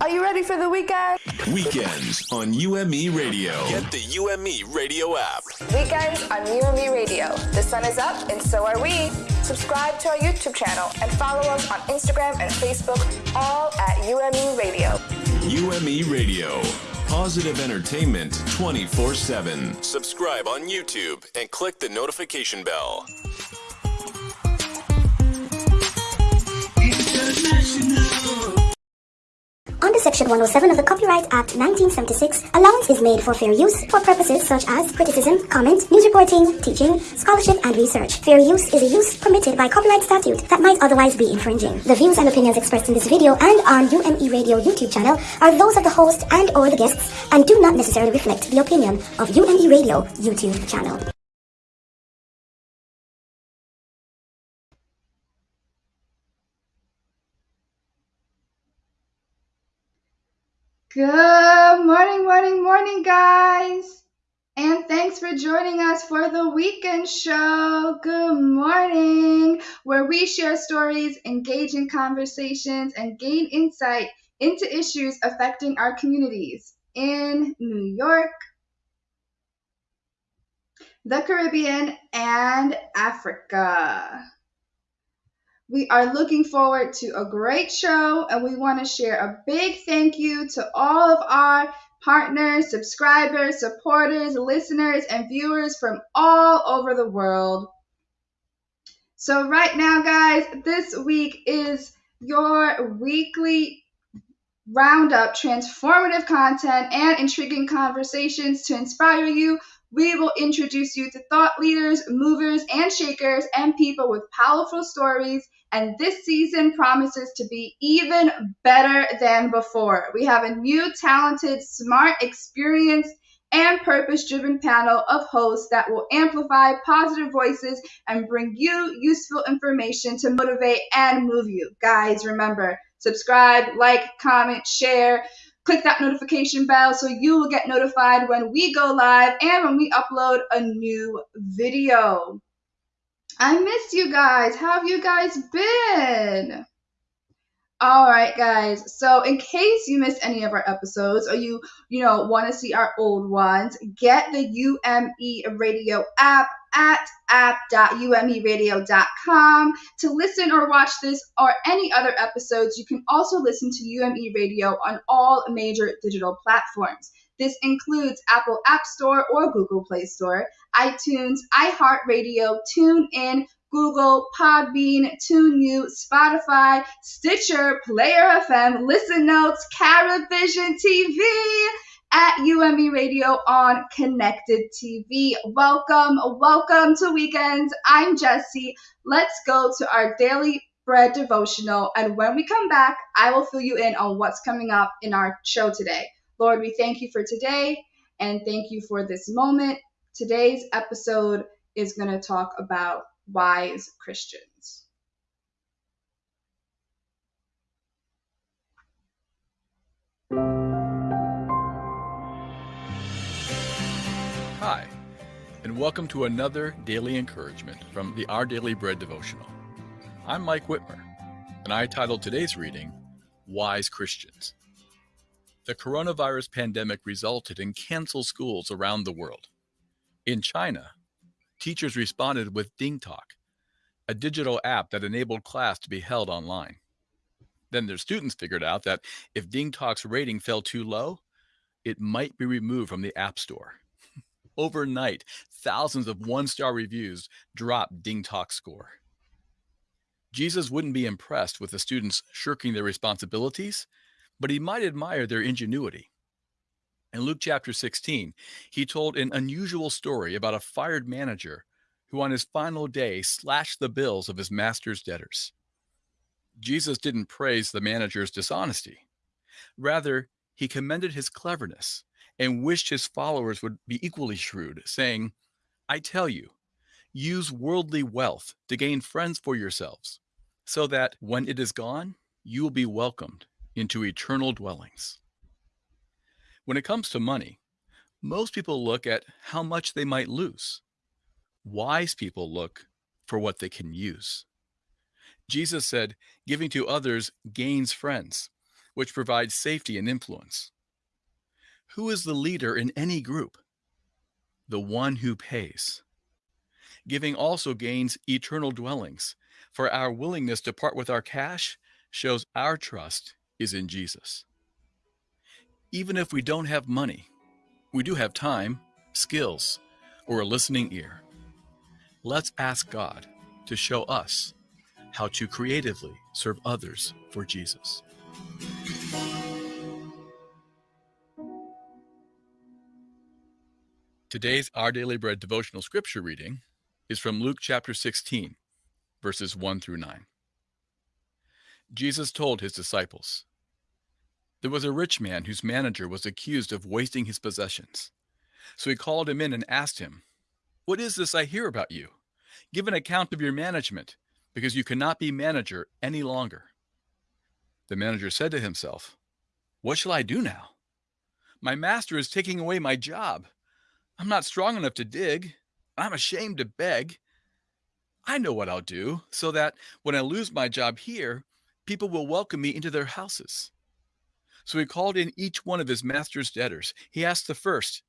Are you ready for the weekend? Weekends on UME Radio. Get the UME Radio app. Weekends on UME Radio. The sun is up and so are we. Subscribe to our YouTube channel and follow us on Instagram and Facebook, all at UME Radio. UME Radio. Positive entertainment 24 7. Subscribe on YouTube and click the notification bell. Under Section 107 of the Copyright Act 1976, allowance is made for fair use for purposes such as criticism, comment, news reporting, teaching, scholarship, and research. Fair use is a use permitted by copyright statute that might otherwise be infringing. The views and opinions expressed in this video and on UME Radio YouTube channel are those of the host and or the guests and do not necessarily reflect the opinion of UME Radio YouTube channel. Good morning, morning, morning, guys. And thanks for joining us for the weekend show. Good morning, where we share stories, engage in conversations, and gain insight into issues affecting our communities in New York, the Caribbean, and Africa. We are looking forward to a great show, and we want to share a big thank you to all of our partners, subscribers, supporters, listeners, and viewers from all over the world. So, right now, guys, this week is your weekly roundup transformative content and intriguing conversations to inspire you we will introduce you to thought leaders, movers, and shakers, and people with powerful stories. And this season promises to be even better than before. We have a new, talented, smart, experienced, and purpose driven panel of hosts that will amplify positive voices and bring you useful information to motivate and move you. Guys, remember subscribe, like, comment, share click that notification bell so you will get notified when we go live and when we upload a new video. I miss you guys. How have you guys been? All right, guys. So, in case you missed any of our episodes or you, you know, want to see our old ones, get the UME Radio app at app.umeradio.com to listen or watch this or any other episodes. You can also listen to UME Radio on all major digital platforms. This includes Apple App Store or Google Play Store, iTunes, iHeartRadio, TuneIn, Google, Podbean, TuneU, Spotify, Stitcher, Player FM, Listen Notes, Caravision TV, at UME Radio on Connected TV. Welcome, welcome to Weekends. I'm Jesse. Let's go to our daily bread devotional. And when we come back, I will fill you in on what's coming up in our show today. Lord, we thank you for today and thank you for this moment. Today's episode is going to talk about wise Christians. Hi, and welcome to another daily encouragement from the Our Daily Bread devotional. I'm Mike Wittmer, and I titled today's reading, Wise Christians. The coronavirus pandemic resulted in canceled schools around the world. In China, teachers responded with DingTalk, a digital app that enabled class to be held online. Then their students figured out that if DingTalk's rating fell too low, it might be removed from the App Store. Overnight, thousands of one star reviews dropped DingTalk's score. Jesus wouldn't be impressed with the students shirking their responsibilities, but he might admire their ingenuity. In Luke chapter 16, he told an unusual story about a fired manager who, on his final day, slashed the bills of his master's debtors. Jesus didn't praise the manager's dishonesty. Rather, he commended his cleverness and wished his followers would be equally shrewd, saying, I tell you, use worldly wealth to gain friends for yourselves, so that when it is gone, you will be welcomed into eternal dwellings. When it comes to money, most people look at how much they might lose. Wise people look for what they can use. Jesus said, giving to others gains friends, which provides safety and influence. Who is the leader in any group? The one who pays. Giving also gains eternal dwellings, for our willingness to part with our cash shows our trust is in Jesus. Even if we don't have money, we do have time, skills, or a listening ear. Let's ask God to show us how to creatively serve others for Jesus. Today's Our Daily Bread devotional scripture reading is from Luke chapter 16, verses 1 through 9. Jesus told his disciples, There was a rich man whose manager was accused of wasting his possessions. So he called him in and asked him, What is this I hear about you? Give an account of your management, because you cannot be manager any longer. The manager said to himself, What shall I do now? My master is taking away my job. I'm not strong enough to dig. I'm ashamed to beg. I know what I'll do so that when I lose my job here, people will welcome me into their houses. So he called in each one of his master's debtors. He asked the first,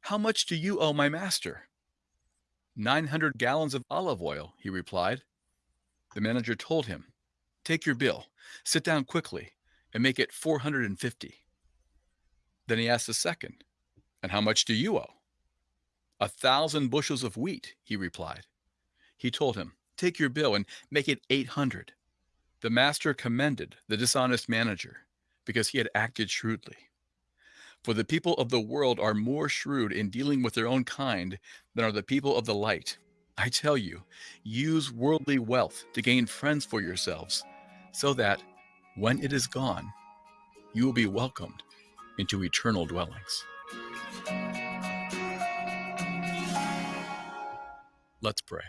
How much do you owe my master? 900 gallons of olive oil, he replied. The manager told him, Take your bill, sit down quickly, and make it 450. Then he asked the second, And how much do you owe? A thousand bushels of wheat, he replied. He told him, Take your bill and make it 800. The master commended the dishonest manager because he had acted shrewdly. For the people of the world are more shrewd in dealing with their own kind than are the people of the light. I tell you, use worldly wealth to gain friends for yourselves, so that, when it is gone, you will be welcomed into eternal dwellings. Let's pray.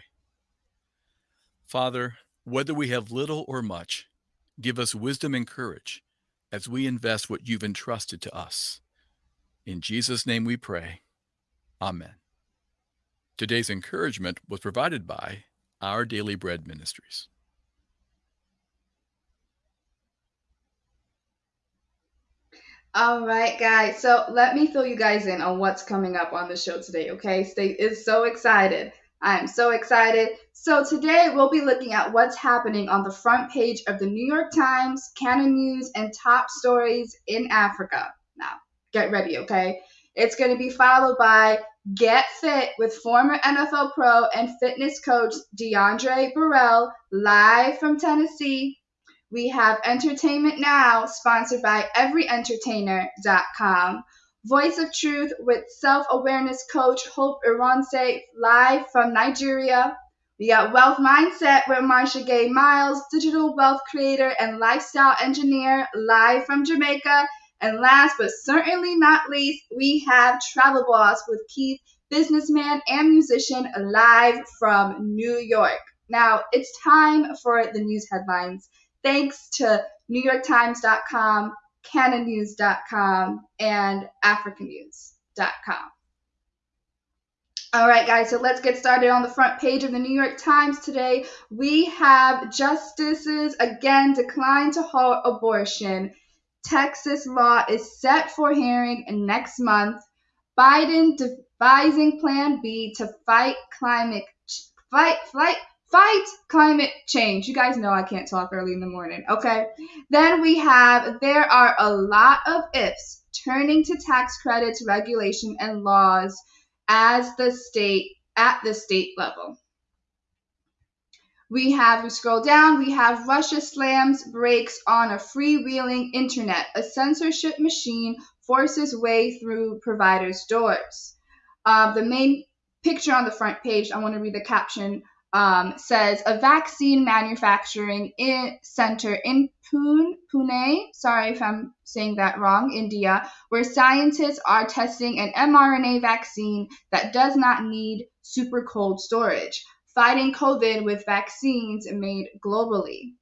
Father, whether we have little or much, give us wisdom and courage as we invest what you've entrusted to us. In Jesus' name we pray. Amen. Today's encouragement was provided by Our Daily Bread Ministries. All right, guys. So let me fill you guys in on what's coming up on the show today, okay? Stay is so excited. I am so excited. So today we'll be looking at what's happening on the front page of the New York Times, Canon News, and top stories in Africa. Now, get ready, okay? It's going to be followed by Get Fit with former NFL pro and fitness coach DeAndre Burrell live from Tennessee. We have Entertainment Now, sponsored by EveryEntertainer.com. Voice of Truth with self awareness coach Hope Ironse live from Nigeria. We got Wealth Mindset with Marsha Gay Miles, digital wealth creator and lifestyle engineer live from Jamaica. And last but certainly not least, we have Travel Boss with Keith, businessman and musician live from New York. Now it's time for the news headlines. Thanks to NewYorkTimes.com, canonnews.com, and africanews.com. All right, guys, so let's get started on the front page of the New York Times today. We have justices again decline to halt abortion. Texas law is set for hearing next month. Biden devising Plan B to fight climate fight fight fight climate change. You guys know I can't talk early in the morning, okay? Then we have there are a lot of ifs turning to tax credits, regulation, and laws as the state at the state level. We have, we scroll down, we have Russia slams brakes on a freewheeling internet. A censorship machine forces way through providers' doors. Uh, the main picture on the front page, I want to read the caption um, says a vaccine manufacturing in, center in Pune, Pune, sorry if I'm saying that wrong, India, where scientists are testing an mRNA vaccine that does not need super cold storage, fighting COVID with vaccines made globally.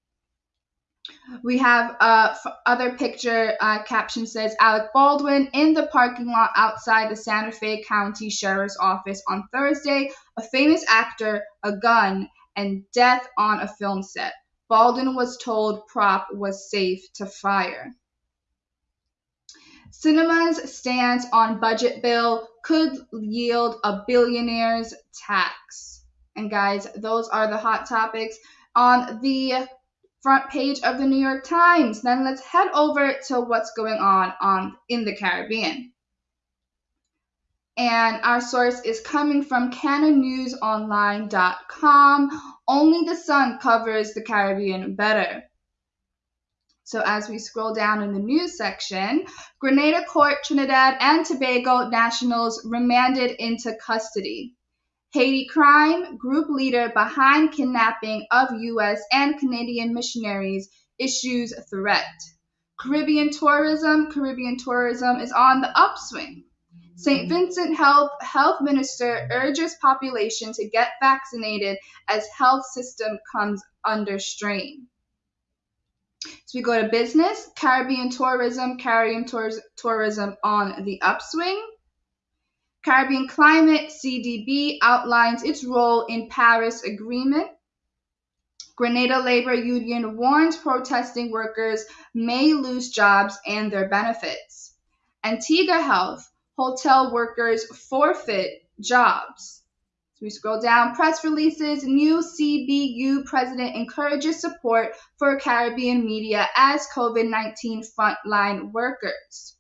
We have uh, other picture uh, caption says Alec Baldwin in the parking lot outside the Santa Fe County Sheriff's Office on Thursday. A famous actor, a gun, and death on a film set. Baldwin was told prop was safe to fire. Sinema's stance on budget bill could yield a billionaire's tax. And guys, those are the hot topics on the front page of the New York Times. Then let's head over to what's going on on in the Caribbean. And our source is coming from canonnewsonline.com. Only the sun covers the Caribbean better. So as we scroll down in the news section, Grenada Court Trinidad and Tobago nationals remanded into custody. Haiti crime group leader behind kidnapping of U.S. and Canadian missionaries issues threat. Caribbean tourism, Caribbean tourism is on the upswing. St. Vincent Health Health Minister urges population to get vaccinated as health system comes under strain. So we go to business, Caribbean tourism, Caribbean tours, tourism on the upswing. Caribbean Climate CDB outlines its role in Paris Agreement. Grenada Labor Union warns protesting workers may lose jobs and their benefits. Antigua Health, hotel workers forfeit jobs. So we scroll down, press releases, new CBU president encourages support for Caribbean media as COVID 19 frontline workers.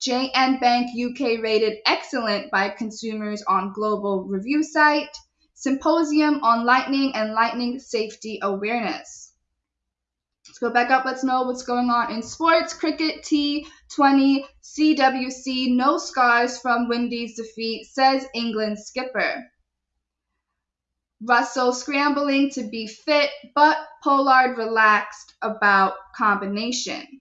JN Bank UK rated excellent by consumers on global review site. Symposium on lightning and lightning safety awareness. Let's go back up. Let's know what's going on in sports. Cricket T20 CWC. No scars from Windies defeat, says England skipper. Russell scrambling to be fit, but Pollard relaxed about combination.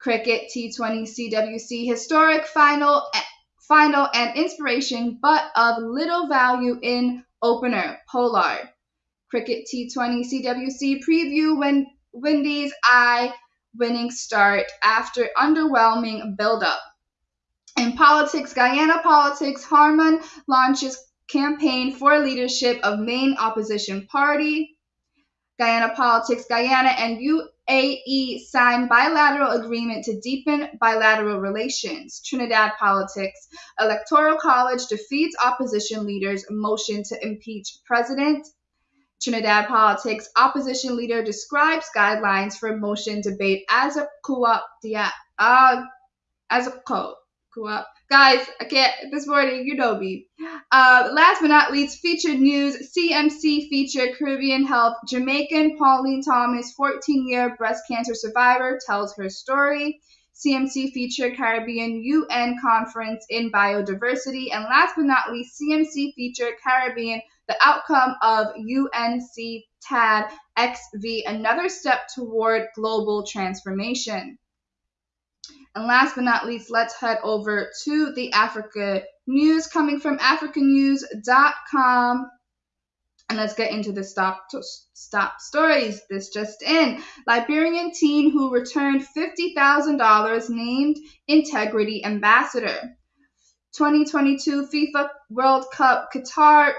Cricket T20 CWC historic final eh, final and inspiration, but of little value in opener Pollard. Cricket T20 CWC preview when Windies eye winning start after underwhelming build-up. In politics, Guyana politics, Harmon launches campaign for leadership of main opposition party. Guyana politics, Guyana and UAE sign bilateral agreement to deepen bilateral relations. Trinidad politics, Electoral College defeats opposition leaders' motion to impeach president. Trinidad politics, opposition leader describes guidelines for motion debate as a co-op, uh, as a co-op. Guys, I can't this morning, you know me. Uh, last but not least, featured news CMC featured Caribbean Health. Jamaican Pauline Thomas, 14 year breast cancer survivor, tells her story. CMC featured Caribbean UN conference in biodiversity. And last but not least, CMC featured Caribbean, the outcome of UNC TAD XV, another step toward global transformation. And last but not least, let's head over to the Africa news coming from africanews.com. And let's get into the stop stop stories. This just in. Liberian teen who returned $50,000 named Integrity Ambassador. 2022 FIFA World Cup Qatar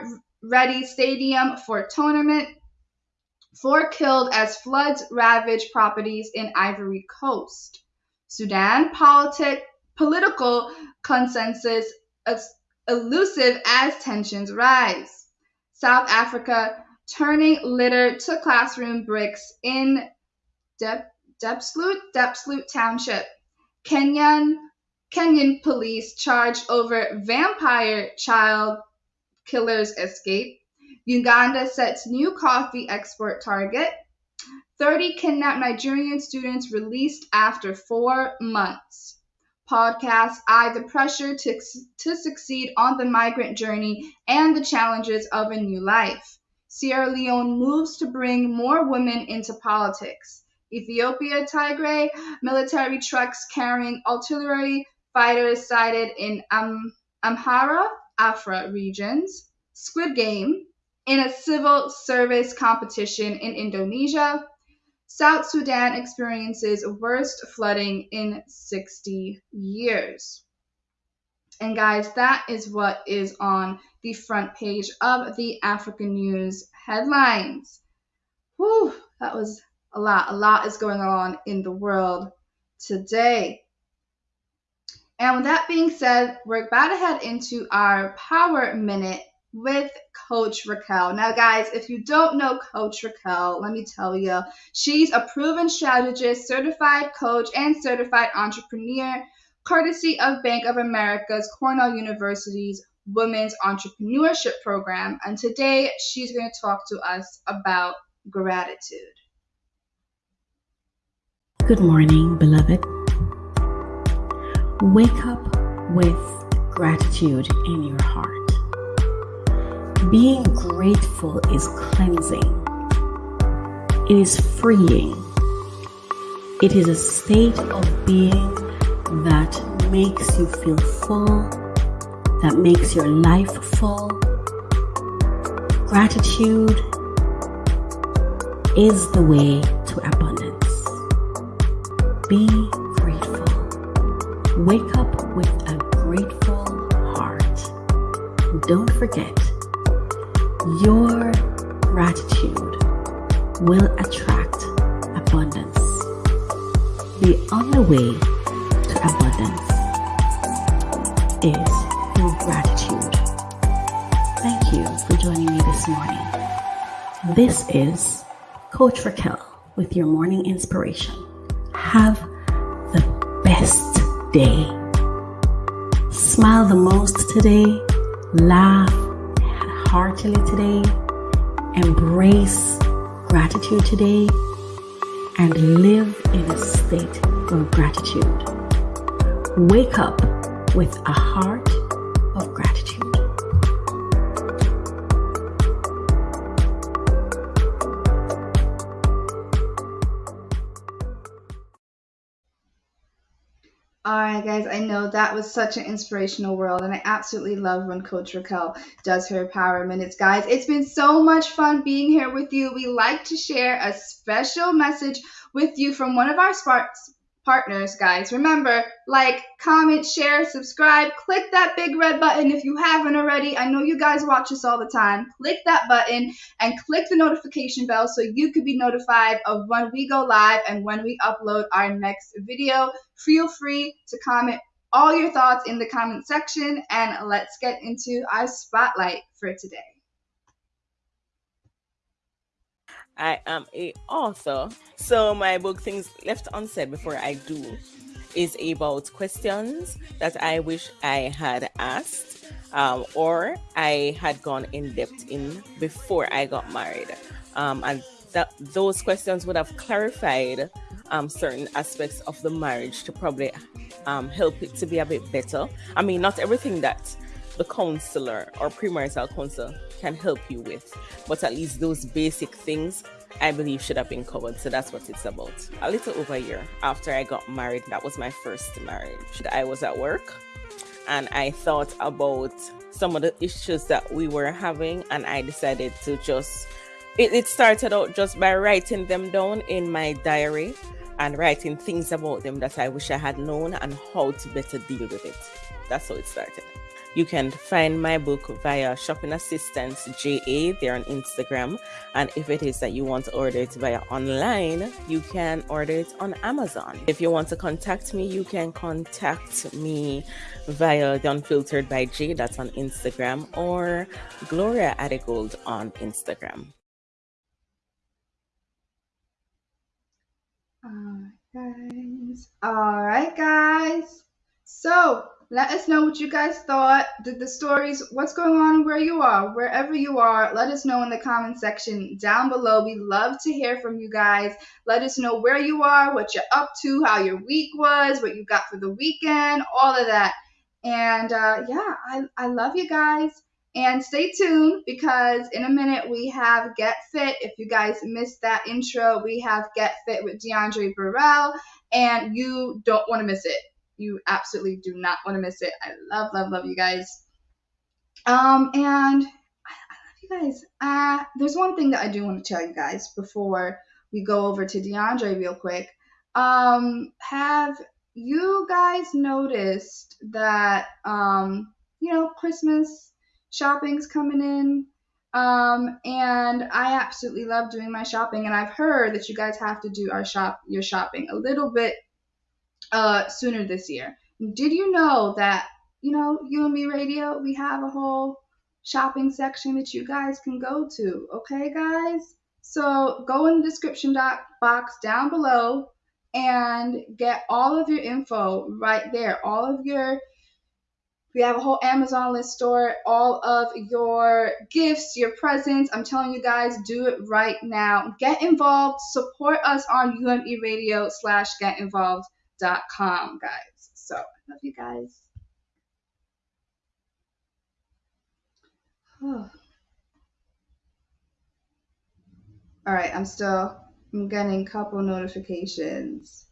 ready stadium for tournament. Four killed as floods ravage properties in Ivory Coast. Sudan politic, political consensus elusive as tensions rise. South Africa turning litter to classroom bricks in Dep- Diepsloot, Diepsloot Township. Kenyan Kenyan police charged over vampire child killers escape. Uganda sets new coffee export target. 30 kidnapped Nigerian students released after four months. Podcast I The Pressure to, to Succeed on the Migrant Journey and the Challenges of a New Life. Sierra Leone moves to bring more women into politics. Ethiopia Tigray military trucks carrying artillery fighters sighted in Am- Amhara, Afar regions. Squid Game in a civil service competition in Indonesia. South Sudan experiences worst flooding in 60 years. And guys, that is what is on the front page of the African News headlines. Whew, that was a lot. A lot is going on in the world today. And with that being said, we're about to head into our power minute with Coach Raquel. Now, guys, if you don't know Coach Raquel, let me tell you, she's a proven strategist, certified coach, and certified entrepreneur, courtesy of Bank of America's Cornell University's Women's Entrepreneurship Program. And today she's going to talk to us about gratitude. Good morning, beloved. Wake up with gratitude in your heart. Being grateful is cleansing, it is freeing, it is a state of being that makes you feel full, that makes your life full. Gratitude is the way to abundance. Be grateful. Wake up with a grateful heart. Don't forget your gratitude will attract abundance. The only way to abundance is through gratitude. Thank you for joining me this morning. This is Coach Raquel with your morning inspiration. Have the best day. Smile the most today. Laugh heartily today, embrace gratitude today, and live in a state of gratitude. Wake up with a heart know that was such an inspirational world, and I absolutely love when Coach Raquel does her Power Minutes. Guys, it's been so much fun being here with you. We like to share a special message with you from one of our sparks partners, guys. Remember, like, comment, share, subscribe, click that big red button if you haven't already. I know you guys watch us all the time. Click that button and click the notification bell so you could be notified of when we go live and when we upload our next video. Feel free to comment all your thoughts in the comment section and let's get into our spotlight for today. I am a author. So my book Things Left Unsaid Before I Do is about questions that I wish I had asked um, or I had gone in depth in before I got married. Um, and that those questions would have clarified um, certain aspects of the marriage to probably um, help it to be a bit better. I mean, not everything that the counselor or premarital counselor can help you with. But at least those basic things I believe should have been covered. So that's what it's about. A little over a year after I got married, that was my first marriage. I was at work and I thought about some of the issues that we were having, and I decided to just. It, it started out just by writing them down in my diary and writing things about them that I wish I had known and how to better deal with it. That's how it started. You can find my book via Shopping Assistance JA there on Instagram. And if it is that you want to order it via online, you can order it on Amazon. If you want to contact me, you can contact me via The Unfiltered by J, that's on Instagram, or Gloria Adigold on Instagram. All right, guys. All right, guys. So let us know what you guys thought. Did the stories, what's going on where you are, wherever you are, let us know in the comment section down below. We love to hear from you guys. Let us know where you are, what you're up to, how your week was, what you got for the weekend, all of that. And uh, yeah, I, I love you guys. And stay tuned because in a minute we have Get Fit. If you guys missed that intro, we have Get Fit with DeAndre Burrell, and you don't want to miss it. You absolutely do not want to miss it. I love, love, love you guys. Um, and I, I love you guys. Uh, there's one thing that I do want to tell you guys before we go over to DeAndre real quick. Um, have you guys noticed that um, you know, Christmas shopping's coming in? Um, and I absolutely love doing my shopping, and I've heard that you guys have to do our shop your shopping a little bit uh, sooner this year. Did you know that, you know, you and me radio, we have a whole shopping section that you guys can go to. Okay, guys? So go in the description box down below and get all of your info right there. All of your, we have a whole Amazon list store, all of your gifts, your presents. I'm telling you guys, do it right now. Get involved. Support us on UME Radio slash getinvolved.com, guys. So I love you guys. All right, I'm still I'm getting a couple notifications.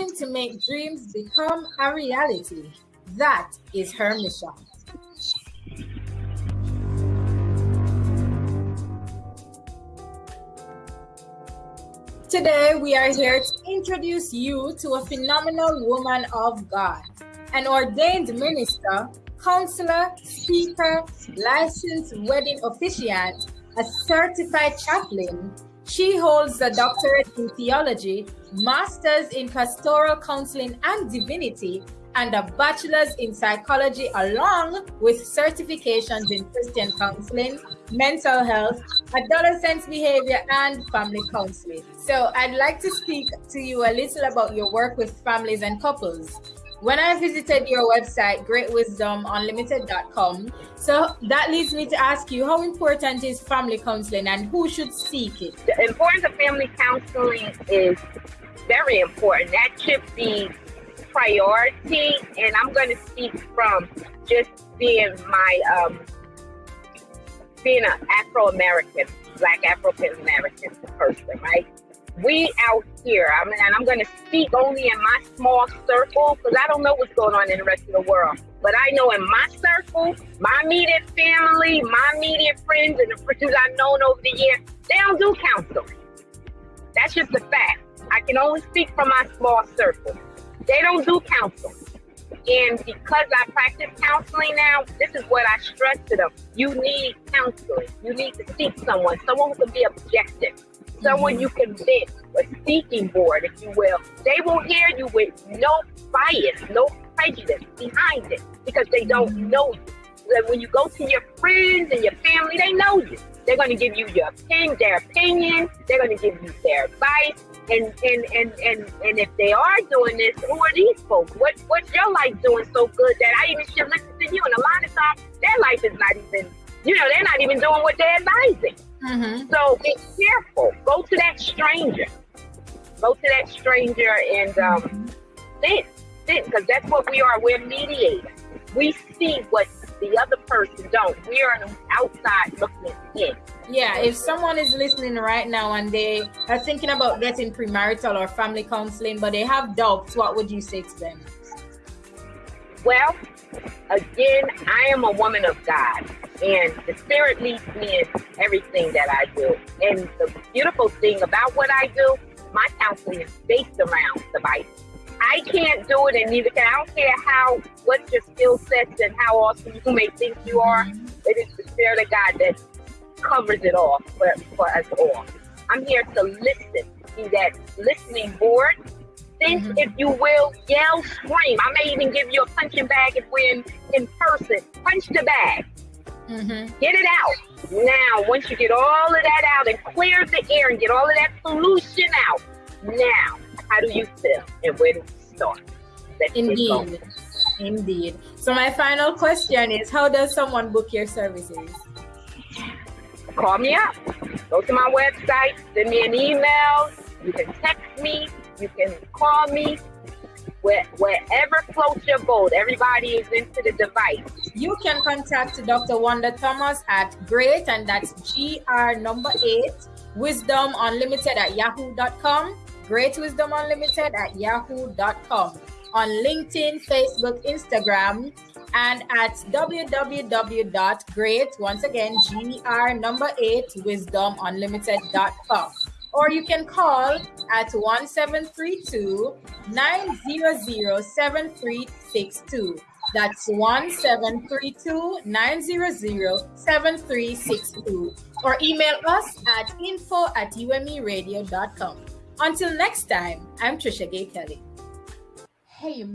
Helping to make dreams become a reality. That is her mission. Today, we are here to introduce you to a phenomenal woman of God, an ordained minister, counselor, speaker, licensed wedding officiant, a certified chaplain, she holds a doctorate in theology, master's in pastoral counseling and divinity, and a bachelor's in psychology, along with certifications in Christian counseling, mental health, adolescent behavior, and family counseling. So, I'd like to speak to you a little about your work with families and couples when I visited your website, greatwisdomunlimited.com, so that leads me to ask you how important is family counseling and who should seek it? The importance of family counseling is very important. That should be priority. And I'm going to speak from just being my, um, being an Afro American, Black Afro American person, right? We out here, I mean, and I'm going to speak only in my small circle because I don't know what's going on in the rest of the world. But I know in my circle, my immediate family, my immediate friends, and the friends I've known over the years, they don't do counseling. That's just a fact. I can only speak from my small circle. They don't do counseling. And because I practice counseling now, this is what I stress to them. You need counseling. You need to seek someone, someone who can be objective someone you can vent, a speaking board, if you will. They will hear you with no bias, no prejudice behind it because they don't mm-hmm. know you. Like when you go to your friends and your family, they know you. They're going to give you your opinion, their opinion. They're going to give you their advice. And, and, and, and, and if they are doing this, who are these folks? What, what's your life doing so good that I even should listen to you? And a lot of times, their life is not even, you know, they're not even doing what they're advising. Mm-hmm. So be careful. Go to that stranger. Go to that stranger and um, sit, sit, because that's what we are. We're mediators. We see what the other person don't. We are outside looking in. Yeah, if someone is listening right now and they are thinking about getting premarital or family counseling, but they have doubts, what would you say to them? Well, again, I am a woman of God, and the Spirit leads me in everything that I do. And the beautiful thing about what I do, my counseling is based around the Bible. I can't do it, and neither can I. don't care how what your skill sets and how awesome you may think you are. It is the Spirit of God that covers it all for, for us all. I'm here to listen, be that listening board think, mm-hmm. if you will, yell, scream. I may even give you a punching bag if we're in, in person. Punch the bag. Mm-hmm. Get it out. Now, once you get all of that out and clear the air and get all of that pollution out, now, how do you feel and where do we start? Let's Indeed. Indeed. So, my final question is How does someone book your services? Call me up. Go to my website, send me an email. You can text me, you can call me where, wherever floats your boat. Everybody is into the device. You can contact Dr. Wanda Thomas at great, and that's GR number eight, wisdom unlimited at yahoo.com. great wisdom unlimited at yahoo.com, on LinkedIn, Facebook, Instagram, and at www.great, once again, GR number eight, wisdomunlimited.com. Or you can call at 1732 900 7362. That's 1732 900 7362. Or email us at info at umeradio.com. Until next time, I'm Trisha Gay Kelly. Hey,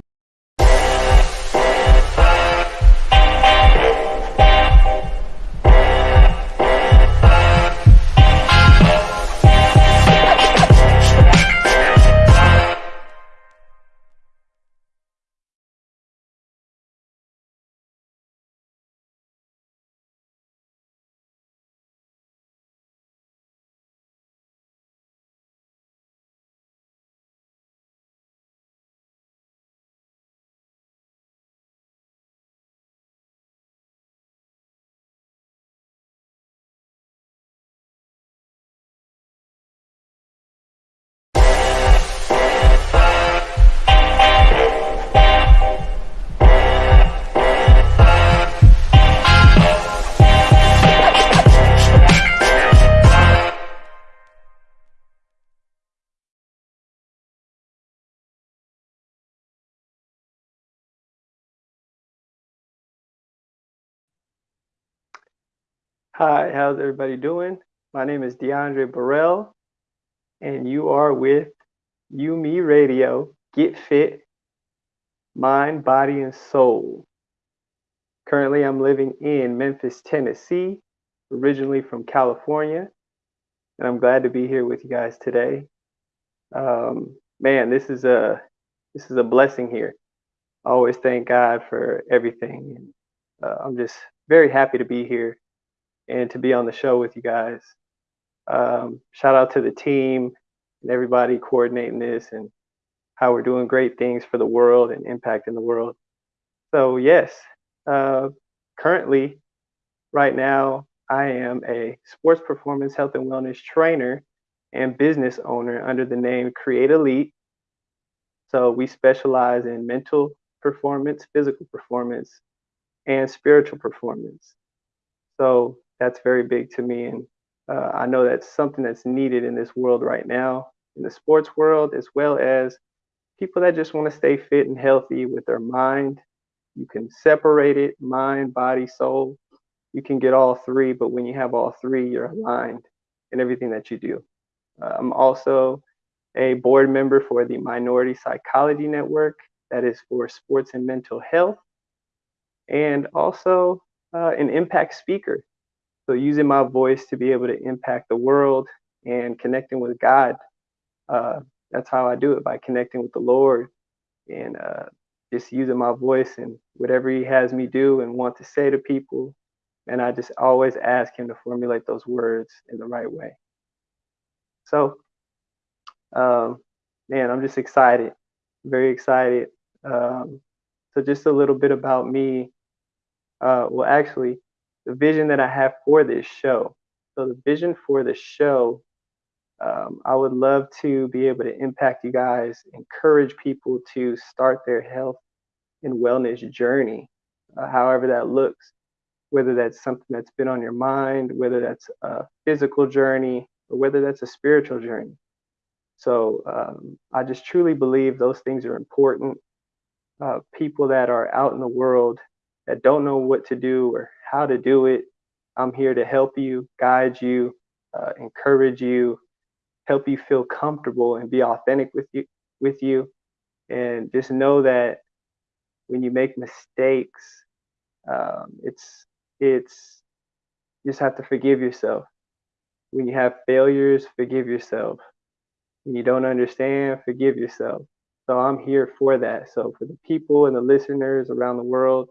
Hi, how's everybody doing? My name is DeAndre Burrell, and you are with UME Radio. Get fit, mind, body, and soul. Currently, I'm living in Memphis, Tennessee, originally from California, and I'm glad to be here with you guys today. Um, man, this is a this is a blessing here. I always thank God for everything, uh, I'm just very happy to be here and to be on the show with you guys. Um, shout out to the team and everybody coordinating this and how we're doing great things for the world and impacting the world. So, yes, uh, currently, right now, I am a sports performance health and wellness trainer and business owner under the name Create Elite. So, we specialize in mental performance, physical performance, and spiritual performance. So, that's very big to me. And uh, I know that's something that's needed in this world right now, in the sports world, as well as people that just want to stay fit and healthy with their mind. You can separate it mind, body, soul. You can get all three, but when you have all three, you're aligned in everything that you do. Uh, I'm also a board member for the Minority Psychology Network, that is for sports and mental health, and also uh, an impact speaker. So using my voice to be able to impact the world and connecting with God, uh, that's how I do it by connecting with the Lord and uh, just using my voice and whatever He has me do and want to say to people. And I just always ask Him to formulate those words in the right way. So, um, man, I'm just excited, very excited. Um, so, just a little bit about me. Uh, well, actually, the vision that I have for this show. So the vision for the show, um, I would love to be able to impact you guys, encourage people to start their health and wellness journey, uh, however that looks, whether that's something that's been on your mind, whether that's a physical journey, or whether that's a spiritual journey. So um, I just truly believe those things are important. Uh, people that are out in the world that don't know what to do or how to do it. I'm here to help you, guide you, uh, encourage you, help you feel comfortable and be authentic with you with you. And just know that when you make mistakes um, it's it's you just have to forgive yourself. When you have failures forgive yourself. When you don't understand forgive yourself. So i'm here for that. So for the people and the listeners around the world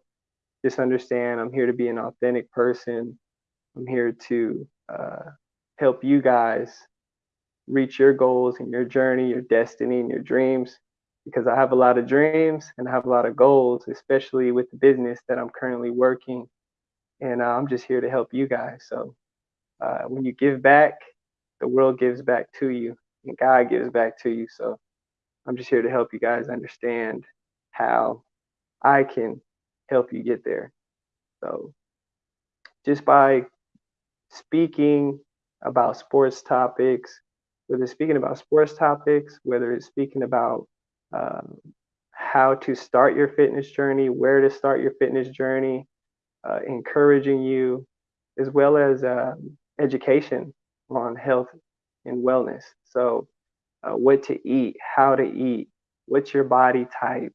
just understand I'm here to be an authentic person. I'm here to uh, help you guys reach your goals and your journey, your destiny, and your dreams. Because I have a lot of dreams and I have a lot of goals, especially with the business that I'm currently working. And uh, I'm just here to help you guys. So uh, when you give back, the world gives back to you. and God gives back to you. So I'm just here to help you guys understand how I can help you get there. So just by speaking about sports topics, whether it's speaking about sports topics, whether it's speaking about um, how to start your fitness journey, where to start your fitness journey, uh, encouraging you, as well as um, education on health and wellness. So, uh, what to eat, how to eat, what's your body type,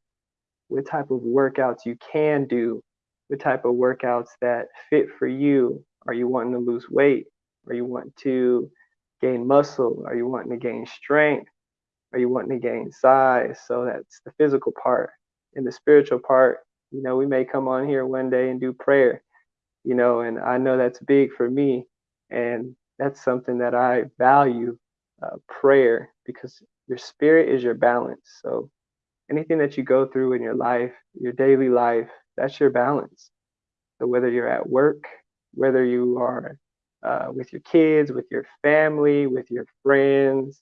what type of workouts you can do, what type of workouts that fit for you. Are you wanting to lose weight? Are you wanting to gain muscle? Are you wanting to gain strength? Are you wanting to gain size? So that's the physical part. And the spiritual part, you know, we may come on here one day and do prayer, you know, and I know that's big for me. And that's something that I value uh, prayer because your spirit is your balance. So anything that you go through in your life, your daily life, that's your balance. So whether you're at work, whether you are uh, with your kids, with your family, with your friends,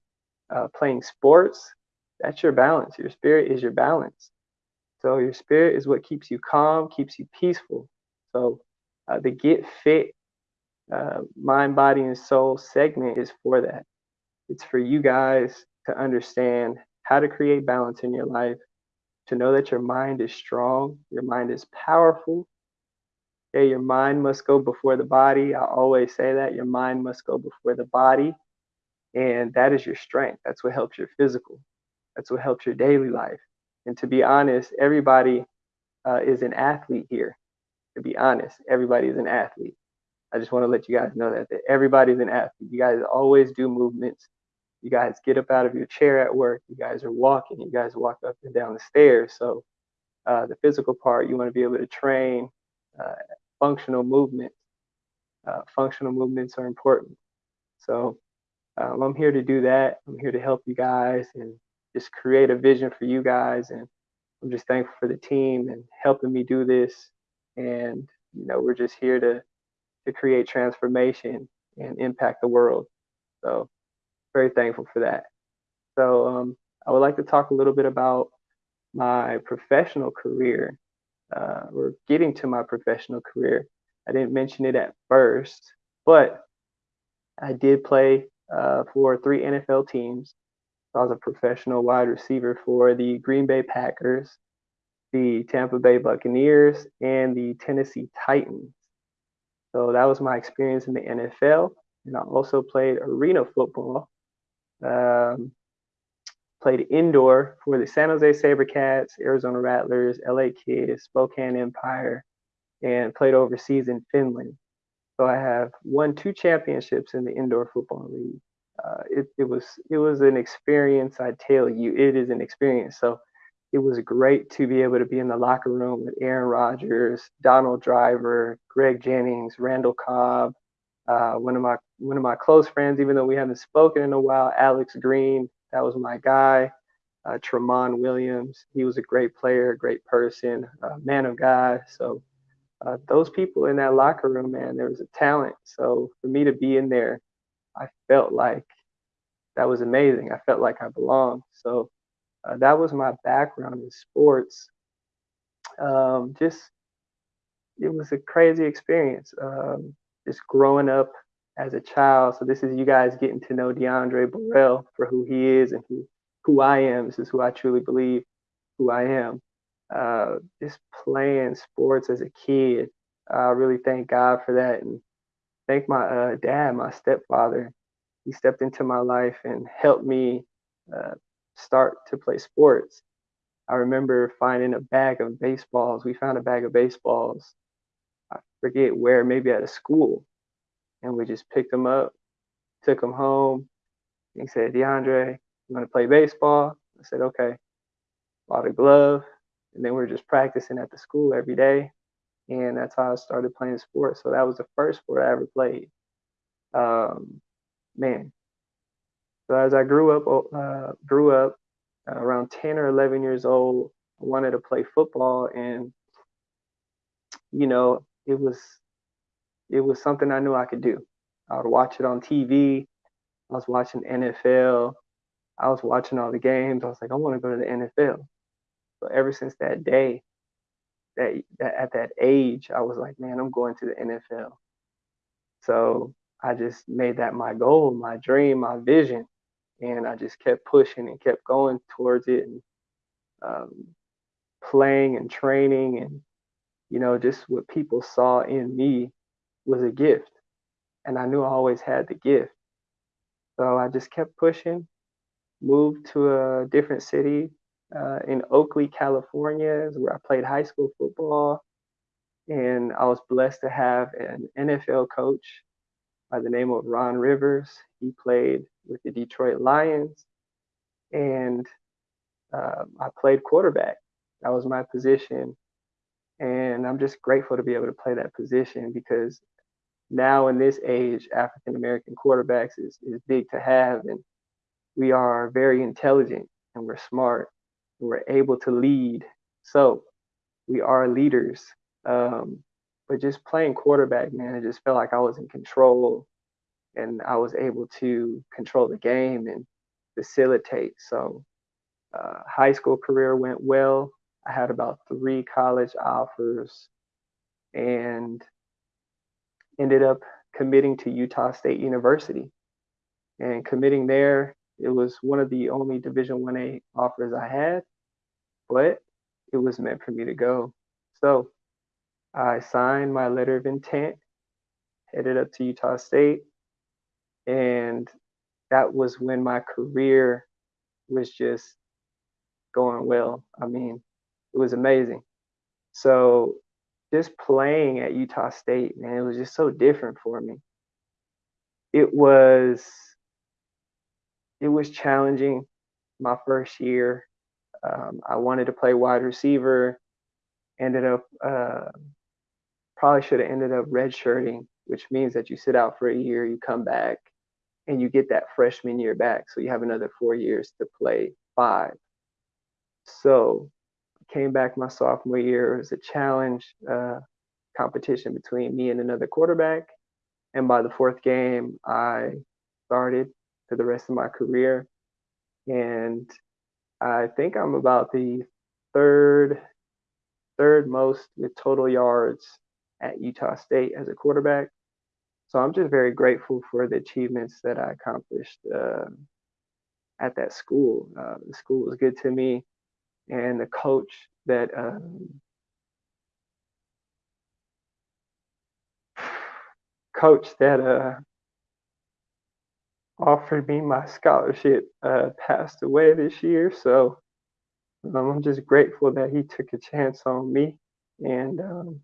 uh, playing sports, that's your balance. Your spirit is your balance. So your spirit is what keeps you calm, keeps you peaceful. So uh, the Get Fit uh, Mind, Body, and Soul segment is for that. It's for you guys to understand how to create balance in your life, to know that your mind is strong, your mind is powerful. Okay, your mind must go before the body. I always say that your mind must go before the body. And that is your strength. That's what helps your physical. That's what helps your daily life. And to be honest, everybody uh, is an athlete here. To be honest, everybody is an athlete. I just want to let you guys know that, that everybody's an athlete. You guys always do movements. You guys get up out of your chair at work. You guys are walking. You guys walk up and down the stairs. So uh, the physical part, you want to be able to train uh, functional movements. Uh, functional movements are important. So um, I'm here to do that. I'm here to help you guys and just create a vision for you guys. And I'm just thankful for the team and helping me do this. And you know, we're just here to to create transformation and impact the world. So very thankful for that. So um, I would like to talk a little bit about my professional career uh, or getting to my professional career. I didn't mention it at first, but I did play uh, for three NFL teams. I was a professional wide receiver for the Green Bay Packers, the Tampa Bay Buccaneers, and the Tennessee Titans. So that was my experience in the NFL. And I also played arena football um, played indoor for the San Jose SaberCats, Arizona Rattlers, LA KISS, Spokane Empire, and played overseas in Finland. So I have won two championships in the indoor football league. Uh, it, it was it was an experience. I tell you, it is an experience. So it was great to be able to be in the locker room with Aaron Rodgers, Donald Driver, Greg Jennings, Randall Cobb, uh, one of my one of my close friends, even though we haven't spoken in a while, Alex Green, that was my guy. Uh, Tramon Williams, he was a great player, great person, a man of God. So uh, those people in that locker room, man, there was a talent. So for me to be in there, I felt like that was amazing. I felt like I belonged. So uh, that was my background in sports. Um, just it was a crazy experience. Um, just growing up as a child. So this is you guys getting to know Diondre Borel for who he is and who who I am. This is who I truly believe who I am. Uh, just playing sports as a kid. I really thank God for that and thank my uh, dad, my stepfather. He stepped into my life and helped me uh, start to play sports. I remember finding a bag of baseballs. We found a bag of baseballs I forget where, maybe at a school. And we just picked him up, took him home. He said, Diondre, you want to play baseball? I said, okay. Bought a glove. And then we are just practicing at the school every day. And that's how I started playing sports. So that was the first sport I ever played. Um, man. So as I grew up, uh, grew up uh, around 10 or 11 years old, I wanted to play football. And, you know, it was it was something I knew I could do. I would watch it on TV. I was watching NFL. I was watching all the games. I was like, I want to go to the NFL. So ever since that day, that, that at that age, I was like, man, I'm going to the NFL. So I just made that my goal, my dream, my vision, and I just kept pushing and kept going towards it and um, playing and training and you know just what people saw in me was a gift, and I knew I always had the gift. So I just kept pushing. Moved to a different city uh, in Oakley, California, where I played high school football. And I was blessed to have an NFL coach by the name of Ron Rivers. He played with the Detroit Lions, and uh, I played quarterback. That was my position. And I'm just grateful to be able to play that position because now in this age, African American quarterbacks is, is big to have. And we are very intelligent and we're smart and we're able to lead. So we are leaders. Um, but just playing quarterback, man, it just felt like I was in control and I was able to control the game and facilitate. So, uh, high school career went well. I had about three college offers and ended up committing to Utah State University. And committing there, it was one of the only Division 1A offers I had, but it was meant for me to go. So I signed my letter of intent, headed up to Utah State, and that was when my career was just going well. I mean, it was amazing. So just playing at Utah State, man, it was just so different for me. It was it was challenging my first year. Um, I wanted to play wide receiver. Ended up uh, probably should have ended up redshirting, which means that you sit out for a year, you come back, and you get that freshman year back. So you have another four years to play five. So came back my sophomore year. It was a challenge uh, competition between me and another quarterback. And by the fourth game, I started for the rest of my career. And I think I'm about the third third most with total yards at Utah State as a quarterback. So I'm just very grateful for the achievements that I accomplished uh, at that school. Uh, the school was good to me, and the coach that um, coach that uh, offered me my scholarship uh, passed away this year. So um, I'm just grateful that he took a chance on me and um,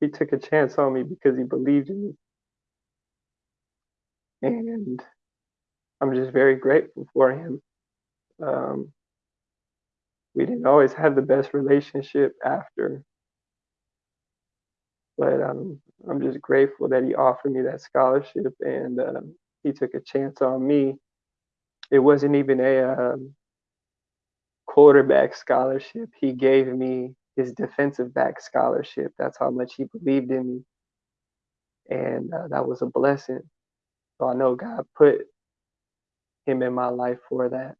he took a chance on me because he believed in me. And I'm just very grateful for him. Um, we didn't always have the best relationship after, but um, I'm just grateful that he offered me that scholarship and um, he took a chance on me. It wasn't even a um, quarterback scholarship. He gave me his defensive back scholarship. That's how much he believed in me. And uh, that was a blessing. So I know God put him in my life for that.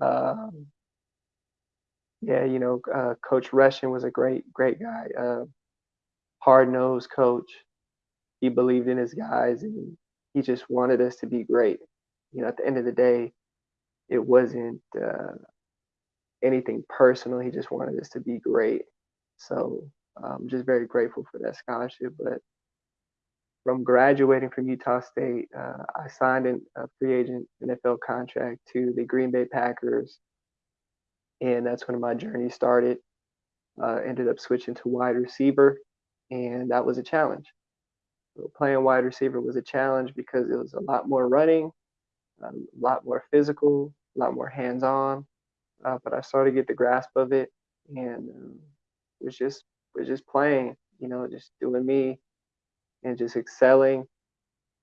Um, yeah, you know, uh, Coach Rushing was a great, great guy. Uh, hard nosed coach. He believed in his guys and he just wanted us to be great. You know, at the end of the day, it wasn't uh, anything personal. He just wanted us to be great. So I'm just very grateful for that scholarship. But from graduating from Utah State, uh, I signed an, a free agent NFL contract to the Green Bay Packers. And that's when my journey started. Uh, ended up switching to wide receiver, and that was a challenge. So playing wide receiver was a challenge because it was a lot more running, a lot more physical, a lot more hands on uh, but I started to get the grasp of it, and um, was just was just playing, you know, just doing me, and just excelling.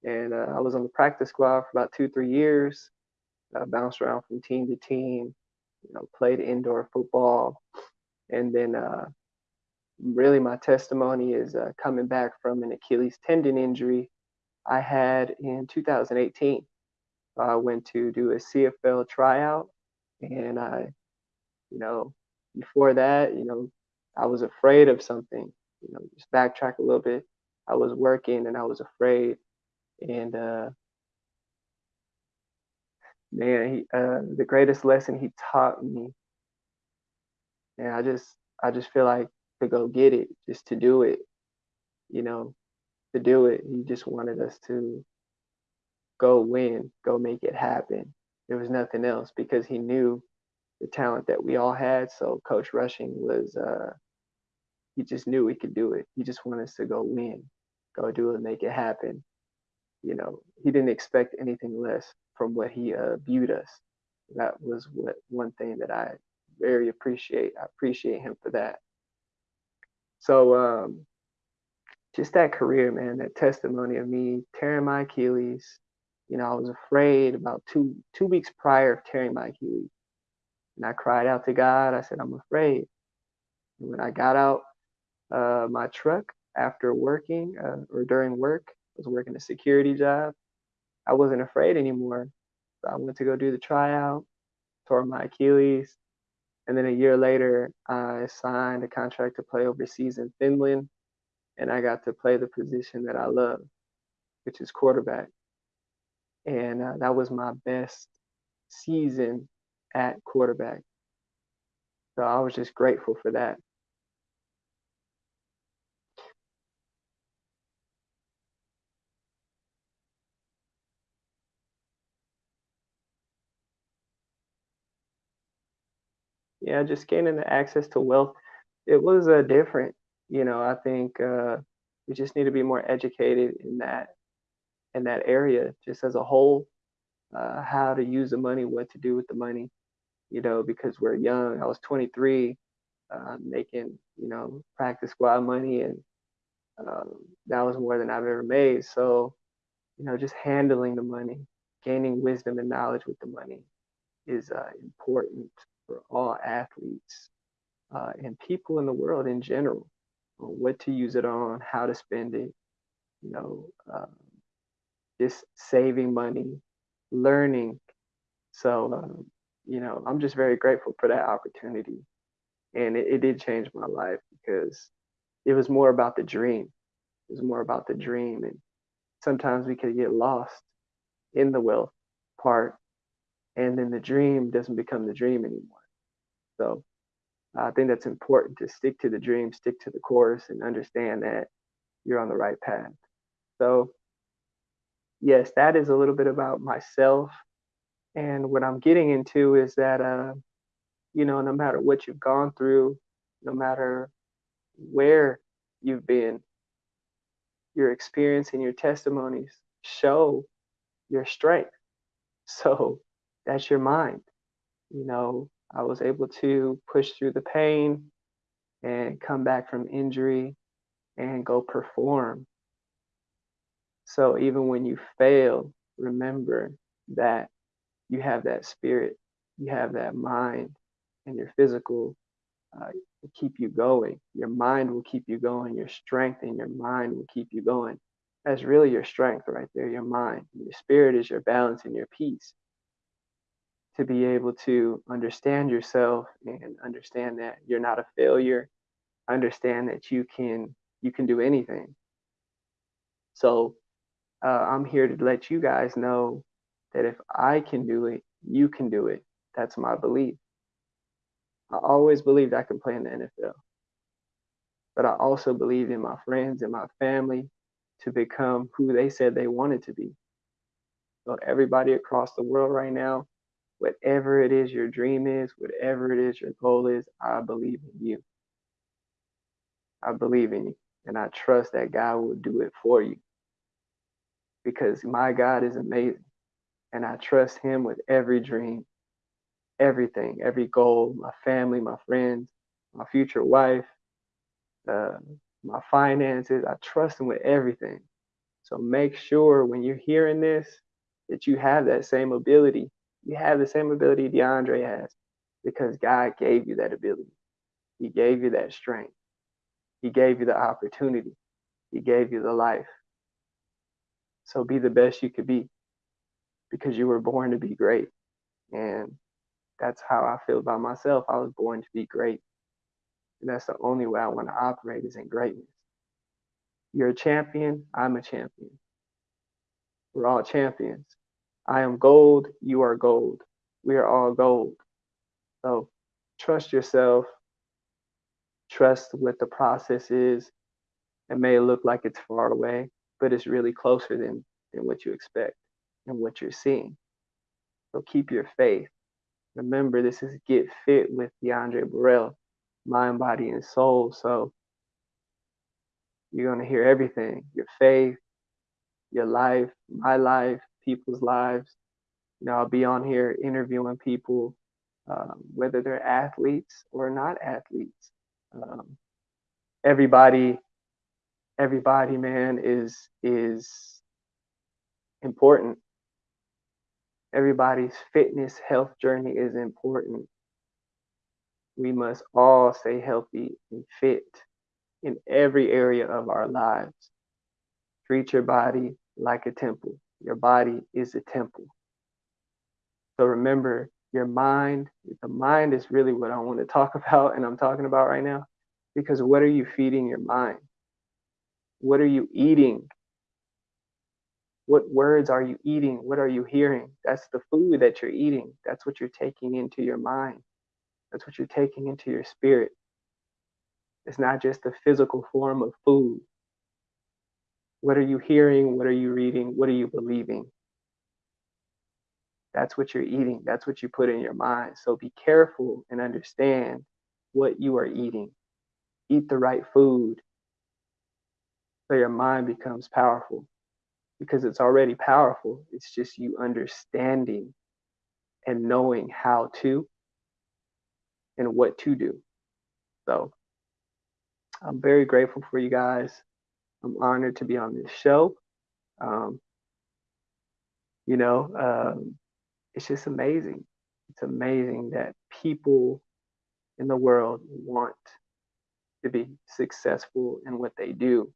And uh, I was on the practice squad for about two three years. I bounced around from team to team, you know, played indoor football, and then uh, really my testimony is uh, coming back from an Achilles tendon injury I had in 2018. I went to do a CFL tryout, and I, you know, before that, you know, I was afraid of something. You know, just backtrack a little bit. I was working and I was afraid, and uh, man, he, uh, the greatest lesson he taught me, and I just, I just feel like to go get it, just to do it, you know, to do it. He just wanted us to go win, go make it happen. There was nothing else because he knew the talent that we all had. So Coach Rushing was, uh, he just knew we could do it. He just wanted us to go win, go do it, make it happen. You know, he didn't expect anything less from what he uh, viewed us. That was what one thing that I very appreciate. I appreciate him for that. So um, just that career, man, that testimony of me tearing my Achilles. You know, I was afraid about two two weeks prior of tearing my Achilles. And I cried out to God. I said, I'm afraid. And when I got out uh, my truck after working uh, or during work, I was working a security job. I wasn't afraid anymore. So I went to go do the tryout, tore my Achilles. And then a year later, I signed a contract to play overseas in Finland. And I got to play the position that I love, which is quarterback. And uh, that was my best season at quarterback. So I was just grateful for that. Yeah, just gaining the access to wealth. It was uh, different. You know, I think uh, we just need to be more educated in that in that area, just as a whole, uh, how to use the money, what to do with the money you know, because we're young. I was 23, uh, making, you know, practice squad money, and um, that was more than I've ever made. So, you know, just handling the money, gaining wisdom and knowledge with the money is uh, important for all athletes uh, and people in the world in general. What to use it on, how to spend it, you know, um, just saving money, learning. So, um, you know, I'm just very grateful for that opportunity. And it, it did change my life because it was more about the dream. It was more about the dream. And sometimes we could get lost in the wealth part, and then the dream doesn't become the dream anymore. So I think that's important to stick to the dream, stick to the course, and understand that you're on the right path. So, yes, that is a little bit about myself and what I'm getting into is that, uh, you know, no matter what you've gone through, no matter where you've been, your experience and your testimonies show your strength. So that's your mind. You know, I was able to push through the pain and come back from injury and go perform. So even when you fail, remember that you have that spirit, you have that mind, and your physical uh, will keep you going. Your mind will keep you going. Your strength and your mind will keep you going. That's really your strength right there, your mind. Your spirit is your balance and your peace. To be able to understand yourself and understand that you're not a failure, understand that you can you can do anything. So uh, I'm here to let you guys know that if I can do it, you can do it. That's my belief. I always believed I could play in the NFL. But I also believed in my friends and my family to become who they said they wanted to be. So, everybody across the world right now, whatever it is your dream is, whatever it is your goal is, I believe in you. I believe in you. And I trust that God will do it for you. Because my God is amazing and I trust him with every dream, everything, every goal, my family, my friends, my future wife, uh, my finances. I trust him with everything. So make sure when you're hearing this that you have that same ability. You have the same ability Diondre has because God gave you that ability. He gave you that strength. He gave you the opportunity. He gave you the life. So be the best you could be. because you were born to be great. And that's how I feel about myself. I was born to be great. And that's the only way I want to operate is in greatness. You're a champion, I'm a champion. We're all champions. I am gold, you are gold. We are all gold. So trust yourself, trust what the process is. It may look like it's far away, but it's really closer than, than what you expect and what you're seeing. So keep your faith. Remember, this is Get Fit with Diondre Borel, mind, body, and soul. So you're going to hear everything your faith, your life, my life, people's lives. You know, I'll be on here interviewing people, um, whether they're athletes or not athletes. Um, everybody, everybody, man, is is important. Everybody's fitness health journey is important. We must all stay healthy and fit in every area of our lives. Treat your body like a temple. Your body is a temple. So remember, your mind, the mind is really what I want to talk about and I'm talking about right now. Because what are you feeding your mind? What are you eating? What words are you eating? What are you hearing? That's the food that you're eating. That's what you're taking into your mind. That's what you're taking into your spirit. It's not just the physical form of food. What are you hearing? What are you reading? What are you believing? That's what you're eating. That's what you put in your mind. So be careful and understand what you are eating. Eat the right food so your mind becomes powerful because it's already powerful. It's just you understanding and knowing how to and what to do. So I'm very grateful for you guys. I'm honored to be on this show. Um, you know, um, it's just amazing. It's amazing that people in the world want to be successful in what they do.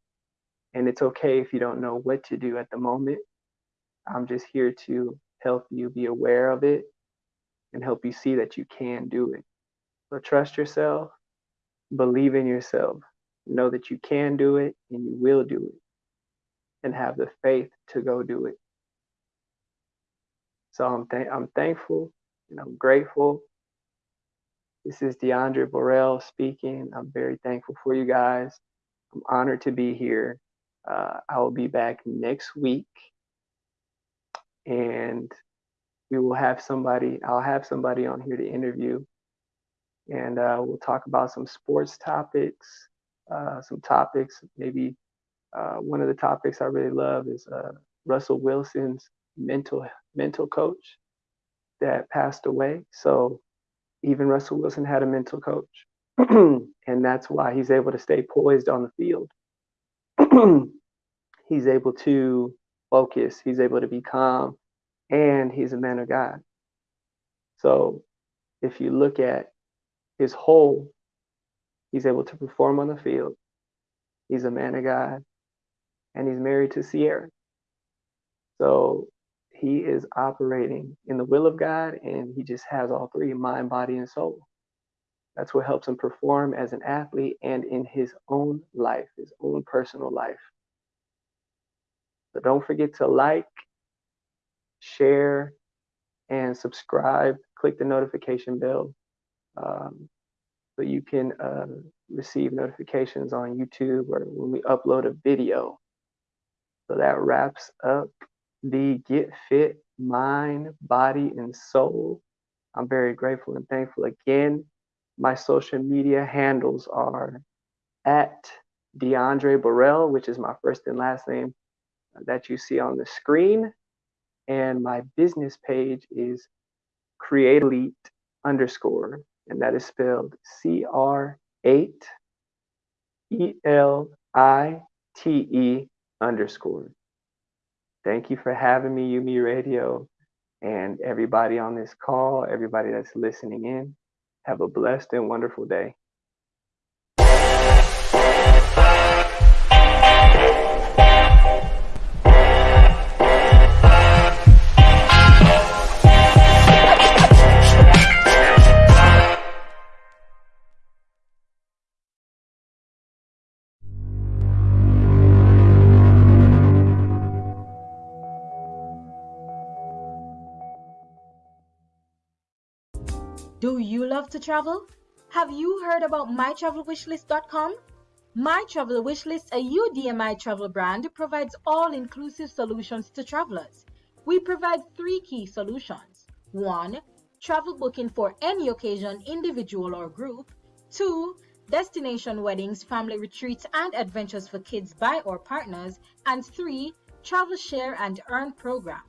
And it's okay if you don't know what to do at the moment. I'm just here to help you be aware of it and help you see that you can do it. So trust yourself, believe in yourself, know that you can do it and you will do it, and have the faith to go do it. So I'm th- I'm thankful and I'm grateful. This is Diondre Borel speaking. I'm very thankful for you guys. I'm honored to be here. Uh, I will be back next week, and we will have somebody. I'll have somebody on here to interview, and uh, we'll talk about some sports topics, uh, some topics. Maybe uh, one of the topics I really love is uh, Russell Wilson's mental mental coach that passed away. So even Russell Wilson had a mental coach, and that's why he's able to stay poised on the field. he's able to focus. He's able to be calm, and he's a man of God. So if you look at his whole He's able to perform on the field. He's a man of God, and he's married to Ciara. So he is operating in the will of God, and he just has all three mind, body, and soul. That's what helps him perform as an athlete and in his own life, his own personal life. So don't forget to like, share, and subscribe. Click the notification bell. Um, so you can uh, receive notifications on YouTube or when we upload a video. So that wraps up the Get Fit Mind, Body, and Soul. I'm very grateful and thankful again. My social media handles are at Diondre Borel, which is my first and last name uh, that you see on the screen. And my business page is Create Elite underscore and that is spelled C R 8 E L I T E underscore. Thank you for having me, UME Radio, and everybody on this call, everybody that's listening in. Have a blessed and wonderful day. To travel? Have you heard about mytravelwishlist.com? My Travel Wishlist, a UDMI travel brand, provides all-inclusive solutions to travelers. We provide three key solutions. 1. Travel booking for any occasion, individual or group. 2. Destination weddings, family retreats, and adventures for kids by or partners. And 3. Travel share and earn program.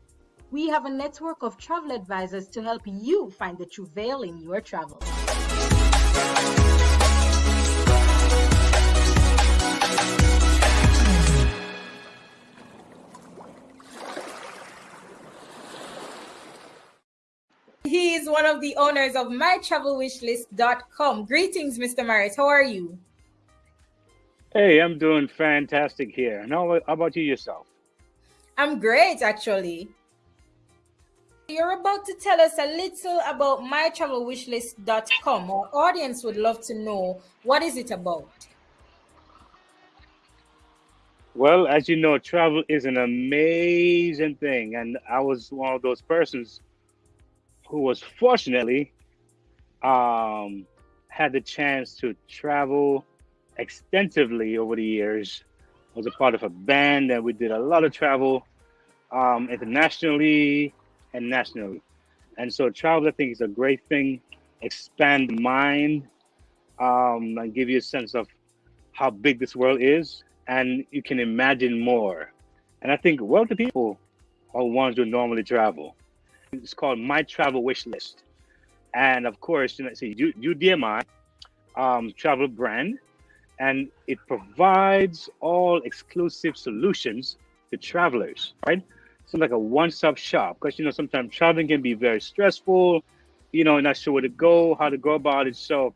We have a network of travel advisors to help you find the true veil in your travels. He is one of the owners of mytravelwishlist.com. Greetings, Mr. Marriott. How are you? Hey, I'm doing fantastic here. Now, how about you yourself? I'm great, actually. You're about to tell us a little about mytravelwishlist.com. Our audience would love to know what is it about? Well, as you know, travel is an amazing thing. And I was one of those persons who was fortunately um, had the chance to travel extensively over the years. I was a part of a band and we did a lot of travel um, internationally and nationally. And so travel, I think, is a great thing. Expand mind um, and give you a sense of how big this world is, and you can imagine more. And I think wealthy people are ones who normally travel. It's called My Travel Wish List. And of course, you know, see, UDMI um, travel brand, and it provides all exclusive solutions to travelers, right? So like a one-stop shop, because you know sometimes traveling can be very stressful. You know, not sure where to go, how to go about it. So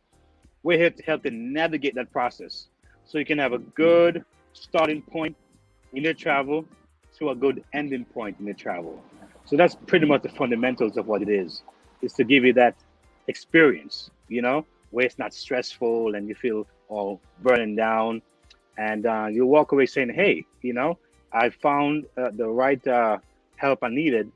we're here to help to navigate that process, so you can have a good starting point in your travel to a good ending point in your travel. So that's pretty much the fundamentals of what it is. Is to give you that experience, you know, where it's not stressful and you feel all burning down, and uh, you walk away saying, "Hey, you know, I found uh, the right uh, help I needed."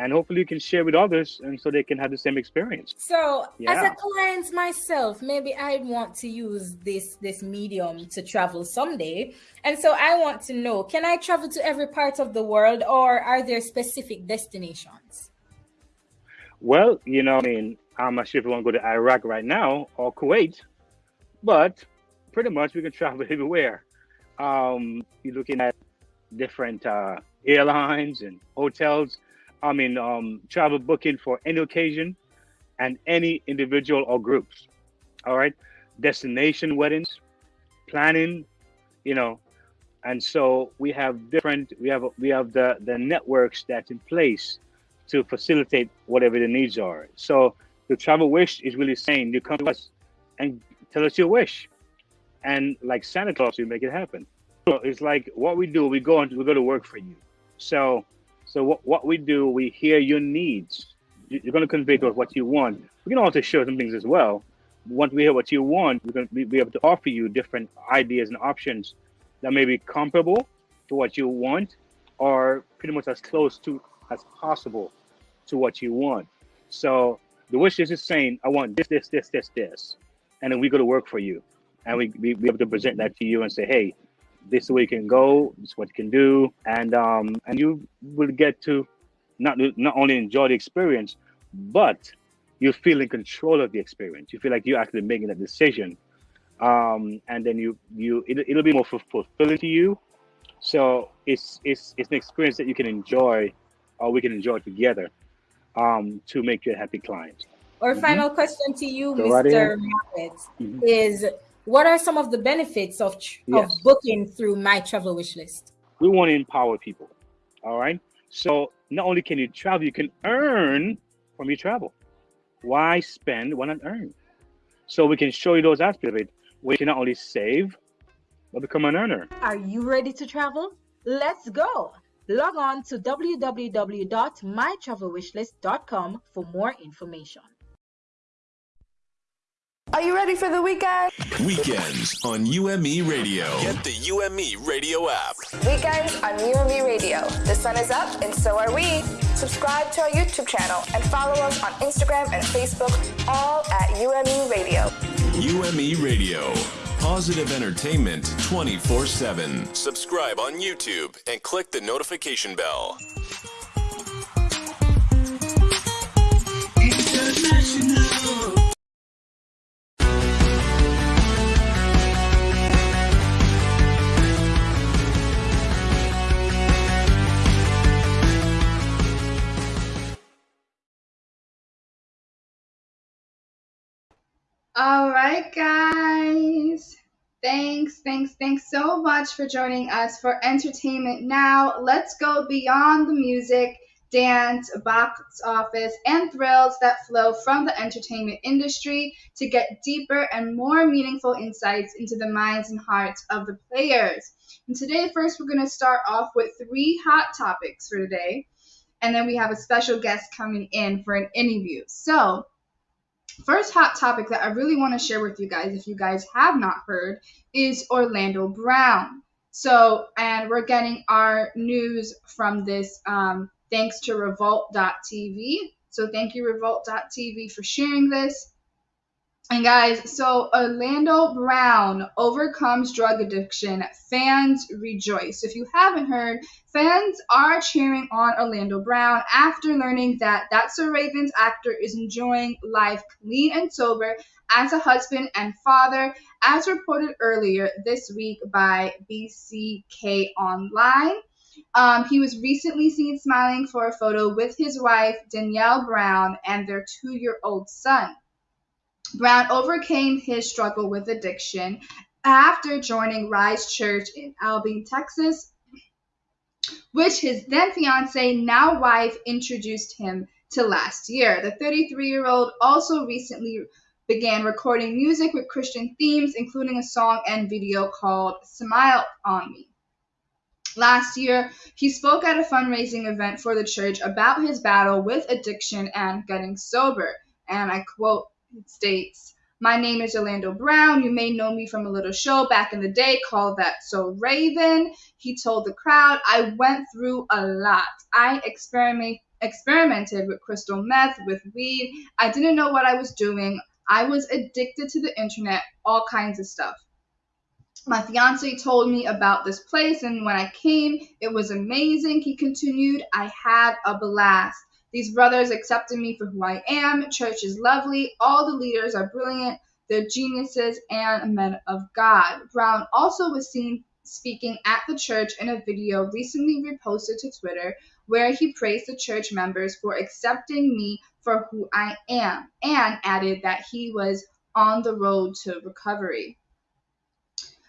And hopefully you can share with others, and so they can have the same experience. So, yeah. as a client myself, maybe I want to use this this medium to travel someday, and so I want to know: Can I travel to every part of the world, or are there specific destinations? Well, you know, I mean, I'm not sure if you want to go to Iraq right now or Kuwait, but pretty much we can travel everywhere. Um, you're looking at different uh, airlines and hotels I mean, um, travel booking for any occasion and any individual or groups. All right. Destination weddings, planning, you know, and so we have different, we have, we have the, the networks that's in place to facilitate whatever the needs are. So the travel wish is really saying you come to us and tell us your wish. And like Santa Claus, we make it happen. It's like what we do, we go and we go to work for you. So so what, what we do, we hear your needs. You're going to convey to us what you want. We can also share some things as well. Once we hear what you want, we're going to be able to offer you different ideas and options that may be comparable to what you want or pretty much as close to as possible to what you want. So the wish is just saying, I want this, this, this, this, this. And then we go to work for you. And we be able to present that to you and say, hey, this is where you can go, this is what you can do, and um, and you will get to not not only enjoy the experience, but you feel in control of the experience. You feel like you're actually making a decision, um, and then you you it, it'll be more fulfilling to you. So it's it's it's an experience that you can enjoy, or we can enjoy together, um, to make you a happy client. Our mm -hmm. final question to you, Go Mr. Right mm -hmm. is what are some of the benefits of, yes. of booking through my travel wish list? We want to empower people. All right. So not only can you travel, you can earn from your travel. Why spend when not earn? So we can show you those aspects of it where you can not only save, but become an earner. Are you ready to travel? Let's go. Log on to www.mytravelwishlist.com for more information. Are you ready for the weekend? Weekends on UME Radio. Get the UME Radio app. Weekends on UME Radio. The sun is up, and so are we. Subscribe to our YouTube channel and follow us on Instagram and Facebook, all at UME Radio. UME Radio. Positive entertainment 24 7. Subscribe on YouTube and click the notification bell. All right, guys. Thanks, thanks, thanks so much for joining us for Entertainment Now. Let's go beyond the music, dance, box office, and thrills that flow from the entertainment industry to get deeper and more meaningful insights into the minds and hearts of the players. And today, first, we're going to start off with three hot topics for today. And then we have a special guest coming in for an interview. So, First hot topic that I really want to share with you guys, if you guys have not heard, is Orlando Brown. So, and we're getting our news from this um, thanks to Revolt.tv. So, thank you, Revolt.tv, for sharing this. And guys, so Orlando Brown overcomes drug addiction. Fans rejoice. If you haven't heard, fans are cheering on Orlando Brown after learning that That's So Raven's actor is enjoying life clean and sober as a husband and father, as reported earlier this week by BCK Online. Um, he was recently seen smiling for a photo with his wife, Danielle Brown, and their two year old son. Brown overcame his struggle with addiction after joining Rise Church in Abilene, Texas, which his then fiance, now wife, introduced him to last year. The 33 year old also recently began recording music with Christian themes, including a song and video called Smile on Me. Last year, he spoke at a fundraising event for the church about his battle with addiction and getting sober. And I quote, states, My name is Orlando Brown. You may know me from a little show back in the day called That So Raven. He told the crowd, I went through a lot. I experiment, experimented with crystal meth, with weed. I didn't know what I was doing. I was addicted to the internet, all kinds of stuff. My fiance told me about this place, and when I came, it was amazing. He continued, I had a blast. These brothers accepted me for who I am. Church is lovely. All the leaders are brilliant. They're geniuses and men of God. Brown also was seen speaking at the church in a video recently reposted to Twitter where he praised the church members for accepting me for who I am and added that he was on the road to recovery.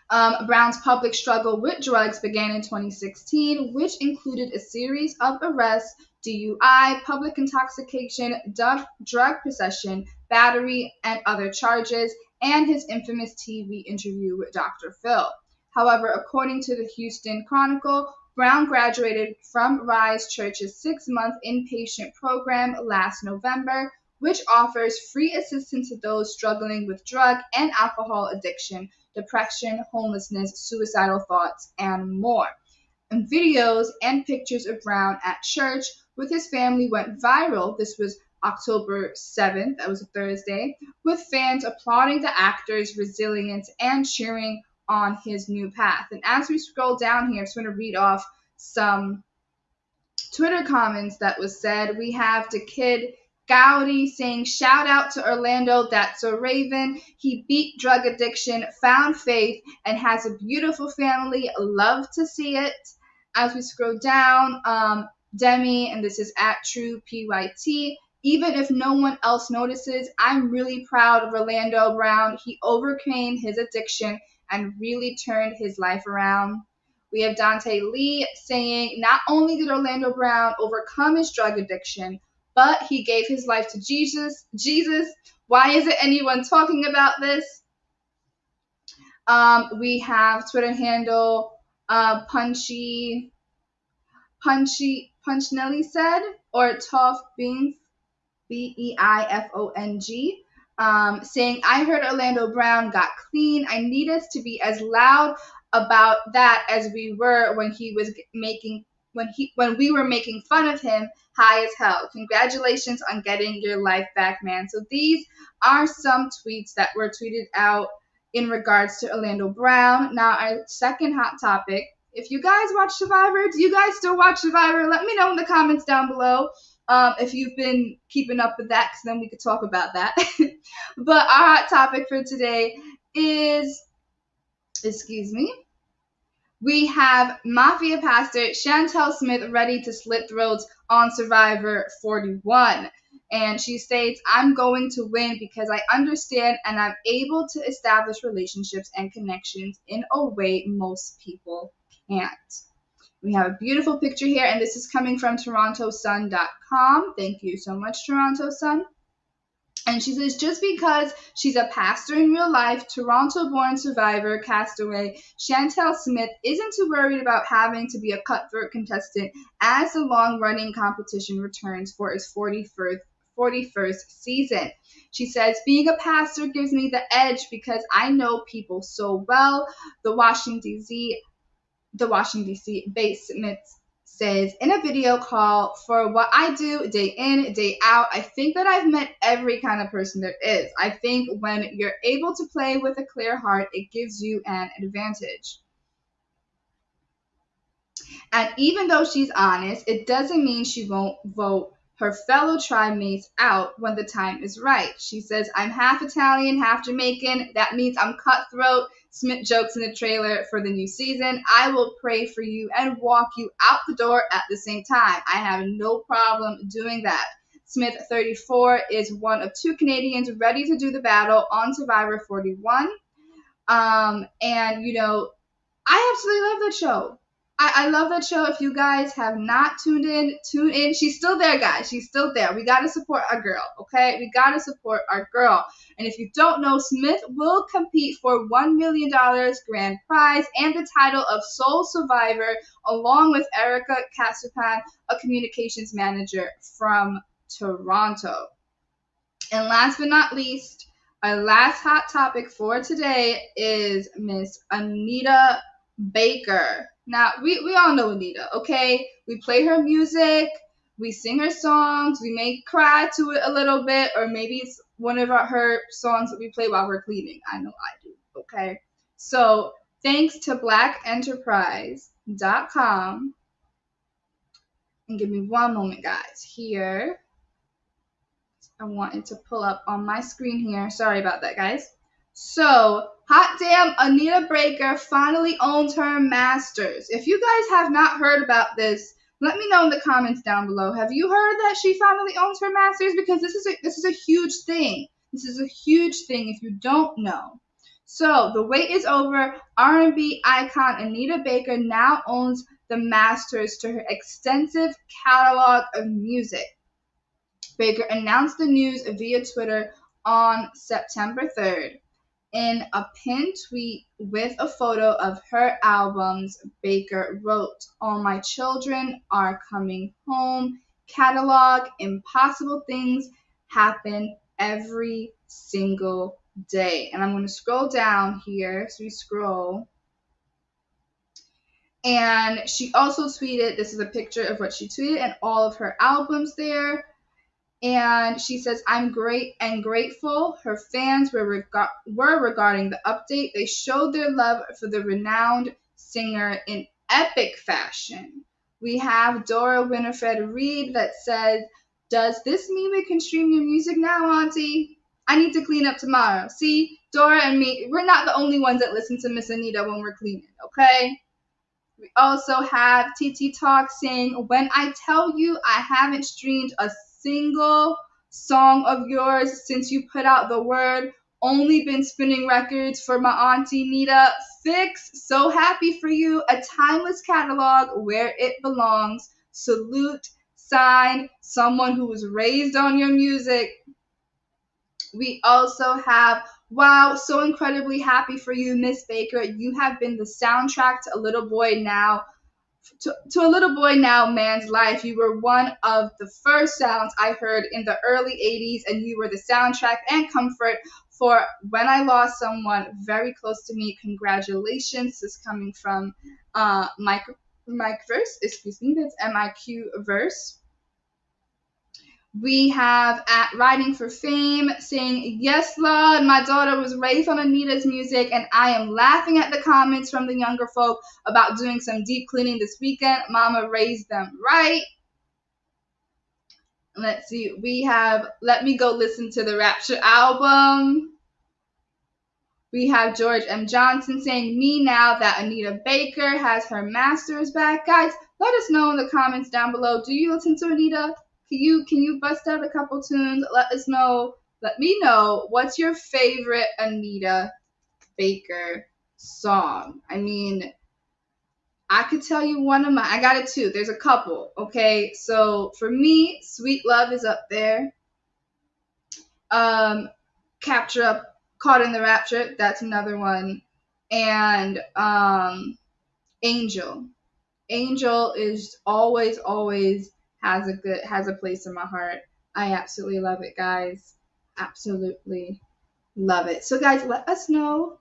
Um, Brown's public struggle with drugs began in 2016, which included a series of arrests DUI, public intoxication, drug possession, battery, and other charges, and his infamous TV interview with Dr. Phil. However, according to the Houston Chronicle, Brown graduated from Rise Church's six month inpatient program last November, which offers free assistance to those struggling with drug and alcohol addiction, depression, homelessness, suicidal thoughts, and more. And videos and pictures of Brown at church with his family went viral. This was October 7th, that was a Thursday, with fans applauding the actor's resilience and cheering on his new path. And as we scroll down here, I'm just going to read off some Twitter comments that was said. We have the kid Gowdy saying, Shout out to Orlando, that's a Raven. He beat drug addiction, found faith, and has a beautiful family. Love to see it. As we scroll down, um, Demi, and this is at True PYT. Even if no one else notices, I'm really proud of Orlando Brown. He overcame his addiction and really turned his life around. We have Dante Lee saying, Not only did Orlando Brown overcome his drug addiction, but he gave his life to Jesus. Jesus, why isn't anyone talking about this? Um, we have Twitter handle uh, Punchy Punchy Punchnelli said, or Tough Beans, B E I F O N G. um, saying, I heard Orlando Brown got clean. I need us to be as loud about that as we were when he was making when he when we were making fun of him high as hell. Congratulations on getting your life back, man. So these are some tweets that were tweeted out in regards to Orlando Brown. Now our second hot topic. If you guys watch Survivor, do you guys still watch Survivor? Let me know in the comments down below um, if you've been keeping up with that, because then we could talk about that. but our hot topic for today is, excuse me, we have Mafia Pastor Shantel Smith ready to slit throats on Survivor 41. And she states, I'm going to win because I understand and I'm able to establish relationships and connections in a way most people can't. We have a beautiful picture here, and this is coming from TorontoSun.com. Thank you so much, Toronto Sun. And she says, just because she's a pastor in real life, Toronto born survivor, castaway, Shantel Smith isn't too worried about having to be a cutthroat contestant as the long running competition returns for its 41st, 41st season. She says, being a pastor gives me the edge because I know people so well. The Washington, D.C the Washington, D.C. basement says in a video call for what I do day in, day out, I think that I've met every kind of person there is. I think when you're able to play with a clear heart, it gives you an advantage. And even though she's honest, it doesn't mean she won't vote her fellow tribe mates out when the time is right. She says, I'm half Italian, half Jamaican. That means I'm cutthroat. Smith jokes in the trailer for the new season. I will pray for you and walk you out the door at the same time. I have no problem doing that. Smith, 34, is one of two Canadians ready to do the battle on Survivor 41. Um, and, you know, I absolutely love that show. I, I love that show. If you guys have not tuned in, tune in. She's still there, guys. She's still there. We got to support our girl, okay? We got to support our girl. And if you don't know, Smith will compete for $1 million grand prize and the title of Sole Survivor, along with Erica Casupanan, a communications manager from Toronto. And last but not least, our last hot topic for today is Miss Anita Baker. Now, we, we all know Anita, okay? We play her music, we sing her songs, we may cry to it a little bit, or maybe it's one of our, her songs that we play while we're cleaning. I know I do, okay? So, thanks to blackenterprise.com. And give me one moment, guys. Here. I wanted to pull up on my screen here. Sorry about that, guys. So, hot damn, Anita Baker finally owns her masters. If you guys have not heard about this, let me know in the comments down below. Have you heard that she finally owns her masters? Because this is a, this is a huge thing. This is a huge thing if you don't know. So the wait is over. R&B icon Anita Baker now owns the masters to her extensive catalog of music. Baker announced the news via Twitter on September 3rd. In a pinned tweet with a photo of her albums, Baker wrote, All my children are coming home. Catalog, impossible things happen every single day. And I'm going to scroll down here. So we scroll. And she also tweeted, this is a picture of what she tweeted and all of her albums there and she says, "I'm great and grateful." Her fans were reg- were regarding the update. They showed their love for the renowned singer in epic fashion. We have Dora Winifred Reed that says, "Does this mean we can stream your music now, Auntie? I need to clean up tomorrow." See, Dora and me, we're not the only ones that listen to Miss Anita when we're cleaning, okay? We also have TT Talk saying, When I tell you I haven't streamed a single song of yours since you put out the word. Only been spinning records for my auntie Nita. Fix, so happy for you. A timeless catalog where it belongs. Salute, sign, someone who was raised on your music. We also have Wow, so incredibly happy for you, Miss Baker. You have been the soundtrack to a little boy now to, to a little boy now, man's life, you were one of the first sounds I heard in the early 80s, and you were the soundtrack and comfort for when I lost someone very close to me. Congratulations. This is coming from uh, Mike, Mike Verse, excuse me, that's MIQ Verse. We have at Riding for Fame saying, Yes, Lord, my daughter was raised on Anita's music, and I am laughing at the comments from the younger folk about doing some deep cleaning this weekend. Mama raised them right. Let's see, we have Let Me Go Listen to the Rapture album. We have George M. Johnson saying, Me now that Anita Baker has her master's back. Guys, let us know in the comments down below. Do you listen to Anita? Can you can you bust out a couple tunes? Let us know. Let me know what's your favorite Anita Baker song. I mean, I could tell you one of my. I got it too. There's a couple. Okay, so for me, Sweet Love is up there. Um, Capture Up, Caught in the Rapture. That's another one. And um, Angel. Angel is always, always has a good has a place in my heart. I absolutely love it, guys. Absolutely love it. So, guys, let us know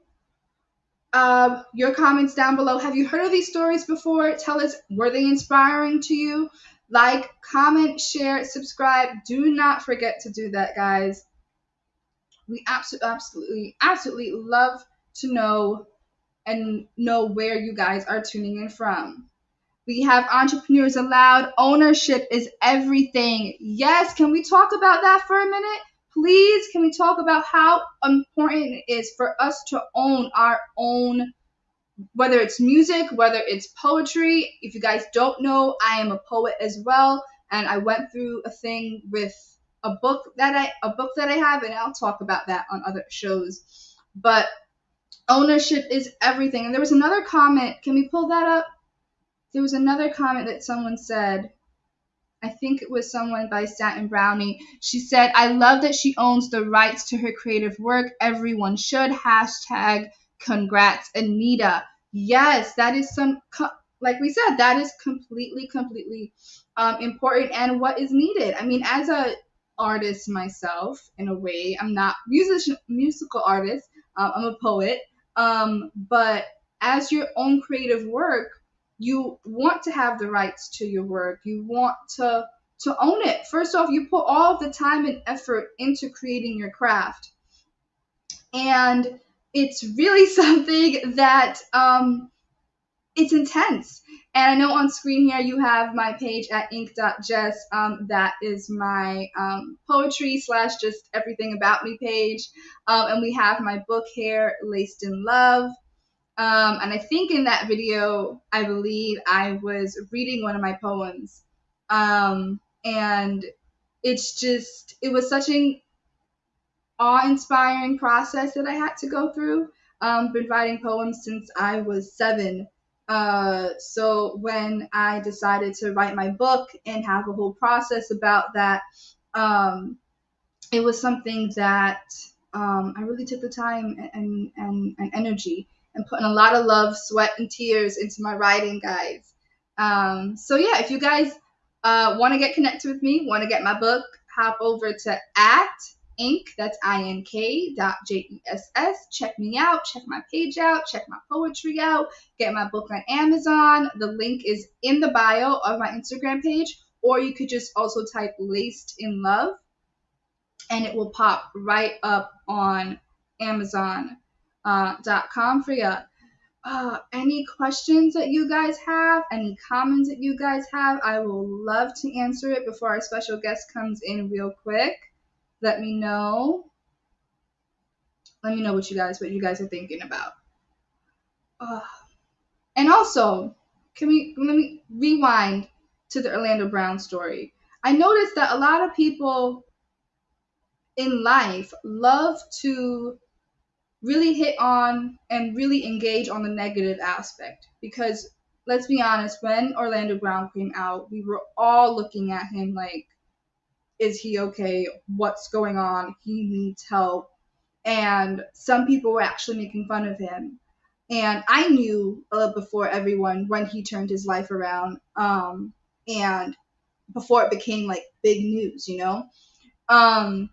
uh, your comments down below. Have you heard of these stories before? Tell us, were they inspiring to you? Like, comment, share, subscribe. Do not forget to do that, guys. We absolutely, absolutely, absolutely love to know and know where you guys are tuning in from. We have entrepreneurs allowed. Ownership is everything. Yes, can we talk about that for a minute? Please, can we talk about how important it is for us to own our own, whether it's music, whether it's poetry. If you guys don't know, I am a poet as well, and I went through a thing with a book that I a book that I have, and I'll talk about that on other shows. But ownership is everything. And there was another comment. Can we pull that up? There was another comment that someone said. I think it was someone by Satin Brownie. She said, I love that she owns the rights to her creative work. Everyone should. Hashtag congrats, Anita. Yes, that is some, like we said, that is completely, completely um, important and what is needed. I mean, as a artist myself, in a way, I'm not musician, musical artist. Um, I'm a poet. Um, but as your own creative work, you want to have the rights to your work. You want to to own it. First off, you put all the time and effort into creating your craft. And it's really something that um, it's intense. And I know on screen here you have my page at ink.jess. Um, that is my um, poetry slash just everything about me page. Um, and we have my book here, Laced in Love. Um, and I think in that video, I believe I was reading one of my poems. Um, and it's just, it was such an awe inspiring process that I had to go through. Um, been writing poems since I was seven. Uh, so when I decided to write my book and have a whole process about that, um, it was something that um, I really took the time and, and, and energy and putting a lot of love, sweat, and tears into my writing, guys. Um, so yeah, if you guys uh, want to get connected with me, want to get my book, hop over to at ink, that's I-N-K dot J-E-S-S. Check me out, check my page out, check my poetry out, get my book on Amazon. The link is in the bio of my Instagram page, or you could just also type Laced in Love and it will pop right up on Amazon uh, .com for you. Uh, any questions that you guys have, any comments that you guys have, I will love to answer it before our special guest comes in real quick. Let me know. Let me know what you guys what you guys are thinking about. Uh, and also, can we let me rewind to the Orlando Brown story? I noticed that a lot of people in life love to really hit on and really engage on the negative aspect. Because let's be honest when orlando brown came out we were all looking at him like is he okay? What's going on? He needs help. And some people were actually making fun of him. And I knew uh, before everyone when he turned his life around, um, and before it became like big news, you know, um,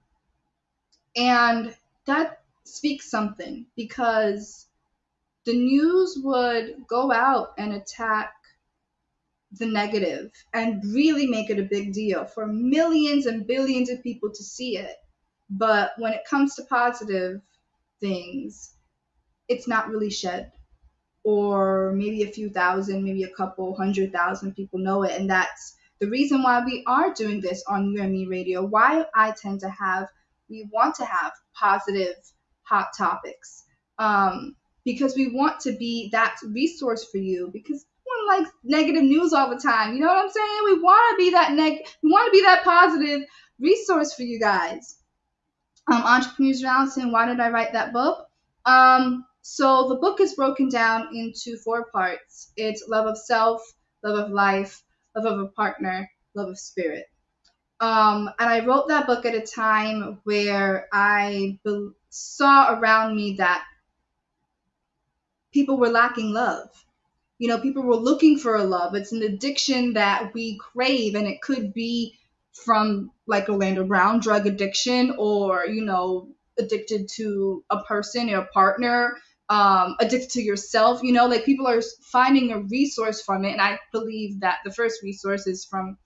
and that speaks something because the news would go out and attack the negative and really make it a big deal for millions and billions of people to see it. But when it comes to positive things, it's not really shed. Or maybe a few thousand, maybe a couple hundred thousand people know it. And that's the reason why we are doing this on UME radio, why I tend to have, we want to have positive hot topics. Um, because we want to be that resource for you because one likes negative news all the time. You know what I'm saying? We want to be that neg we want to be that positive resource for you guys. Um, Entrepreneurs Johnson, why did I write that book? Um, so the book is broken down into four parts. It's love of self, love of life, love of a partner, love of spirit. Um, and I wrote that book at a time where I be- saw around me that people were lacking love. You know, people were looking for a love. It's an addiction that we crave, and it could be from like Orlando Brown, drug addiction, or, you know, addicted to a person or a partner, um, addicted to yourself. You know, like people are finding a resource from it. And I believe that the first resource is from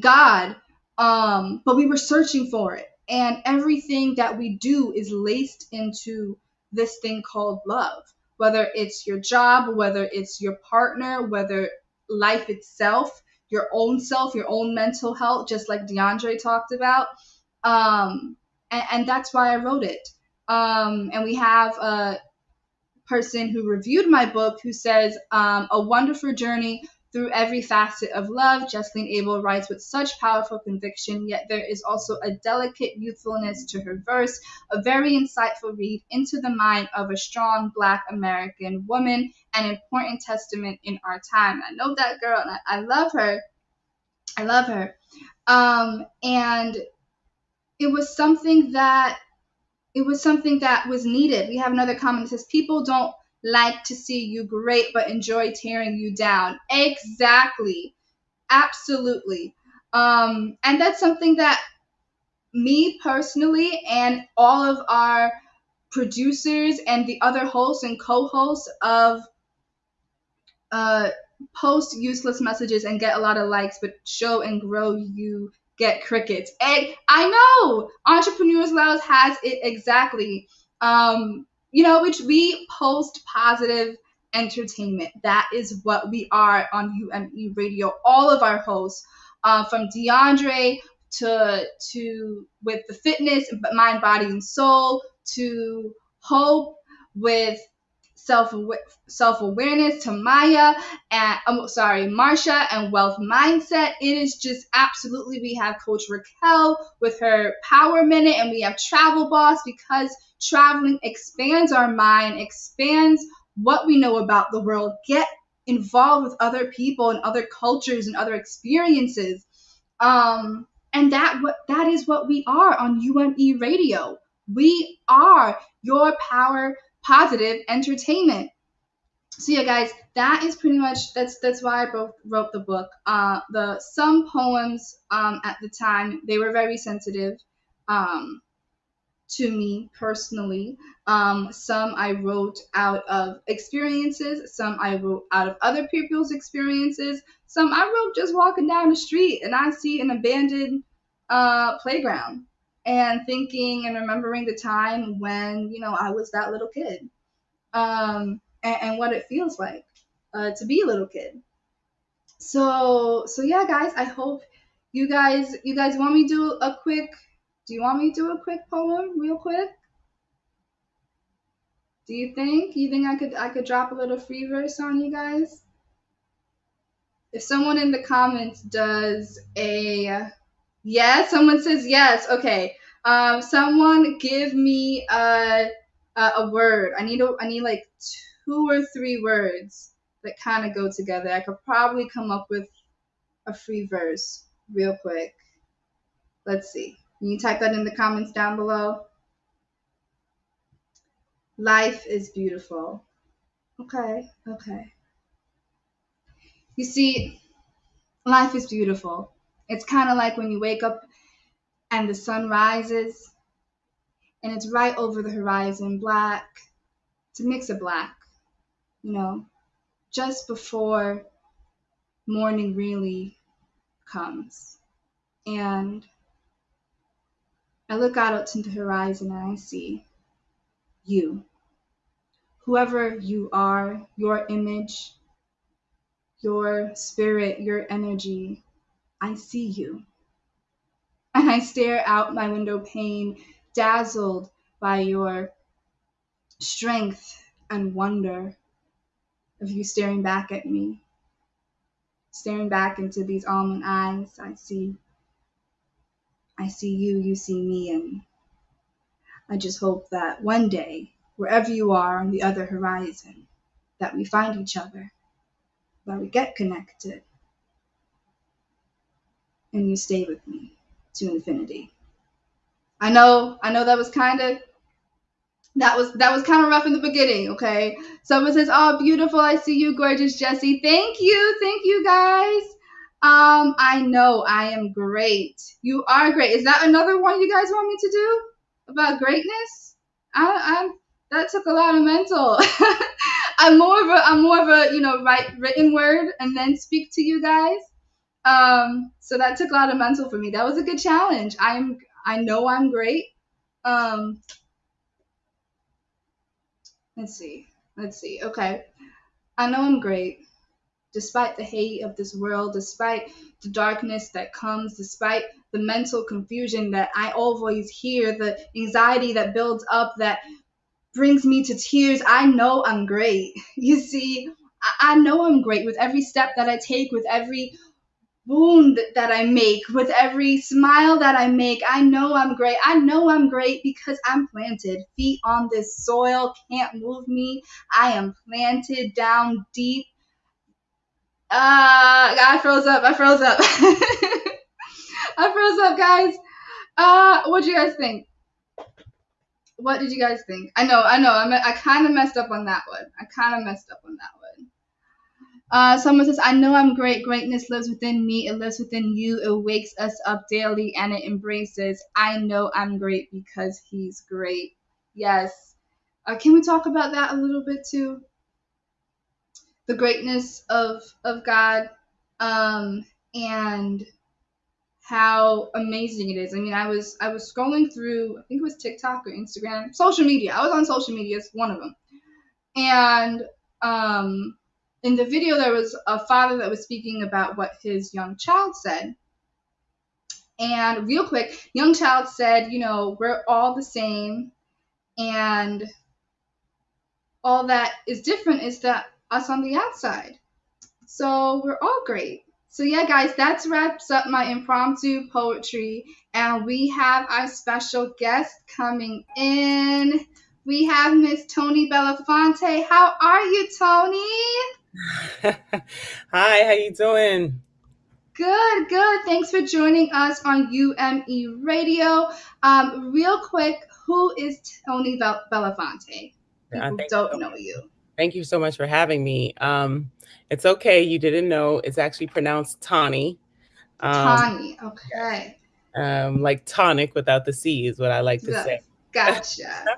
God. Um, but we were searching for it. And everything that we do is laced into this thing called love. Whether it's your job, whether it's your partner, whether life itself, your own self, your own mental health, just like Diondre talked about. Um, and, and that's why I wrote it. Um, and we have a person who reviewed my book who says, um, A wonderful journey through every facet of love. Jesslyn Abel writes with such powerful conviction, yet there is also a delicate youthfulness to her verse, a very insightful read into the mind of a strong Black American woman, an important testament in our time. I know that girl, and I, I love her. I love her. Um, and it was something that it was something that was needed. We have another comment that says people don't like to see you great but enjoy tearing you down. Exactly. Absolutely. Um, and that's something that me personally and all of our producers and the other hosts and co-hosts of uh, post useless messages and get a lot of likes, but show and grow you get crickets. And I know Entrepreneurs Lounge has it exactly. Um, you know, which we post positive entertainment. That is what we are on UME Radio. All of our hosts, uh, from Diondre to to with the fitness, mind, body, and soul, to Hope with self self awareness to Maya and I'm sorry, Marsha and wealth mindset. It is just absolutely we have Coach Raquel with her power minute, and we have Travel Boss because traveling expands our mind, expands what we know about the world. Get involved with other people and other cultures and other experiences. Um, and that what that is what we are on UME Radio. We are your power positive entertainment. So yeah, guys, that is pretty much that's that's why I wrote, wrote the book. Uh, the some poems um, at the time they were very sensitive um, to me personally. Um, some I wrote out of experiences. Some I wrote out of other people's experiences. Some I wrote just walking down the street and I see an abandoned uh, playground and thinking and remembering the time when you know I was that little kid, um, and, and what it feels like uh, to be a little kid. So so yeah, guys, I hope you guys you guys want me to do a quick. Do you want me to do a quick poem, real quick? Do you think? You think I could I could drop a little free verse on you guys? If someone in the comments does a Yes, someone says yes. Okay. Um, someone give me a a, a word. I need a, I need like two or three words that kind of go together. I could probably come up with a free verse real quick. Let's see. Can you type that in the comments down below? Life is beautiful. Okay, okay. You see, life is beautiful. It's kind of like when you wake up and the sun rises and it's right over the horizon, black. It's a mix of black, you know, just before morning really comes. And I look out into the horizon and I see you. Whoever you are, your image, your spirit, your energy, I see you. And I stare out my window pane, dazzled by your strength and wonder of you staring back at me. Staring back into these almond eyes, I see I see you, you see me, and I just hope that one day, wherever you are on the other horizon, that we find each other, that we get connected, and you stay with me to infinity. I know, I know that was kind of that was that was kind of rough in the beginning, okay? Someone says, "Oh, beautiful! I see you, gorgeous Jesse. Thank you, thank you, guys. Um, I know I am great. You are great. Is that another one you guys want me to do about greatness? I, I that took a lot of mental. I'm more of a I'm more of a you know write written word and then speak to you guys. Um, so that took a lot of mental for me. That was a good challenge. I'm I know I'm great. Um, let's see. Let's see. Okay. I know I'm great. Despite the hate of this world, despite the darkness that comes, despite the mental confusion that I always hear, the anxiety that builds up that brings me to tears, I know I'm great. You see, I, I know I'm great with every step that I take, with every wound that I make, with every smile that I make. I know I'm great. I know I'm great because I'm planted. Feet on this soil can't move me. I am planted down deep. Uh, I froze up. I froze up. I froze up, guys. Uh, what do you guys think? What did you guys think? I know, I know. I, I kind of messed up on that one. I kind of messed up on that one. Uh, someone says, I know I'm great. Greatness lives within me. It lives within you. It wakes us up daily and it embraces. I know I'm great because he's great. Yes. Uh, can we talk about that a little bit too? The greatness of of God, um, and how amazing it is. I mean, I was I was scrolling through, I think it was TikTok or Instagram, social media. I was on social media, it's one of them, and um, in the video there was a father that was speaking about what his young child said. And real quick young child said you know we're all the same. And all that is different is that us on the outside. So we're all great. So yeah guys that wraps up my impromptu poetry. And we have our special guest coming in. We have miss tony belafonte. How are you tony Hi, how you doing? Good, good. Thanks for joining us on UME Radio. Um, real quick, who is Tony Bel- Belafonte? People don't know you. Thank you so much for having me. Um, it's okay, you didn't know. It's actually pronounced Tawny. Um, Tawny, okay. Um, like tonic without the C is what I like to say. Gotcha.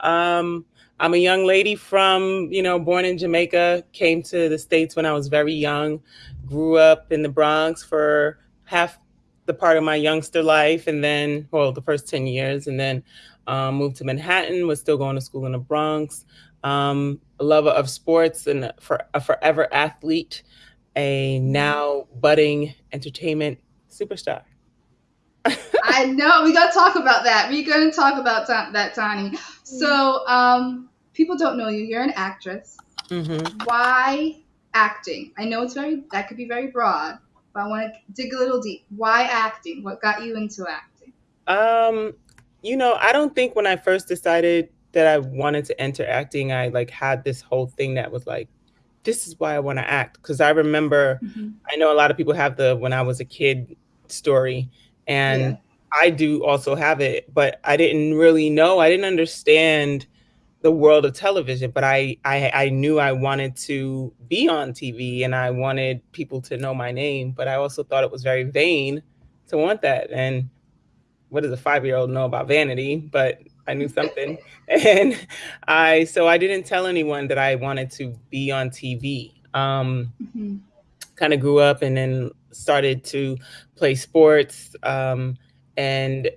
Um, I'm a young lady from, you know, born in Jamaica, came to the States when I was very young, grew up in the Bronx for half the part of my youngster life, and then, well, the first 10 years, and then um, moved to Manhattan, was still going to school in the Bronx. Um, a lover of sports and for, a forever athlete, a now budding entertainment superstar. I know. We gotta talk about that. We're gonna talk about that, Tawny. So, um, people don't know you. You're an actress. Mm-hmm. Why acting? I know it's very that could be very broad, but I want to dig a little deep. Why acting? What got you into acting? Um, you know, I don't think when I first decided that I wanted to enter acting, I like had this whole thing that was like, this is why I want to act. Because I remember, Mhm. I know a lot of people have the when I was a kid story, and Yeah. I do also have it, but I didn't really know. I didn't understand the world of television, but I, I I knew I wanted to be on TV and I wanted people to know my name, but I also thought it was very vain to want that. And what does a five year old know about vanity? But I knew something, and I so I didn't tell anyone that I wanted to be on TV. Um, Mhm. kind of grew up and then started to play sports. Um, and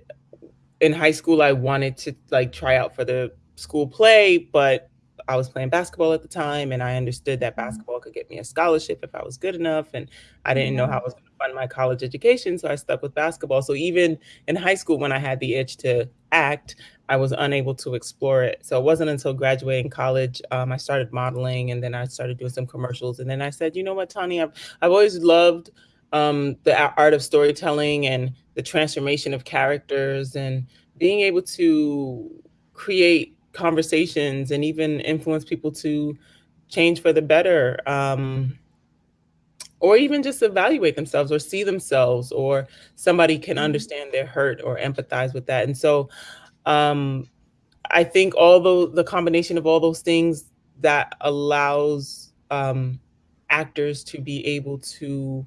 in high school, I wanted to like try out for the school play, but I was playing basketball at the time, and I understood that basketball could get me a scholarship if I was good enough, and I didn't know how I was going to fund my college education, so I stuck with basketball. So even in high school, when I had the itch to act, I was unable to explore it. So it wasn't until graduating college um, I started modeling, and then I started doing some commercials, and then I said, you know what, Tawny, I've I've always loved um, the art of storytelling and the transformation of characters and being able to create conversations and even influence people to change for the better um, or even just evaluate themselves or see themselves or somebody can understand their hurt or empathize with that. And so um, i think all the, the combination of all those things that allows um, actors to be able to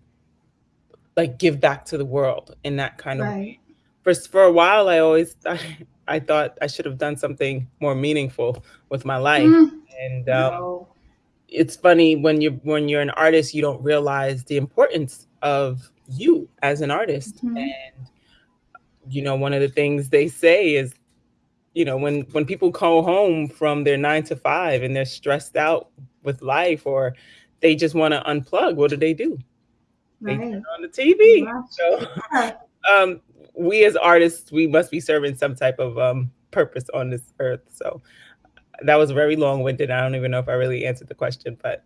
like give back to the world in that kind of way. For for a while i always i thought i should have done something more meaningful with my life Mm. and um, No. it's funny when you when you're an artist you don't realize the importance of you as an artist Mhm. and you know one of the things they say is you know when when people go home from their nine to five and they're stressed out with life or they just want to unplug what do they do they Right. turn on the tv so um we as artists we must be serving some type of um purpose on this earth so that was very long-winded i don't even know if i really answered the question but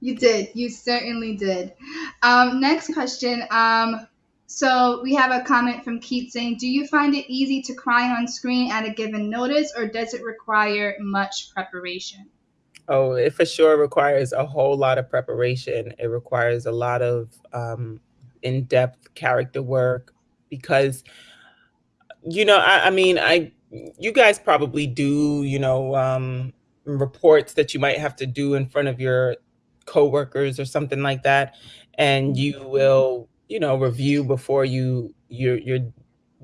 You did. You certainly did. Um, next question. Um, so we have a comment from Keith saying, "Do you find it easy to cry on screen at a given notice, or does it require much preparation?" Oh, it for sure requires a whole lot of preparation. It requires a lot of um, in-depth character work because, you know, I, I mean, I you guys probably do, you know, um, reports that you might have to do in front of your coworkers or something like that, and you will, you know, review before you your your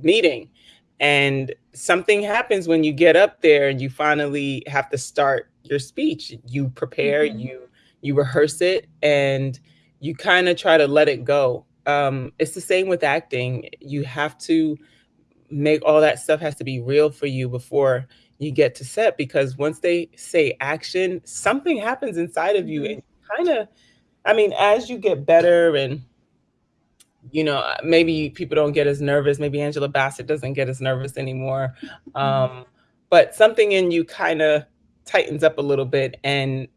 meeting. And something happens when you get up there and you finally have to start your speech. You prepare Mhm. you you rehearse it and you kind of try to let it go um it's the same with acting you have to make all that stuff has to be real for you before you get to set because once they say action something happens inside of you Mhm. and kind of i mean as you get better and you know, maybe people don't get as nervous. Maybe Angela Bassett doesn't get as nervous anymore. Um, but something in you kind of tightens up a little bit. And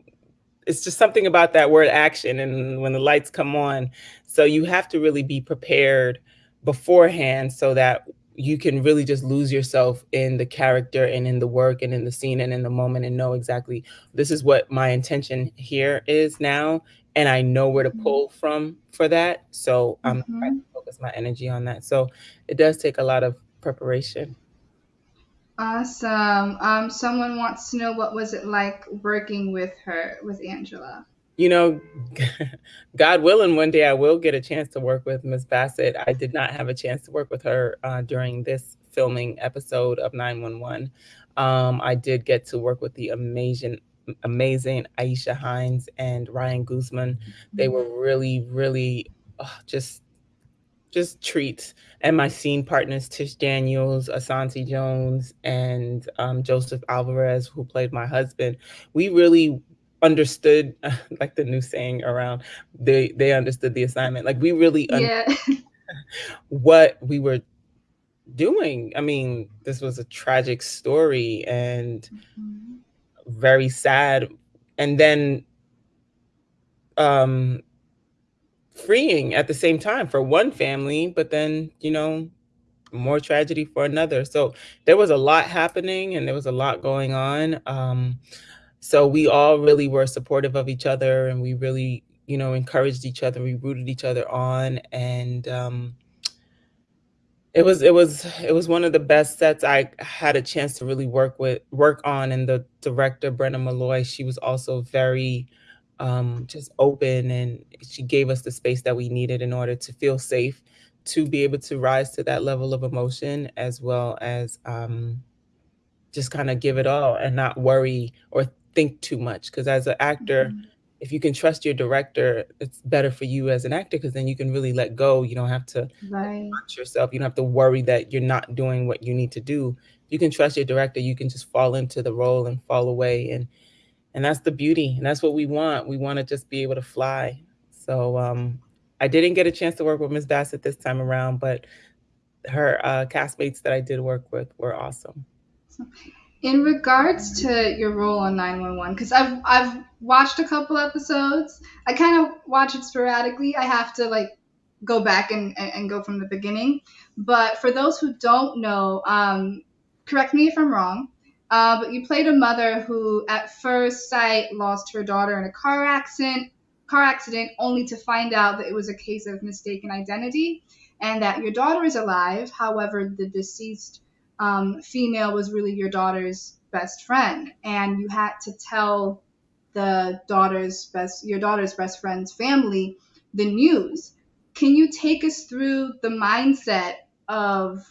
it's just something about that word action and when the lights come on. So you have to really be prepared beforehand so that you can really just lose yourself in the character and in the work and in the scene and in the moment and know exactly this is what my intention here is now and I know where to Mhm. pull from for that. So I'm trying Mhm. to focus my energy on that. So it does take a lot of preparation. Awesome. Um, someone wants to know what was it like working with her, with Angela. You know, God willing, one day I will get a chance to work with Miss Bassett. I did not have a chance to work with her uh, during this filming episode of 911. Um, I did get to work with the amazing, amazing Aisha Hinds and Ryan Guzman. They were really, really uh, just just treats. And my scene partners, Tish Daniels, Asante Jones, and um, Joseph Alvarez, who played my husband, we really understood, like the new saying around, they they understood the assignment. Like we really Yeah. what we were doing. I mean, this was a tragic story and Mhm. very sad. And then um freeing at the same time for one family, but then, you know, more tragedy for another. So there was a lot happening and there was a lot going on. Um, so we all really were supportive of each other and we really, you know, encouraged each other. We rooted each other on. And um, it was it was it was one of the best sets I had a chance to really work with work on and the director Brenna Malloy she was also very um, just open and she gave us the space that we needed in order to feel safe to be able to rise to that level of emotion as well as um, just kind of give it all and not worry or think too much because as an actor mm-hmm. if you can trust your director it's better for you as an actor because then you can really let go. You don't have to right. watch yourself. You don't have to worry that you're not doing what you need to do. You can trust your director you can just fall into the role and fall away and and that's the beauty and that's what we want. We want to just be able to fly. So um i didn't get a chance to work with miss bassett this time around but her uh castmates that i did work with were awesome in regards to your role on 911 because i've i've watched a couple episodes. I kind of watch it sporadically. I have to like go back and, and, and go from the beginning. But for those who don't know um, correct me if i'm wrong uh, but you played a mother who at first sight lost her daughter in a car accident car accident only to find out that it was a case of mistaken identity and that your daughter is alive. However the deceased um, female was really your daughter's best friend, and you had to tell the daughter's best your daughter's best friend's family the news. Can you take us through the mindset of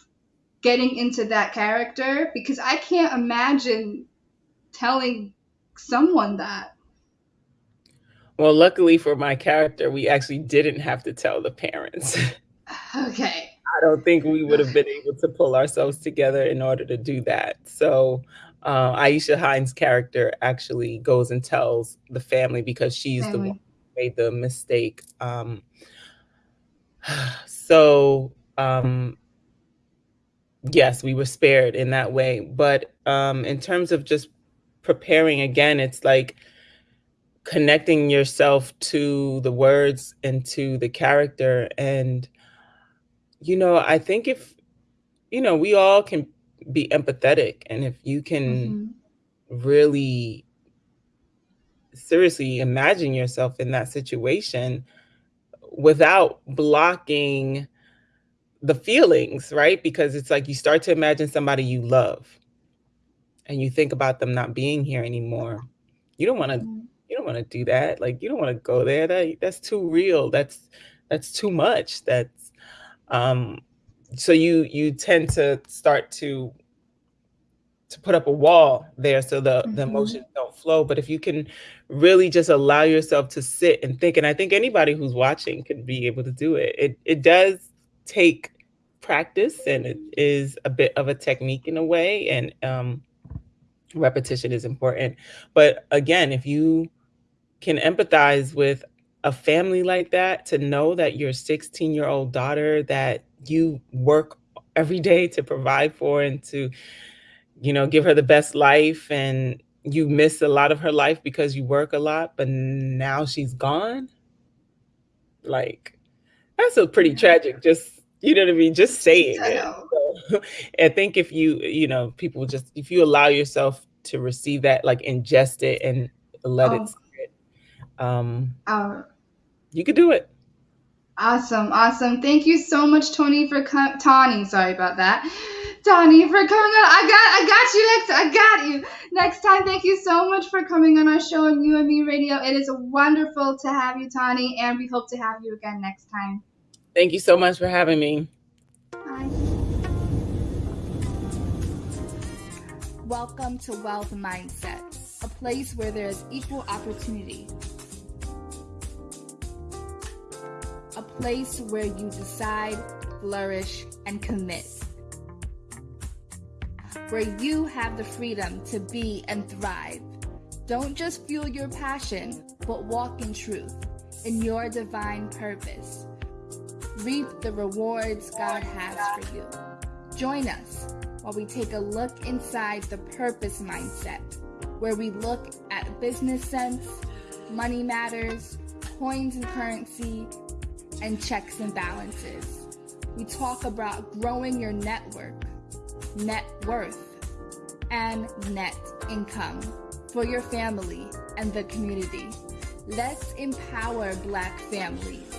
getting into that character? Because I can't imagine telling someone that. Well, luckily for my character, we actually didn't have to tell the parents. okay. I don't think we would have been able to pull ourselves together in order to do that. So uh, Aisha Hinds' character actually goes and tells the family because she's family. the one who made the mistake. Um, so um, yes, we were spared in that way. But um, in terms of just preparing again, it's like connecting yourself to the words and to the character and you know, I think if, you know, we all can be empathetic. And if you can mm-hmm. really seriously imagine yourself in that situation without blocking the feelings, right? Because it's like you start to imagine somebody you love and you think about them not being here anymore. You don't want to mm-hmm. you don't want to do that. Like you don't want to go there. That that's too real. That's that's too much. That's um, so you you tend to start to to put up a wall there so the mm-hmm. the emotions don't flow. But if you can really just allow yourself to sit and think and i think anybody who's watching can be able to do it. It, it does take practice and it is a bit of a technique in a way and um, repetition is important. But again if you can empathize with a family like that to know that your 16 year old daughter that you work every day to provide for and to you know give her the best life and you miss a lot of her life because you work a lot but now she's gone? Like that's a pretty tragic just you know what i mean? Just saying it. so, i think if you you know people just if you allow yourself to receive that like ingest it and let oh. it um, uh, you could do it. Awesome, awesome. Thank you so much, Tony, for com- Tawny. Sorry about that, Tawny, for coming on. I got, I got you next. I got you next time. Thank you so much for coming on our show on UME Radio. It is wonderful to have you, Tawny, and we hope to have you again next time. Thank you so much for having me. Bye. Welcome to Wealth Mindset, a place where there is equal opportunity place where you decide, flourish, and commit. Where you have the freedom to be and thrive. Don't just fuel your passion, but walk in truth, in your divine purpose. Reap the rewards God has for you. Join us while we take a look inside the purpose mindset, where we look at business sense, money matters, coins and currency, and checks and balances. We talk about growing your network, net worth, and net income for your family and the community. Let's empower Black families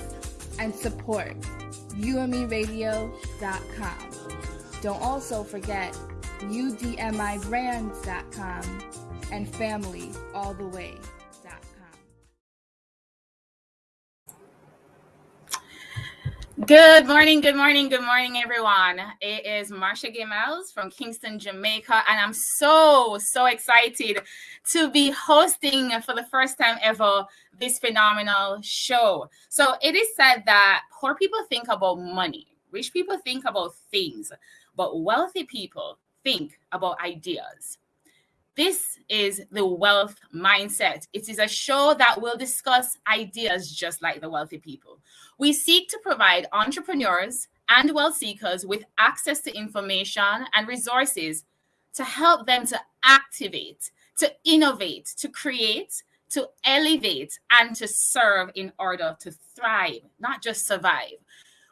and support UMERadio.com. Don't also forget udmibrands.com and familyalltheway.com. Good morning, good morning, good morning, everyone. It is Marsha Gay Miles from Kingston, Jamaica, and I'm so, so excited to be hosting for the first time ever this phenomenal show. So, it is said that poor people think about money, rich people think about things, but wealthy people think about ideas. This is the wealth mindset. It is a show that will discuss ideas just like the wealthy people. We seek to provide entrepreneurs and wealth seekers with access to information and resources to help them to activate, to innovate, to create, to elevate, and to serve in order to thrive, not just survive.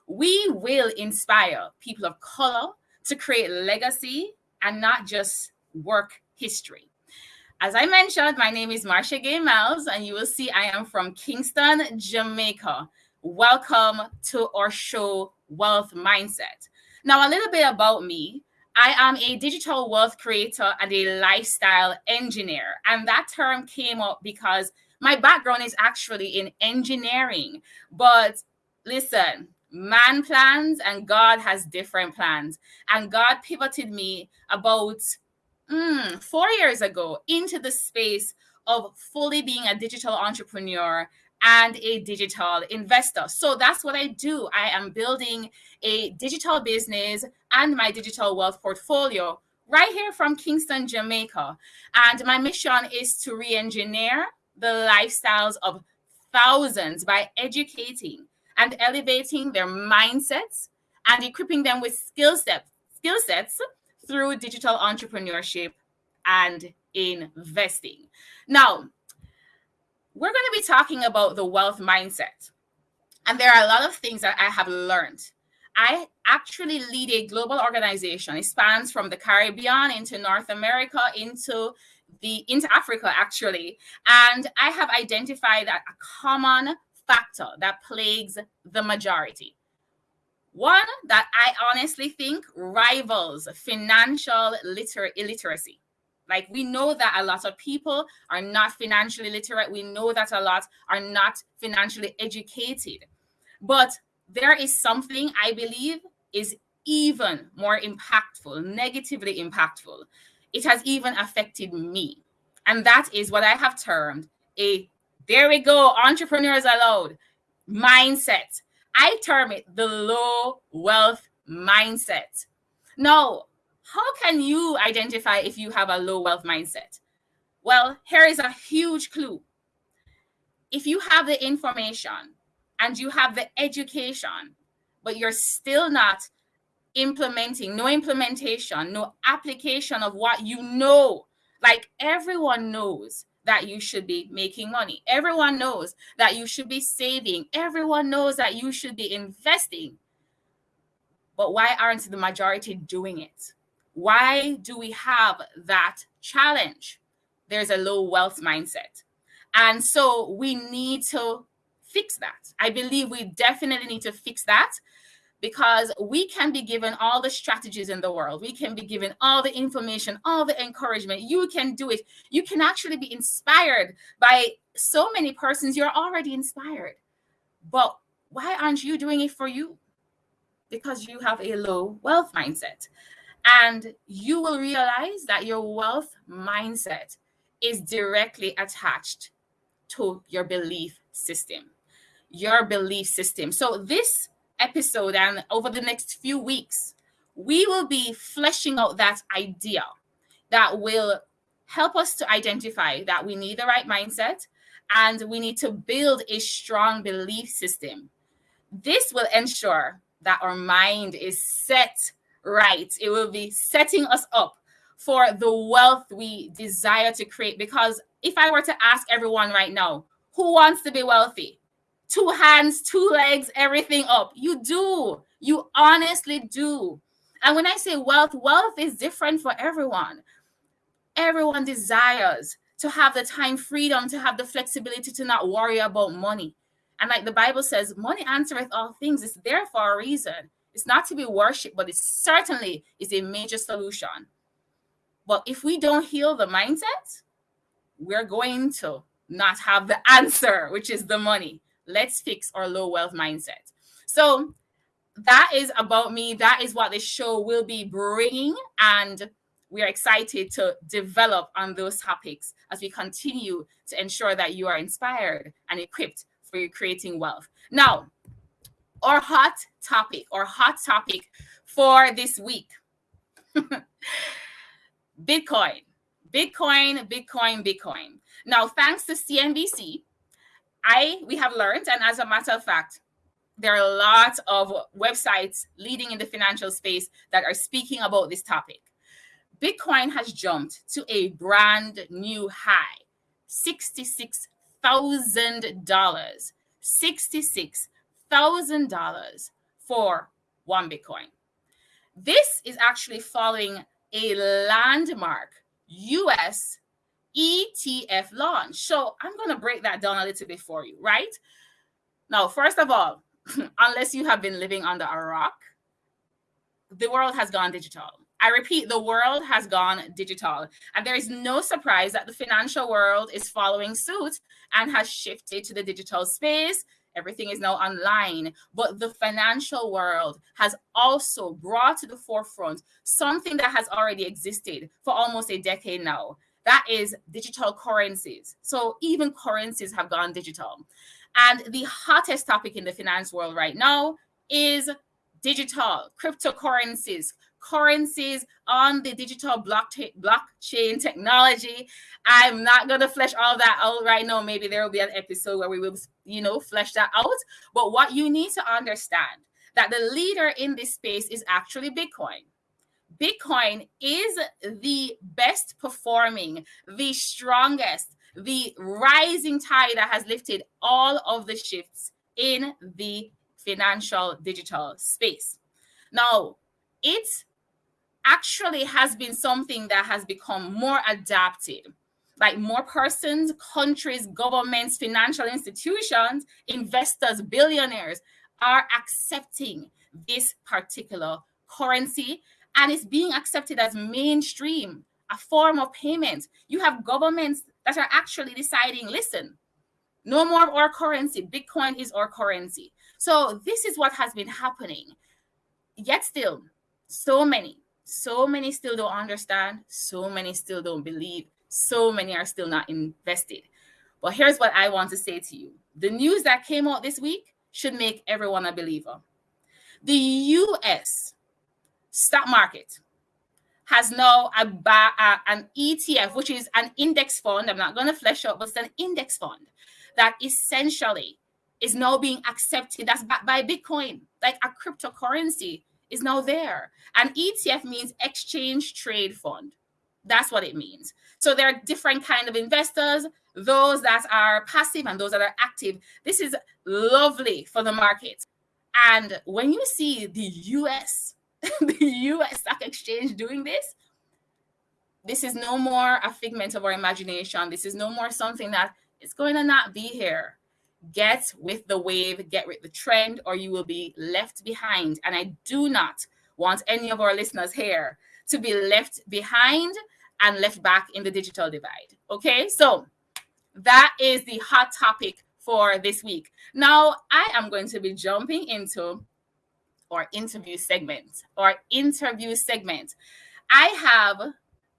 We will inspire people of color to create legacy and not just work history. As I mentioned, my name is Marsha Gay Miles, and you will see I am from Kingston, Jamaica. Welcome to our show, Wealth Mindset. Now, a little bit about me. I am a digital wealth creator and a lifestyle engineer. And that term came up because my background is actually in engineering. But listen, man plans and God has different plans. And God pivoted me about mm, four years ago into the space of fully being a digital entrepreneur and a digital investor. So that's what I do. I am building a digital business and my digital wealth portfolio right here from Kingston, Jamaica. And my mission is to re engineer the lifestyles of thousands by educating and elevating their mindsets and equipping them with skill sets, skill sets through digital entrepreneurship and investing. Now, we're going to be talking about the wealth mindset. And there are a lot of things that I have learned. I actually lead a global organization. It spans from the Caribbean into North America into the into Africa actually. And I have identified a common factor that plagues the majority. One that I honestly think rivals financial liter- illiteracy. Like we know that a lot of people are not financially literate. We know that a lot are not financially educated. But there is something I believe is even more impactful, negatively impactful. It has even affected me. And that is what I have termed a there we go, entrepreneurs allowed mindset. I term it the low wealth mindset. Now, how can you identify if you have a low wealth mindset? Well, here is a huge clue. If you have the information and you have the education, but you're still not implementing, no implementation, no application of what you know, like everyone knows that you should be making money. Everyone knows that you should be saving. Everyone knows that you should be investing. But why aren't the majority doing it? Why do we have that challenge? There's a low wealth mindset. And so we need to fix that. I believe we definitely need to fix that because we can be given all the strategies in the world. We can be given all the information, all the encouragement. You can do it. You can actually be inspired by so many persons. You're already inspired. But why aren't you doing it for you? Because you have a low wealth mindset. And you will realize that your wealth mindset is directly attached to your belief system. Your belief system. So, this episode and over the next few weeks, we will be fleshing out that idea that will help us to identify that we need the right mindset and we need to build a strong belief system. This will ensure that our mind is set right. It will be setting us up for the wealth we desire to create. Because if I were to ask everyone right now, who wants to be wealthy? Two hands, two legs, everything up. You do. You honestly do. And when I say wealth, wealth is different for everyone. Everyone desires to have the time freedom, to have the flexibility to not worry about money. And like the Bible says, money answereth all things. It's there for a reason. It's not to be worshipped, but it certainly is a major solution. But if we don't heal the mindset, we're going to not have the answer, which is the money. Let's fix our low wealth mindset. So that is about me. That is what this show will be bringing. And we are excited to develop on those topics as we continue to ensure that you are inspired and equipped for your creating wealth. Now, our hot topic, or hot topic for this week Bitcoin. Bitcoin, Bitcoin, Bitcoin. Now, thanks to CNBC, I we have learned, and as a matter of fact, there are a lot of websites leading in the financial space that are speaking about this topic. Bitcoin has jumped to a brand new high, $66,000. $66,000 for one Bitcoin. This is actually following a landmark US ETF launch. So I'm going to break that down a little bit for you, right? Now, first of all, unless you have been living under a rock, the world has gone digital. I repeat, the world has gone digital. And there is no surprise that the financial world is following suit and has shifted to the digital space. Everything is now online. But the financial world has also brought to the forefront something that has already existed for almost a decade now. That is digital currencies. So even currencies have gone digital. And the hottest topic in the finance world right now is digital cryptocurrencies, currencies on the digital blockchain technology. I'm not going to flesh all that out right now. Maybe there will be an episode where we will, you know, flesh that out. But what you need to understand that the leader in this space is actually Bitcoin. Bitcoin is the best performing, the strongest, the rising tide that has lifted all of the shifts in the financial digital space. Now, it actually has been something that has become more adapted. Like more persons, countries, governments, financial institutions, investors, billionaires are accepting this particular currency and it's being accepted as mainstream, a form of payment. You have governments that are actually deciding, listen, no more of our currency. Bitcoin is our currency. So this is what has been happening. Yet still, so many, so many still don't understand. So many still don't believe. So many are still not invested. But here's what I want to say to you. The news that came out this week should make everyone a believer. The US stock market has now a, an ETF, which is an index fund. I'm not going to flesh out, but it's an index fund that essentially is now being accepted. That's backed by Bitcoin, like a cryptocurrency is now there. And ETF means exchange trade fund. That's what it means. So there are different kind of investors, those that are passive and those that are active. This is lovely for the market. And when you see the US the US Stock Exchange doing this, this is no more a figment of our imagination. This is no more something that is going to not be here. Get with the wave, get with the trend, or you will be left behind. And I do not want any of our listeners here to be left behind and left back in the digital divide. Okay, so that is the hot topic for this week. Now, I am going to be jumping into or interview segment or interview segment. I have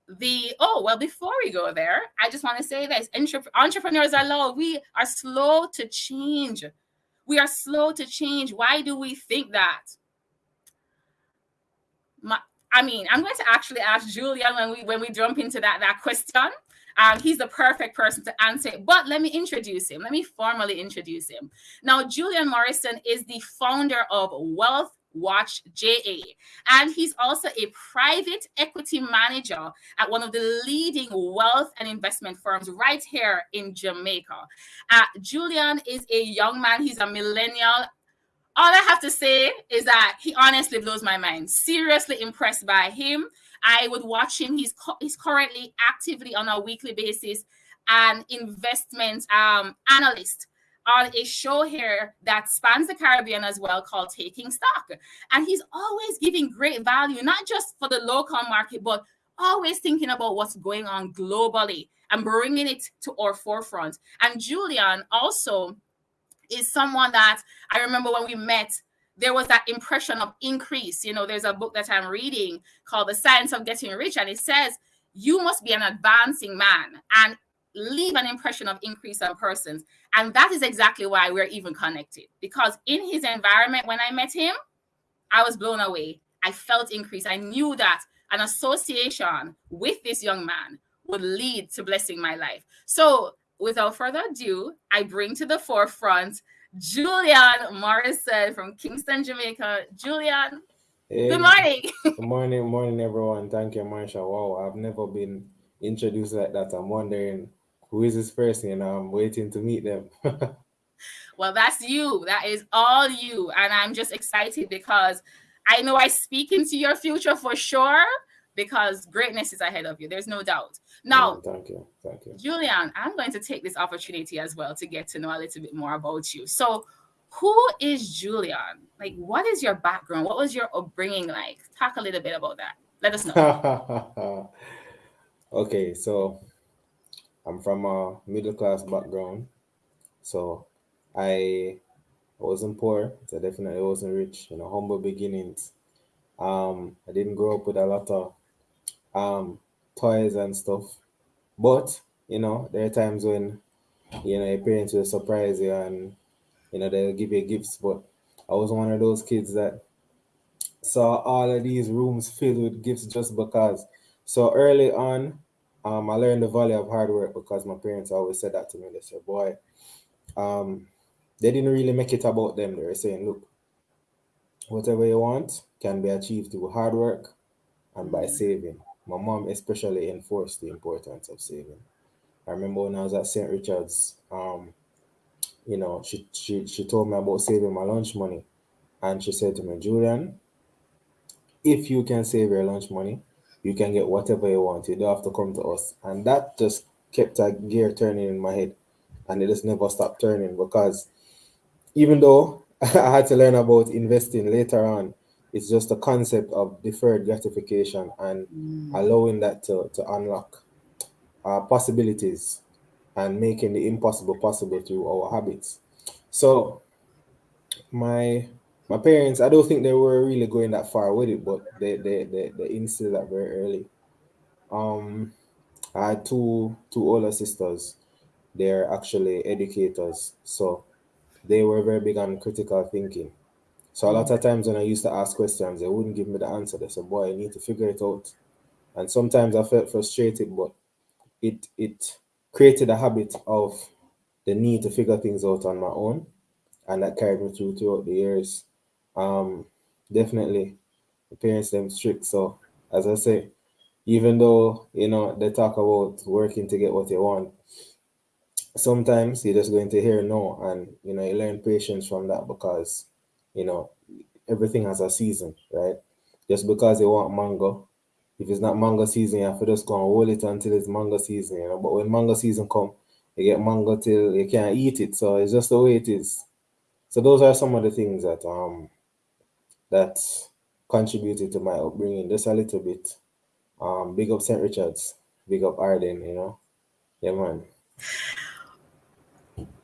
the oh well before we go there i just want to say this entrepreneurs are low we are slow to change we are slow to change why do we think that My, i mean i'm going to actually ask julian when we when we jump into that that question um, he's the perfect person to answer it. But let me introduce him. Let me formally introduce him. Now, Julian Morrison is the founder of Wealth Watch JA. And he's also a private equity manager at one of the leading wealth and investment firms right here in Jamaica. Uh, Julian is a young man, he's a millennial. All I have to say is that he honestly blows my mind. Seriously impressed by him. I would watch him. He's he's currently actively on a weekly basis an investment um, analyst on a show here that spans the Caribbean as well called Taking Stock. And he's always giving great value, not just for the local market, but always thinking about what's going on globally and bringing it to our forefront. And Julian also is someone that I remember when we met, there was that impression of increase. You know, there's a book that I'm reading called The Science of Getting Rich, and it says you must be an advancing man and leave an impression of increase on persons. And that is exactly why we're even connected. Because in his environment, when I met him, I was blown away. I felt increase. I knew that an association with this young man would lead to blessing my life. So, without further ado, I bring to the forefront Julian Morrison from Kingston, Jamaica. Julian, hey, good morning. good morning, morning, everyone. Thank you, Marsha. Wow, I've never been introduced like that. I'm wondering who is this person, and I'm waiting to meet them. well, that's you. That is all you. And I'm just excited because I know I speak into your future for sure because greatness is ahead of you. There's no doubt. Now, oh, thank you. Thank you. Julian, I'm going to take this opportunity as well to get to know a little bit more about you. So, who is Julian? Like, what is your background? What was your upbringing like? Talk a little bit about that. Let us know. okay, so I'm from a middle class background. So, I wasn't poor. So definitely wasn't rich. You know, humble beginnings. Um, I didn't grow up with a lot of um toys and stuff. But you know, there are times when you know your parents will surprise you and you know they'll give you gifts. But I was one of those kids that saw all of these rooms filled with gifts just because. So early on, um, I learned the value of hard work because my parents always said that to me. They said, "Boy, um, they didn't really make it about them. They were saying, look, whatever you want can be achieved through hard work and by saving. My mom especially enforced the importance of saving. I remember when I was at St. Richard's, um, you know, she, she she told me about saving my lunch money. And she said to me, Julian, if you can save your lunch money, you can get whatever you want. You don't have to come to us. And that just kept a gear turning in my head. And it just never stopped turning because even though I had to learn about investing later on, it's just a concept of deferred gratification and mm. allowing that to, to unlock uh, possibilities and making the impossible possible through our habits. So my my parents, I don't think they were really going that far with it, but they they they, they instilled that very early. Um, I had two two older sisters. They're actually educators, so they were very big on critical thinking. So a lot of times when I used to ask questions, they wouldn't give me the answer. They said, "Boy, I need to figure it out." And sometimes I felt frustrated, but it it created a habit of the need to figure things out on my own, and that carried me through throughout the years. Um, definitely, the parents them strict. So as I say, even though you know they talk about working to get what you want, sometimes you're just going to hear no and you know you learn patience from that because you know everything has a season right just because you want mango if it's not mango season you have to just go and hold it until it's mango season you know but when mango season come you get mango till you can't eat it so it's just the way it is so those are some of the things that um that contributed to my upbringing just a little bit um big up st richard's big up Ardenne you know yeah man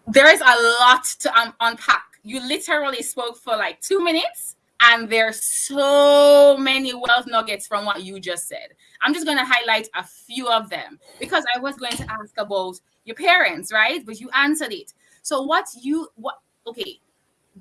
there is a lot to um, unpack. You literally spoke for like two minutes, and there's so many wealth nuggets from what you just said. I'm just going to highlight a few of them because I was going to ask about your parents, right? But you answered it. So, what you, what, okay,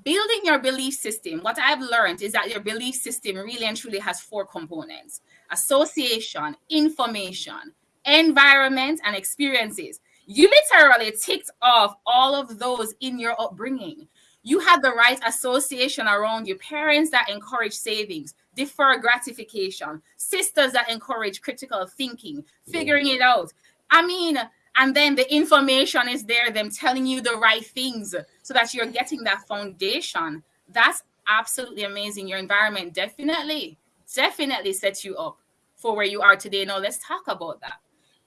building your belief system, what I've learned is that your belief system really and truly has four components association, information, environment, and experiences. You literally ticked off all of those in your upbringing. You had the right association around your parents that encourage savings, defer gratification, sisters that encourage critical thinking, figuring it out. I mean, and then the information is there, them telling you the right things so that you're getting that foundation. That's absolutely amazing. Your environment definitely, definitely sets you up for where you are today. Now, let's talk about that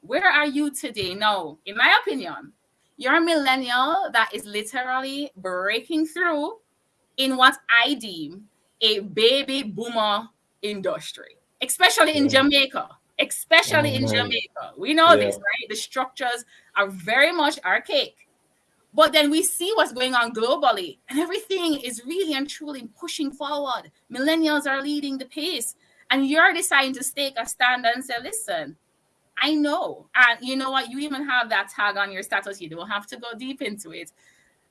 where are you today? Now, in my opinion, You're a millennial that is literally breaking through in what I deem a baby boomer industry, especially in Jamaica. Especially in. Jamaica. We know Yeah. this, right? The structures are very much archaic. But then we see what's going on globally, and everything is really and truly pushing forward. Millennials are leading the pace, and you're deciding to take a stand and say, listen, I know. And you know what? You even have that tag on your status. You don't have to go deep into it,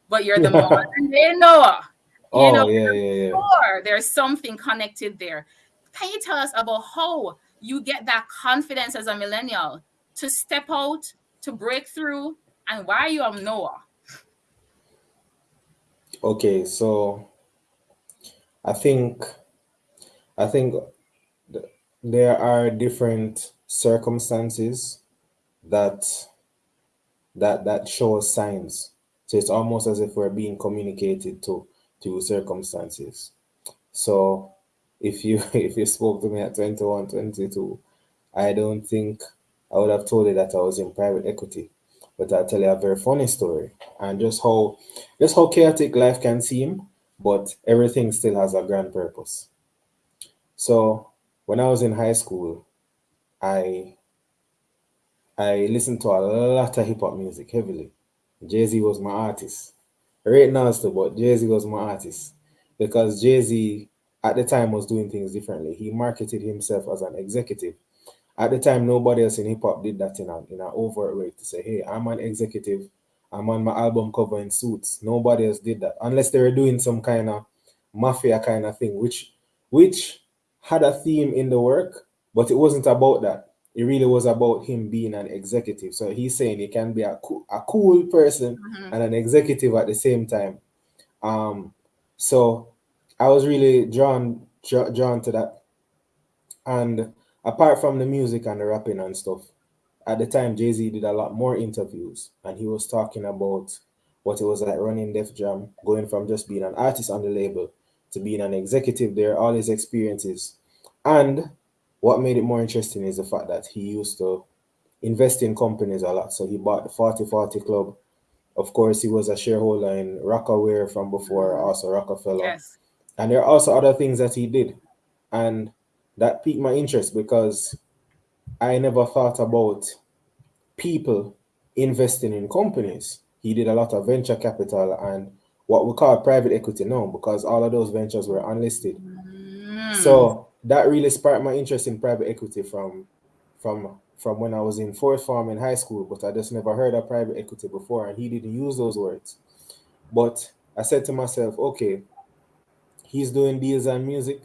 but you're the day Noah. You Oh, know, yeah, yeah, yeah. sure there's something connected there. Can you tell us about how you get that confidence as a millennial to step out, to break through, and why you are Noah? Okay, so I think I think th- there are different circumstances that that that show signs. So it's almost as if we're being communicated to to circumstances. So if you if you spoke to me at 21, 22, I don't think I would have told you that I was in private equity. But I'll tell you a very funny story and just how just how chaotic life can seem, but everything still has a grand purpose. So when I was in high school, I I listened to a lot of hip hop music heavily. Jay Z was my artist. Right now still, but Jay Z was my artist because Jay Z at the time was doing things differently. He marketed himself as an executive. At the time, nobody else in hip hop did that in a in an overt way to say, "Hey, I'm an executive. I'm on my album cover in suits." Nobody else did that unless they were doing some kind of mafia kind of thing, which which had a theme in the work, but it wasn't about that. It really was about him being an executive. So he's saying he can be a cool, a cool person and an executive at the same time. Um, so I was really drawn drawn to that. And apart from the music and the rapping and stuff, at the time Jay Z did a lot more interviews, and he was talking about what it was like running Def Jam, going from just being an artist on the label to being an executive there, all his experiences. And what made it more interesting is the fact that he used to invest in companies a lot. So he bought the 40 40 Club. Of course, he was a shareholder in Rocawear from before, also Roc-A-Fella. Yes. And there are also other things that he did. And that piqued my interest because I never thought about people investing in companies. He did a lot of venture capital and what we call private equity now because all of those ventures were unlisted. Mm. So that really sparked my interest in private equity from from from when I was in fourth form in high school, but I just never heard of private equity before, and he didn't use those words. But I said to myself, okay, he's doing deals and music.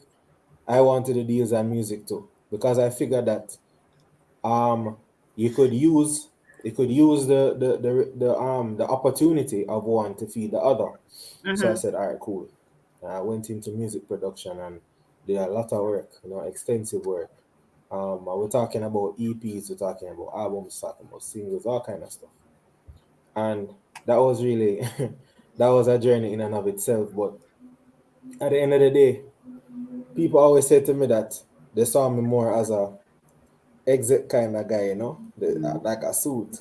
I wanted to deals and music too, because I figured that um you could use you could use the the the, the um the opportunity of one to feed the other. So I Mhm. said, all right, cool. And I went into music production and did a lot of work, you know, extensive work. Um, we're talking about EPs, we're talking about albums, talking about singles, all kind of stuff. And that was really that was a journey in and of itself. But at the end of the day, people always say to me that they saw me more as a exit kind of guy, you know, the, like a suit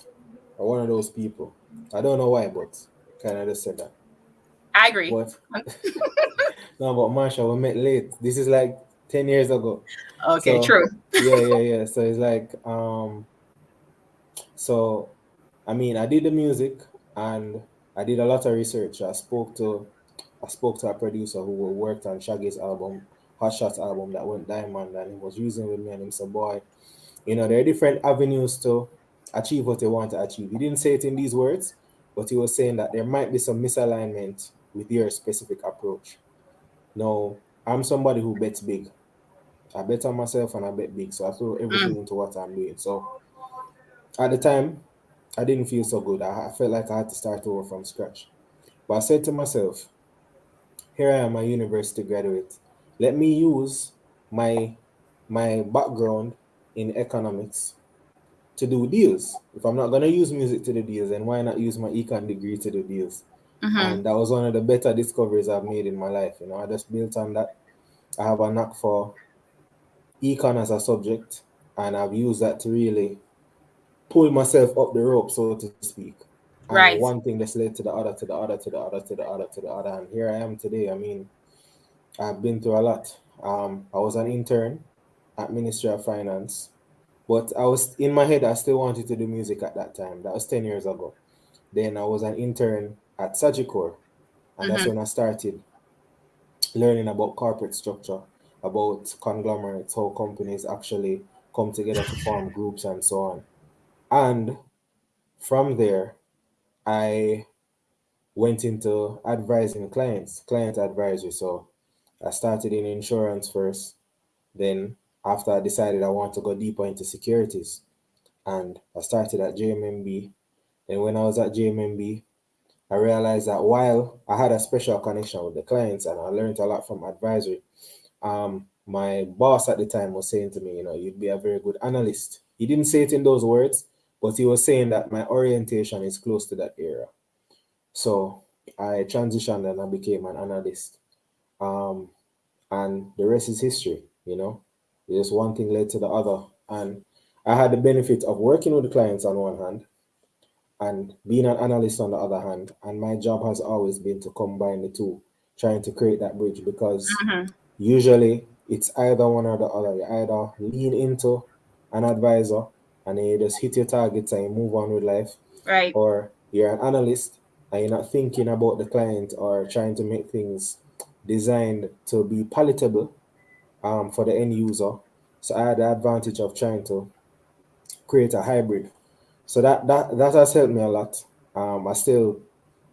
or one of those people. I don't know why, but kind of just said that. I agree. But no, but Marsha, we met late. This is like 10 years ago. Okay, So, true. yeah, yeah, yeah. So it's like, um, so I mean, I did the music and I did a lot of research. I spoke to, I spoke to a producer who worked on Shaggy's album, Hot Shots album that went diamond, and he was using with me and him said, boy, you know, there are different avenues to achieve what they want to achieve. He didn't say it in these words, but he was saying that there might be some misalignment with your specific approach. Now, I'm somebody who bets big. I bet on myself and I bet big. So I throw everything mm. into what I'm doing. So at the time, I didn't feel so good. I, I felt like I had to start over from scratch. But I said to myself, here I am, a university graduate. Let me use my my background in economics to do deals. If I'm not gonna use music to do deals, then why not use my econ degree to do deals? Mhm. And that was one of the better discoveries I've made in my life. You know, I just built on that. I have a knack for econ as a subject, and I've used that to really pull myself up the rope, so to speak. And Right. one thing just led to the other, to the other, to the other, to the other, to the other. And here I am today. I mean, I've been through a lot. Um, I was an intern at Ministry of Finance, but I was in my head, I still wanted to do music at that time. That was 10 years ago. Then I was an intern at Sagicor, and that's Mhm. when I started learning about corporate structure, about conglomerates, how companies actually come together to form groups and so on. And from there, I went into advising clients, client advisory. So I started in insurance first. Then after I decided I want to go deeper into securities, and I started at JMMB. And when I was at JMMB, I realized that while I had a special connection with the clients and I learned a lot from advisory, um, my boss at the time was saying to me, you know, you'd be a very good analyst. He didn't say it in those words, but he was saying that my orientation is close to that area. So I transitioned and I became an analyst. Um, and the rest is history, you know. Just one thing led to the other. And I had the benefit of working with the clients on one hand and being an analyst on the other hand. And my job has always been to combine the two, trying to create that bridge because Mhm. usually it's either one or the other. You either lean into an advisor and then you just hit your targets and you move on with life, Right. or you're an analyst and you're not thinking about the client or trying to make things designed to be palatable um, for the end user. So I had the advantage of trying to create a hybrid. So that that that has helped me a lot. Um, I still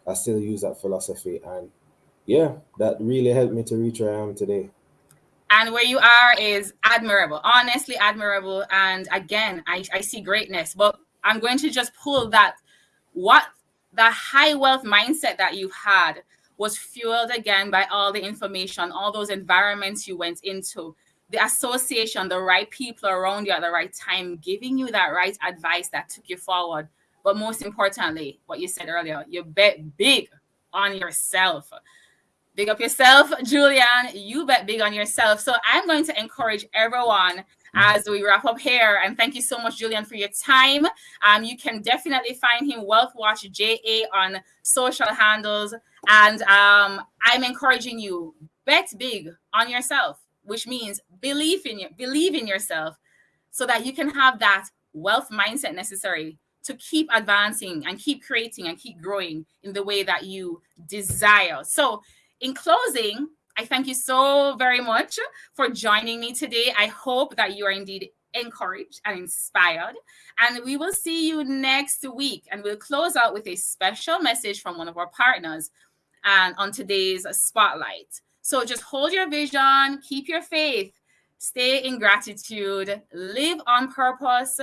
I still use that philosophy, and yeah, that really helped me to reach where I am today. And where you are is admirable honestly admirable. And again I, I see greatness but i'm going to just pull that what the high wealth mindset that you had was fueled again by all the information all those environments you went into the association the right people around you at the right time giving you that right advice that took you forward. But most importantly what you said earlier you bet big on yourself Big up yourself, Julian. You bet big on yourself. So I'm going to encourage everyone as we wrap up here. And thank you so much, Julian, for your time. Um, you can definitely find him Wealth Watch JA on social handles. And um, I'm encouraging you, bet big on yourself, which means believe in you, believe in yourself so that you can have that wealth mindset necessary to keep advancing and keep creating and keep growing in the way that you desire. So in closing, I thank you so very much for joining me today. I hope that you are indeed encouraged and inspired. And we will see you next week. And we'll close out with a special message from one of our partners and on today's spotlight. So just hold your vision, keep your faith, stay in gratitude, live on purpose,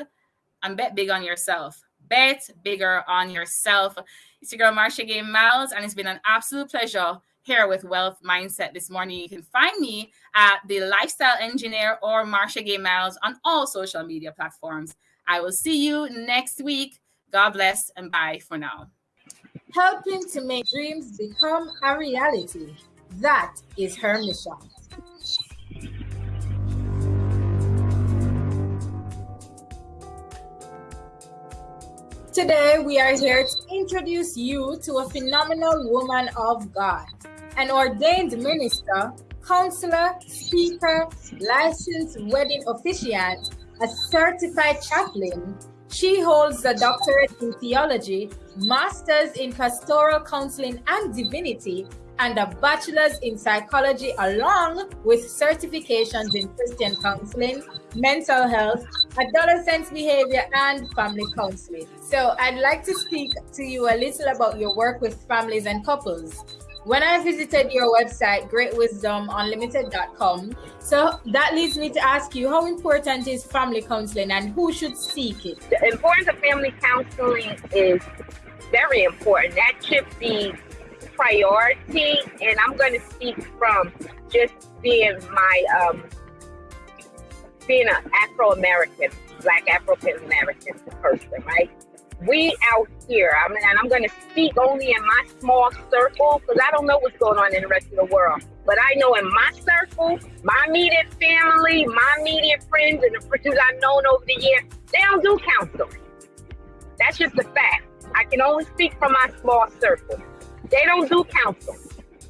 and bet big on yourself. Bet bigger on yourself. It's your girl Marsha Gay Miles, and it's been an absolute pleasure here with Wealth Mindset this morning. You can find me at the Lifestyle Engineer or Marsha Gay Miles on all social media platforms. I will see you next week. God bless and bye for now. Helping to make dreams become a reality. That is her mission. Today, we are here to introduce you to a phenomenal woman of God, an ordained minister, counselor, speaker, licensed wedding officiant, a certified chaplain. She holds a doctorate in theology, master's in pastoral counseling and divinity, and a bachelor's in psychology, along with certifications in Christian counseling, mental health, adolescent behavior, and family counseling. So, I'd like to speak to you a little about your work with families and couples. When I visited your website, greatwisdomunlimited.com, so that leads me to ask you how important is family counseling and who should seek it? The importance of family counseling is very important. That should be priority, and I'm going to speak from just being my um, being an Afro American, Black African American person, right? We out here, I mean, and I'm going to speak only in my small circle because I don't know what's going on in the rest of the world. But I know in my circle, my immediate family, my immediate friends, and the friends I've known over the years, they don't do counseling. That's just a fact. I can only speak from my small circle. They don't do counseling.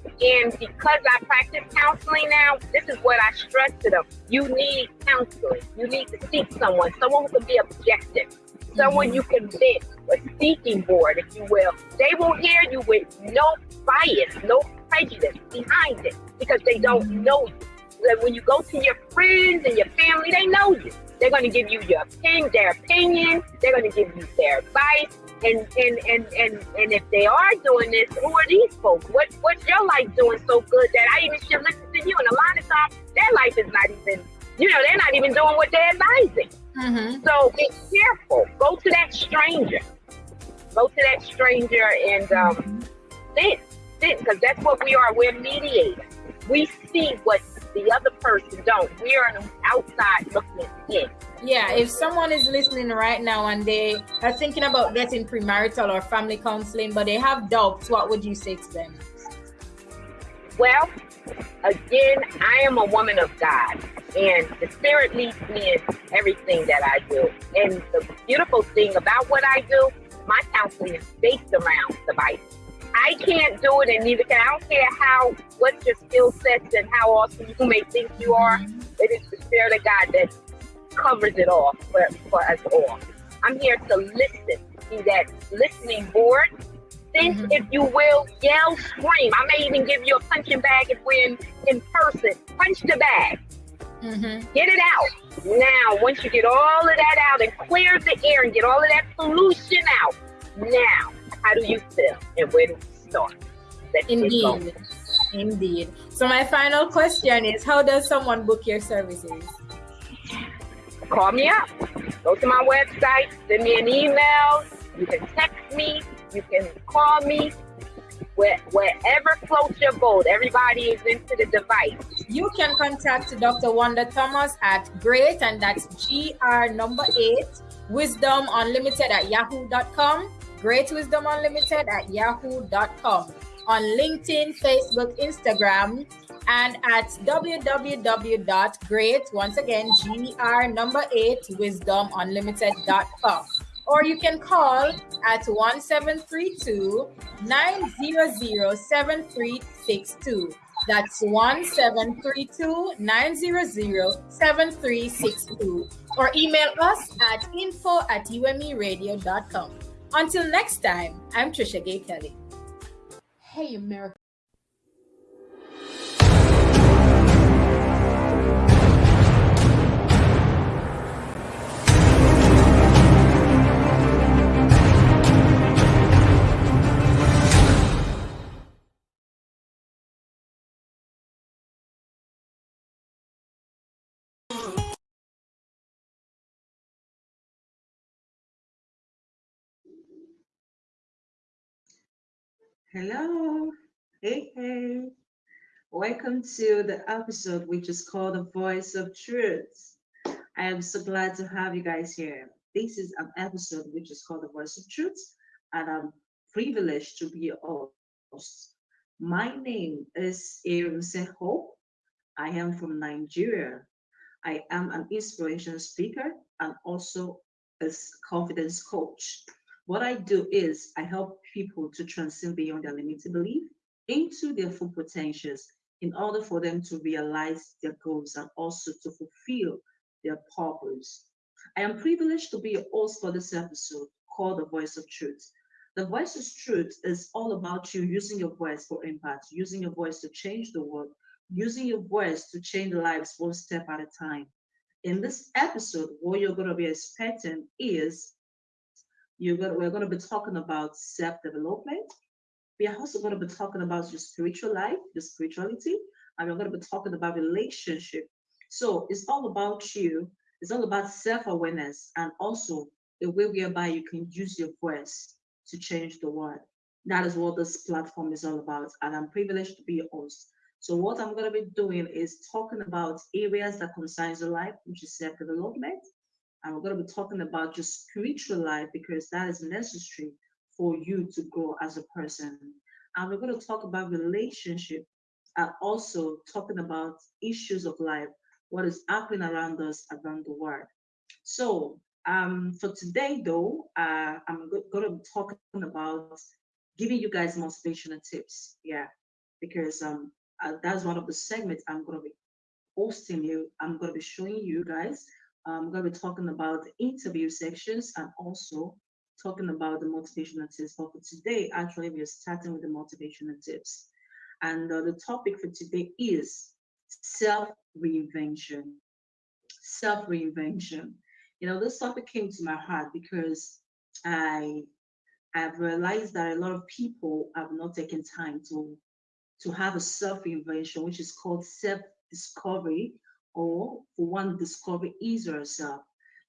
And because I practice counseling now, this is what I stress to them. You need counseling. You need to seek someone, someone who can be objective, someone you can vent, a speaking board, if you will. They will hear you with no bias, no prejudice behind it because they don't mm-hmm. know you. When you go to your friends and your family, they know you. They're going to give you your opinion, their opinion. They're going to give you their advice. And, and and and and if they are doing this, who are these folks? What what's your life doing so good that I even should listen to you? And a lot of times, their life is not even, you know, they're not even doing what they're advising. Mm-hmm. So be careful. Go to that stranger. Go to that stranger and um, sit, sit, because that's what we are. We're mediators. We see what the other person don't. We are outside looking in. Yeah, if someone is listening right now and they are thinking about getting premarital or family counseling, but they have doubts, what would you say to them? Well, again, I am a woman of God, and the Spirit leads me in everything that I do. And the beautiful thing about what I do, my counseling is based around the Bible. I can't do it, and neither can I. don't care how what your skill sets and how awesome you may think you are. It is the Spirit of God that covers it all for, for us all. I'm here to listen, be that listening board. Think, mm-hmm. if you will, yell, scream. I may even give you a punching bag if we're in, in person. Punch the bag. Mm-hmm. Get it out. Now, once you get all of that out and clear the air and get all of that pollution out, now, how do you feel and where do we start? Let's Indeed. Indeed. So my final question is how does someone book your services? call me up. Go to my website, send me an email. You can text me. You can call me. Where, wherever floats your boat, everybody is into the device. You can contact Dr. Wanda Thomas at great, and that's GR number eight, wisdom unlimited at yahoo.com. Great wisdom unlimited at yahoo.com. On LinkedIn, Facebook, Instagram, and at www.great, once again, GR number eight, wisdomunlimited.com. Or you can call at 1732 900 7362. That's 1732 900 7362. Or email us at info at umeradio.com. Until next time, I'm Trisha Gay Kelly. Hey, America. Hello. Hey, hey. Welcome to the episode which is called The Voice of Truth. I am so glad to have you guys here. This is an episode which is called The Voice of Truth, and I'm privileged to be your host. My name is Erumse Hope. I am from Nigeria. I am an inspiration speaker and also a confidence coach. What I do is I help people to transcend beyond their limited belief into their full potentials in order for them to realize their goals and also to fulfill their purpose. I am privileged to be a host for this episode called The Voice of Truth. The Voice of Truth is all about you using your voice for impact, using your voice to change the world, using your voice to change lives one step at a time. In this episode, what you're going to be expecting is you're going we're going to be talking about self-development. We are also going to be talking about your spiritual life, your spirituality, and we're going to be talking about relationship. So it's all about you. It's all about self-awareness and also the way whereby you can use your voice to change the world. That is what this platform is all about. And I'm privileged to be your host. So what I'm going to be doing is talking about areas that concerns your life, which is self-development, and we're going to be talking about your spiritual life because that is necessary for you to grow as a person. And we're going to talk about relationship and also talking about issues of life, what is happening around us around the world. So um, for today, though, uh, I'm going to be talking about giving you guys motivational tips. Yeah, because um, uh, that's one of the segments I'm going to be hosting you. I'm going to be showing you guys. I'm going to be talking about the interview sections and also talking about the motivational tips. But for today, actually, we are starting with the motivational tips. And uh, the topic for today is self reinvention. Self reinvention. You know, this topic came to my heart because I I've realized that a lot of people have not taken time to to have a self reinvention, which is called self discovery, or for one, discovery is yourself.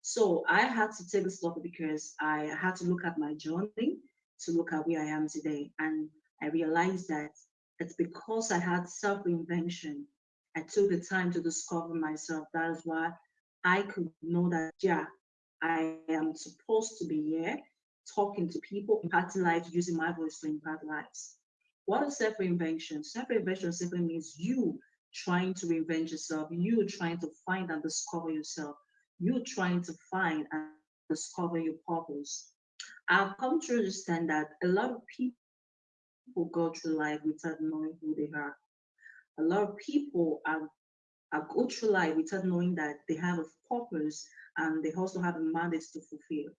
So I had to take this topic because I had to look at my journey to look at where I am today. And I realized that it's because I had self reinvention. I took the time to discover myself. That is why I could know that, yeah, I am supposed to be here talking to people, impacting lives, using my voice to impact lives. What is self reinvention? Self reinvention simply means you trying to reinvent yourself, you trying to find and discover yourself, you trying to find and discover your purpose. I've come to understand that a lot of people go through life without knowing who they are. A lot of people are, are go through life without knowing that they have a purpose and they also have a mandate to fulfill.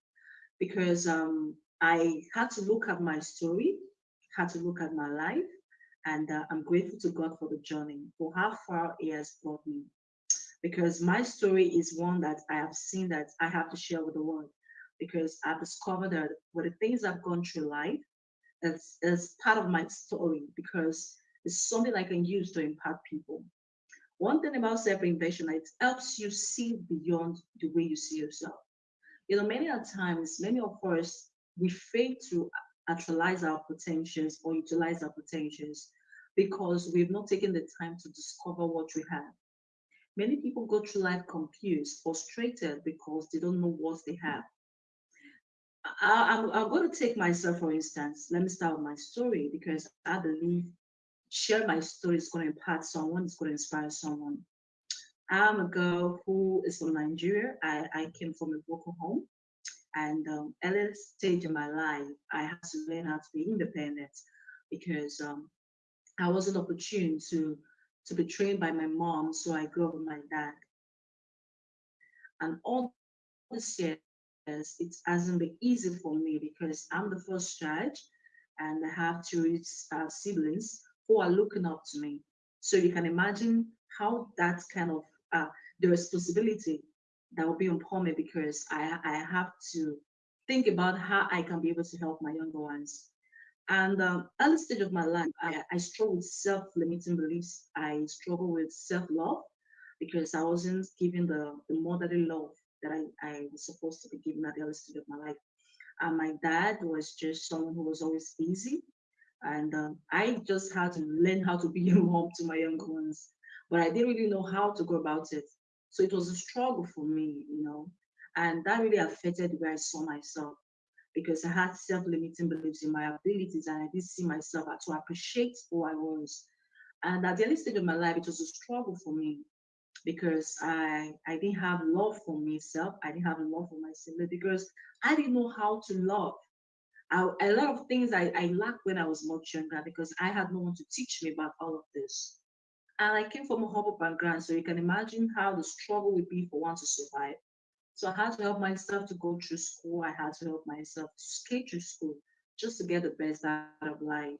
Because um, I had to look at my story, had to look at my life, and uh, I'm grateful to God for the journey, for how far He has brought me. Because my story is one that I have seen that I have to share with the world. Because I've discovered that with the things I've gone through life, as, part of my story, because it's something I can use to impact people. One thing about self-invention, it helps you see beyond the way you see yourself. You know, many times, many of us, we fail to actualize our potentials or utilize our potentials because we've not taken the time to discover what we have. Many people go through life confused, frustrated because they don't know what they have. I, am going to take myself, for instance. Let me start with my story because I believe share my story is going to impact someone, it's going to inspire someone. I'm a girl who is from Nigeria. I, I came from a broken home. And um, early stage in my life, I had to learn how to be independent because um, I wasn't opportune to to be trained by my mom, so I grew up with my dad. And all this years, it hasn't been easy for me because I'm the first child, and I have two uh, siblings who are looking up to me. So you can imagine how that kind of uh, the responsibility that will be upon me because I, I have to think about how I can be able to help my younger ones. And um, early stage of my life, I, I struggle with self-limiting beliefs. I struggle with self-love because I wasn't given the, the motherly love that I, I was supposed to be given at the early stage of my life. And my dad was just someone who was always busy. And um, I just had to learn how to be a mom to my younger ones. But I didn't really know how to go about it. So it was a struggle for me, you know, and that really affected where I saw myself because I had self-limiting beliefs in my abilities and I didn't see myself to appreciate who I was. And at the early stage of my life, it was a struggle for me because I I didn't have love for myself. I didn't have love for myself because I didn't know how to love. I, a lot of things I, I lacked when I was much younger because I had no one to teach me about all of this. And I came from a humble background, so you can imagine how the struggle would be for one to survive. So I had to help myself to go through school. I had to help myself to skate through school just to get the best out of life.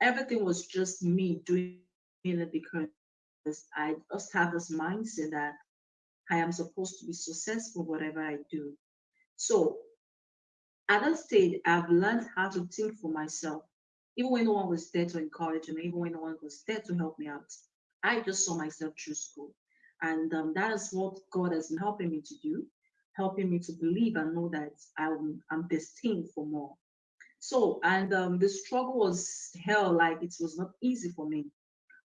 Everything was just me doing it because I just have this mindset that I am supposed to be successful whatever I do. So at that stage, I've learned how to think for myself, even when no one was there to encourage me, even when no one was there to help me out. I just saw myself through school. And um, that is what God has been helping me to do, helping me to believe and know that I'm, I'm destined for more. So, and um, the struggle was hell, like it was not easy for me.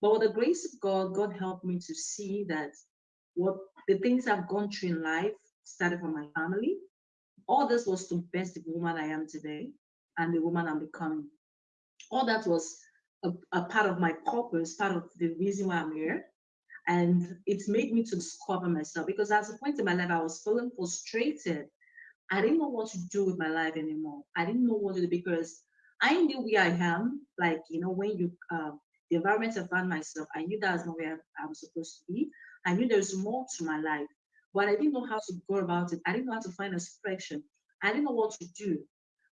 But with the grace of God, God helped me to see that what the things I've gone through in life started from my family. All this was to best the woman I am today and the woman I'm becoming. All that was a, a part of my purpose, part of the reason why I'm here. And it's made me to discover myself because at a point in my life, I was feeling frustrated I didn't know what to do with my life anymore. I didn't know what to do because I knew where I am. Like, you know, when you, um, the environment I found myself, I knew that's not where I'm supposed to be. I knew there's more to my life, but I didn't know how to go about it. I didn't know how to find a expression. I didn't know what to do.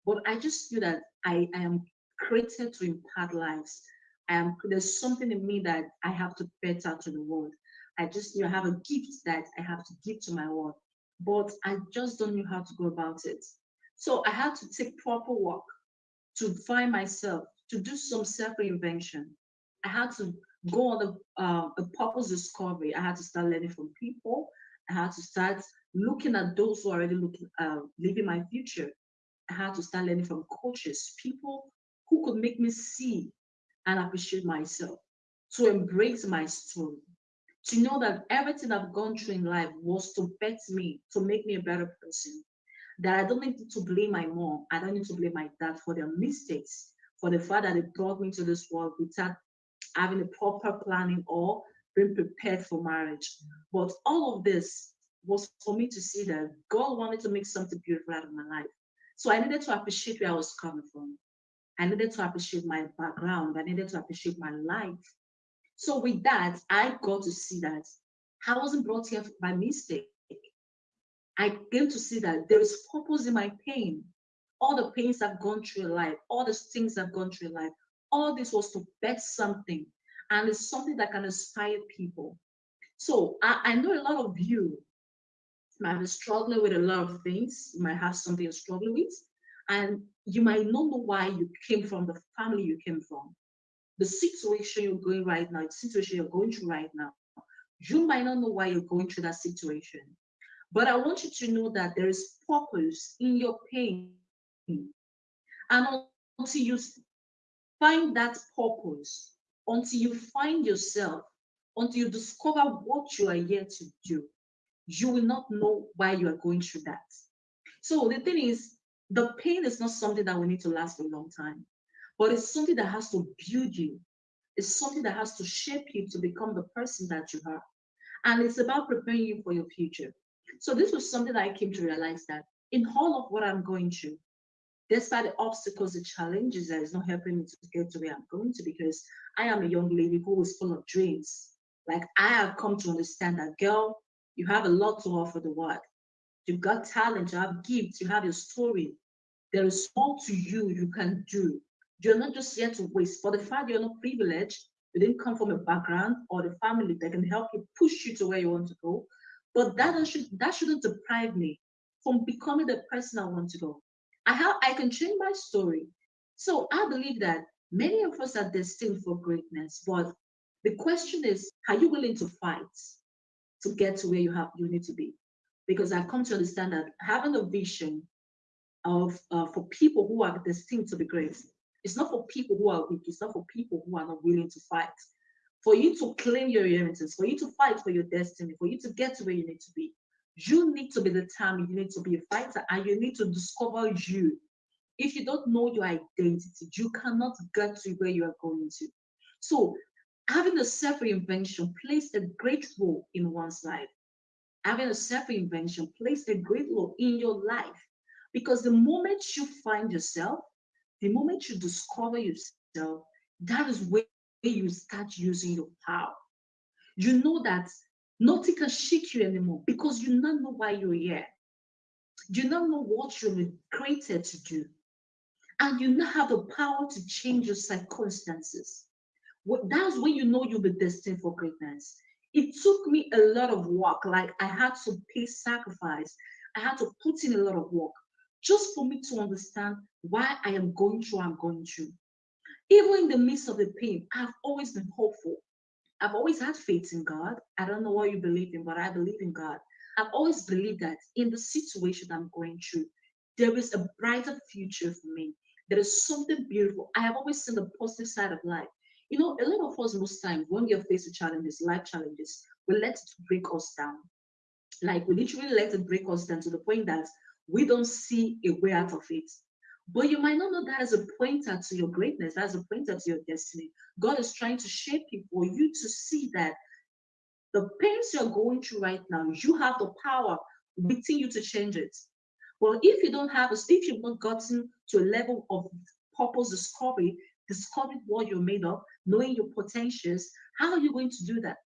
But I just knew that I, I am created to impact lives. I am there's something in me that I have to better to the world. I just you know, have a gift that I have to give to my world, but I just don't know how to go about it. So I had to take proper work to find myself, to do some self-reinvention. I had to go on a, uh, a purpose discovery. I had to start learning from people. I had to start looking at those who are already looking, uh, living my future. I had to start learning from coaches, people who could make me see and appreciate myself, to embrace my story, to know that everything I've gone through in life was to better me, to make me a better person. That I don't need to blame my mom, I don't need to blame my dad for their mistakes, for the fact that they brought me to this world without having a proper planning or being prepared for marriage. But all of this was for me to see that God wanted to make something beautiful out of my life. So I needed to appreciate where I was coming from. I needed to appreciate my background. I needed to appreciate my life. So with that, I got to see that I wasn't brought here by mistake. I came to see that there is purpose in my pain. All the pains I've gone through in life, all the things I've gone through in life, all this was to bet something. And it's something that can inspire people. So I, I know a lot of you might be struggling with a lot of things. You might have something you're struggling with. And you might not know why you came from the family you came from. The situation you're going right now, the situation you're going through right now, you might not know why you're going through that situation. But I want you to know that there is purpose in your pain. And until you find that purpose, until you find yourself, until you discover what you are here to do, you will not know why you are going through that. So the thing is, the pain is not something that will need to last a long time, but it's something that has to build you. It's something that has to shape you to become the person that you are. And it's about preparing you for your future. So this was something that I came to realize that in all of what I'm going through, despite the obstacles, the challenges that is not helping me to get to where I'm going to, because I am a young lady who is full of dreams. Like I have come to understand that, girl, you have a lot to offer the world. You've got talent, you have gifts, you have your story. There is more to you you can do. You're not just here to waste. For the fact you're not privileged, you didn't come from a background or the family that can help you push you to where you want to go. But that should that shouldn't deprive me from becoming the person I want to go. I have I can change my story. So I believe that many of us are destined for greatness, but the question is, are you willing to fight to get to where you have you need to be? Because I've come to understand that having a vision of uh, for people who are destined to be great, it's not for people who are weak. It's not for people who are not willing to fight. For you to claim your inheritance, for you to fight for your destiny, for you to get to where you need to be, you need to be the determined. You need to be a fighter, and you need to discover you. If you don't know your identity, you cannot get to where you are going to. So, having a self reinvention plays a great role in one's life having a self-invention plays a great role in your life because the moment you find yourself, the moment you discover yourself, that is where you start using your power. You know that nothing can shake you anymore because you don't know why you're here. You don't know what you're created to do. And you now have the power to change your circumstances. That's when you know you'll be destined for greatness it took me a lot of work. Like I had to pay sacrifice. I had to put in a lot of work just for me to understand why I am going through I'm going through. Even in the midst of the pain, I've always been hopeful. I've always had faith in God. I don't know what you believe in, but I believe in God. I've always believed that in the situation I'm going through, there is a brighter future for me. There is something beautiful. I have always seen the positive side of life. You know, a lot of us most times when we are faced with challenges, life challenges, we let it break us down. Like we literally let it break us down to the point that we don't see a way out of it. But you might not know that as a pointer to your greatness, as a pointer to your destiny. God is trying to shape you for you to see that the pains you're going through right now, you have the power within you to change it. Well, if you don't have, if you've not gotten to a level of purpose discovery, discovering what you're made of, knowing your potentials, how are you going to do that?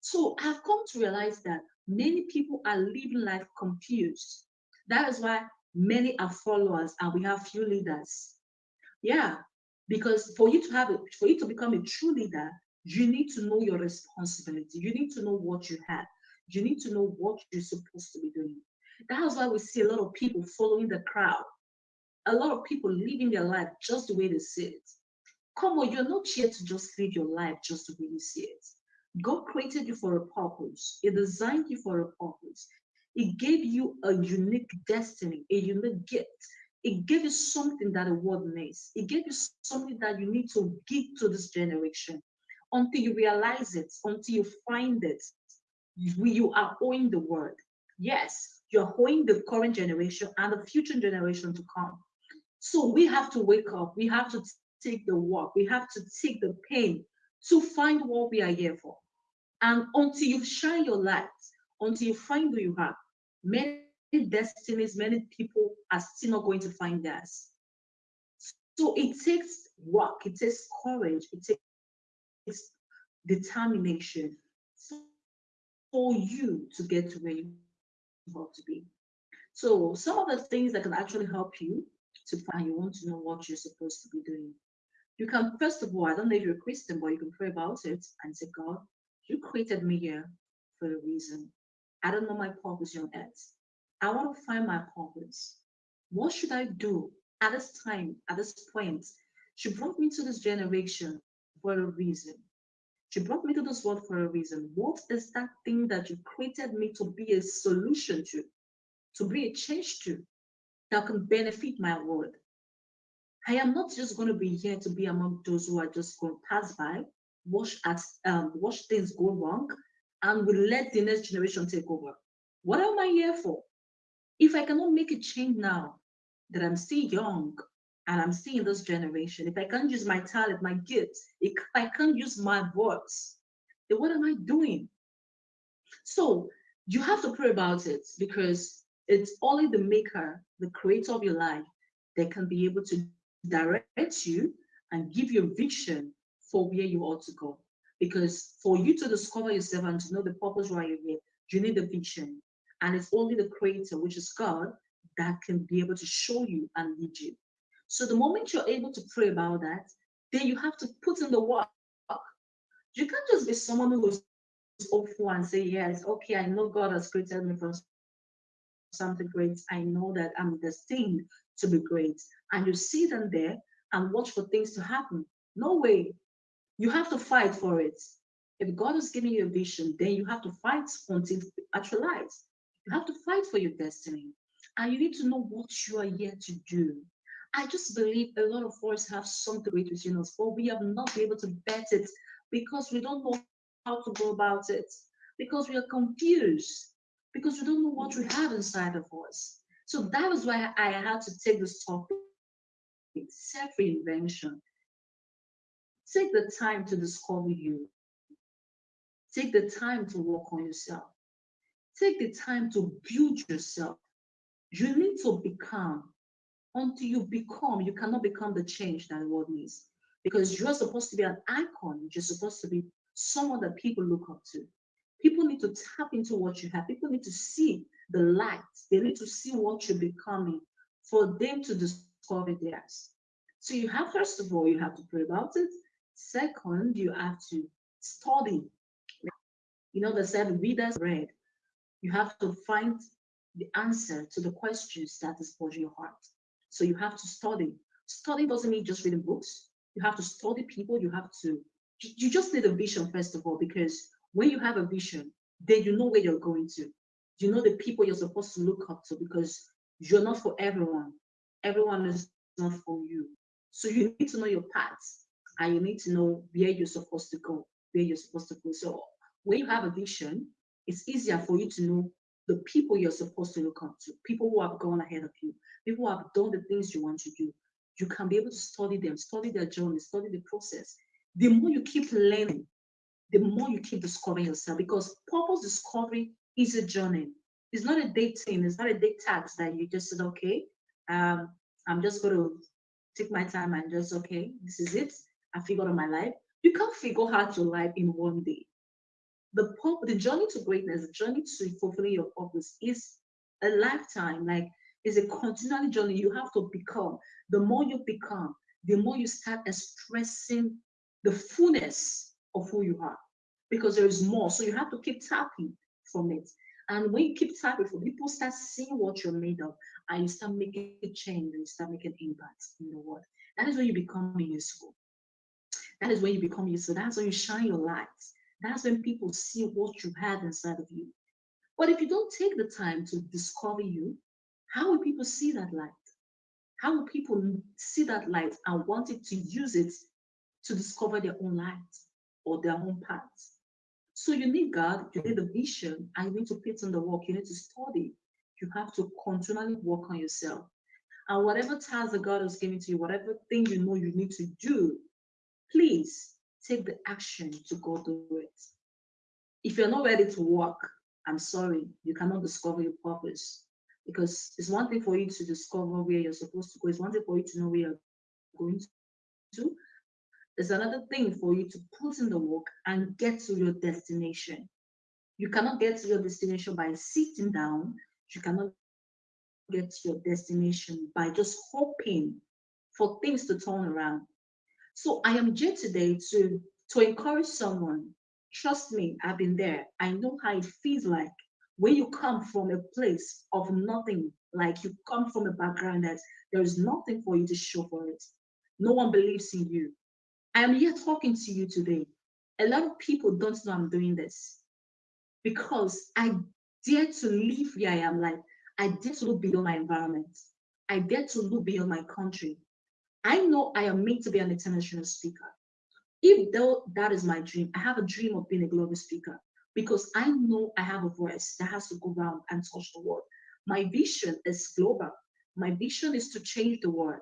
So I've come to realize that many people are living life confused. That is why many are followers and we have few leaders. Yeah, because for you to have a, for you to become a true leader, you need to know your responsibility. You need to know what you have. You need to know what you're supposed to be doing. That's why we see a lot of people following the crowd. A lot of people living their life just the way they see it. Come on, you're not here to just live your life just the way you see it. God created you for a purpose. He designed you for a purpose. He gave you a unique destiny, a unique gift. It gave you something that the world needs. It gave you something that you need to give to this generation. Until you realize it, until you find it, you are owing the world. Yes, you're owing the current generation and the future generation to come. So we have to wake up. We have to take the work. We have to take the pain to find what we are here for. And until you shine your light, until you find who you are, many destinies, many people are still not going to find theirs. So it takes work, it takes courage, it takes determination for you to get to where you want to be. So some of the things that can actually help you to find you want to know what you're supposed to be doing. You can, first of all, I don't know if you're a Christian, but you can pray about it and say, God, you created me here for a reason. I don't know my purpose on earth. I want to find my purpose. What should I do at this time, at this point? She brought me to this generation for a reason. She brought me to this world for a reason. What is that thing that you created me to be a solution to, to be a change to, that can benefit my world? I am not just going to be here to be among those who are just going to pass by, watch at um, watch things go wrong, and will let the next generation take over. What am I here for? If I cannot make a change now, that I'm still young and I'm still in this generation, if I can't use my talent, my gifts, if I can't use my voice, then what am I doing? So you have to pray about it because it's only the maker, the creator of your life, that can be able to direct you and give you a vision for where you ought to go. Because for you to discover yourself and to know the purpose why you're here, you need a vision. And it's only the creator, which is God, that can be able to show you and lead you. So the moment you're able to pray about that, then you have to put in the work. You can't just be someone who's hopeful and say, Yes, okay, I know God has created me for something great. I know that I'm destined to be great. And you sit in there and watch for things to happen. No way. You have to fight for it. If God is giving you a vision, then you have to fight until it actualizes. You have to fight for your destiny. And you need to know what you are here to do. I just believe a lot of us have something great within us, but we have not been able to bet it because we don't know how to go about it, because we are confused, because we don't know what we have inside of us. So that was why I had to take this topic self reinvention. Take the time to discover you. Take the time to work on yourself. Take the time to build yourself. You need to become. Until you become, you cannot become the change that the world needs. Because you're supposed to be an icon. You're supposed to be someone that people look up to. People need to tap into what you have. People need to see the light. They need to see what you're becoming for them to discover theirs. So you have, first of all, you have to pray about it. Second, you have to study. You know, the said readers read. You have to find the answer to the questions that is for your heart. So you have to study. Study doesn't mean just reading books. You have to study people. You have to, you just need a vision, first of all, because when you have a vision, then you know where you're going to. You know the people you're supposed to look up to because you're not for everyone. Everyone is not for you. So you need to know your paths and you need to know where you're supposed to go, where you're supposed to go. So when you have a vision, it's easier for you to know the people you're supposed to look up to, people who have gone ahead of you, people who have done the things you want to do. You can be able to study them, study their journey, study the process. The more you keep learning, the more you keep discovering yourself because purpose discovery is a journey. it's not a dating, it's not a date tax that you just said, okay, um, I'm just going to take my time and just, okay, this is it. I figured out my life. You can't figure out your life in one day. The the journey to greatness, the journey to fulfilling your purpose is a lifetime. Like it's a continual journey. You have to become. The more you become, the more you start expressing the fullness of who you are, because there is more. So you have to keep tapping from it. And when you keep tapping for people start seeing what you're made of, and you start making a change and you start making impact in the world. That is when you become useful. That is when you become useful. That's when you shine your light. That's when people see what you have inside of you. But if you don't take the time to discover you, how will people see that light? How will people see that light and want it to use it to discover their own light or their own path? So you need God, you need the vision, and you need to put in the work, you need to study. You have to continually work on yourself. And whatever task that God has given to you, whatever thing you know you need to do, please take the action to go do it. If you're not ready to work, I'm sorry, you cannot discover your purpose. Because it's one thing for you to discover where you're supposed to go, it's one thing for you to know where you're going to. It's another thing for you to put in the work and get to your destination. You cannot get to your destination by sitting down. You cannot get to your destination by just hoping for things to turn around. So I am here today to, to encourage someone. Trust me, I've been there. I know how it feels like when you come from a place of nothing, like you come from a background that there is nothing for you to show for it. No one believes in you. I am here talking to you today. A lot of people don't know I'm doing this because I dare to live where I am. Like I dare to look beyond my environment. I dare to look beyond my country. I know I am made to be an international speaker. If though that is my dream, I have a dream of being a global speaker because I know I have a voice that has to go around and touch the world. My vision is global. My vision is to change the world.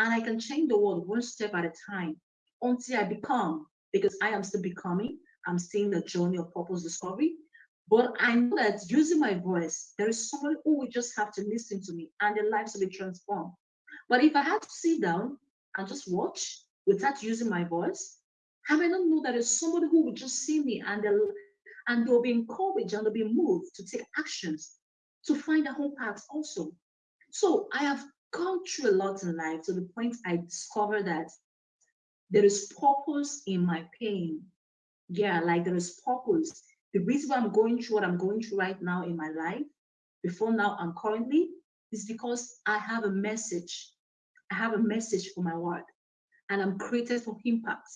And I can change the world one step at a time until I become, because I am still becoming. I'm seeing the journey of purpose discovery. But I know that using my voice, there is somebody who will just have to listen to me and their lives will be transformed. But if I had to sit down and just watch without using my voice, I may not know that there's somebody who will just see me and they'll and they'll be encouraged and they'll be moved to take actions to find their own path also. So I have gone through a lot in life to the point I discovered that there is purpose in my pain. Yeah, like there is purpose. The reason why I'm going through what I'm going through right now in my life, before now and currently, is because I have a message. I have a message for my world, and I'm created for impact.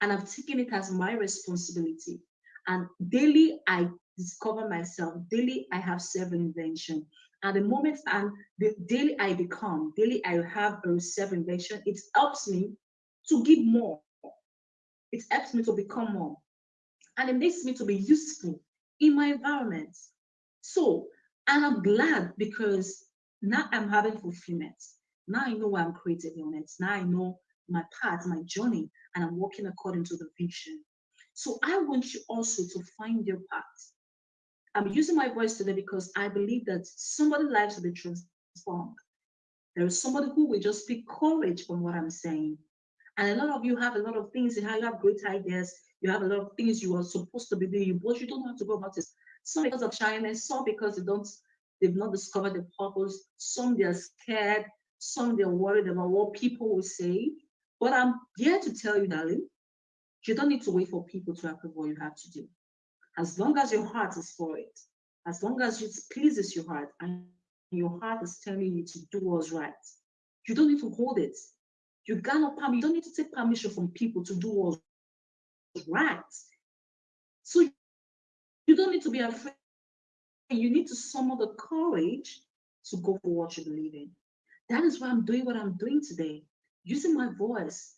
And I've taken it as my responsibility and daily, I discover myself. Daily, I have self-invention. And the moment and the daily I become, daily I have a self-invention, it helps me to give more. It helps me to become more. And it makes me to be useful in my environment. So, and I'm glad because now I'm having fulfillment. Now I know why I'm created on it. Now I know my path, my journey, and I'm walking according to the vision. So I want you also to find your path. I'm using my voice today because I believe that somebody's lives will be transformed. There is somebody who will just speak courage from what I'm saying. And a lot of you have a lot of things in how you have great ideas. You have a lot of things you are supposed to be doing, but you don't have to go about it. Some because of shyness, some because they don't, they've not discovered the purpose. Some they're scared. Some they're worried about what people will say. But I'm here to tell you, darling, you don't need to wait for people to approve what you have to do. As long as your heart is for it, as long as it pleases your heart and your heart is telling you to do what's right, you don't need to hold it. You cannot you don't need to take permission from people to do what's right. So you don't need to be afraid. You need to summon the courage to go for what you believe in. That is why I'm doing what I'm doing today, using my voice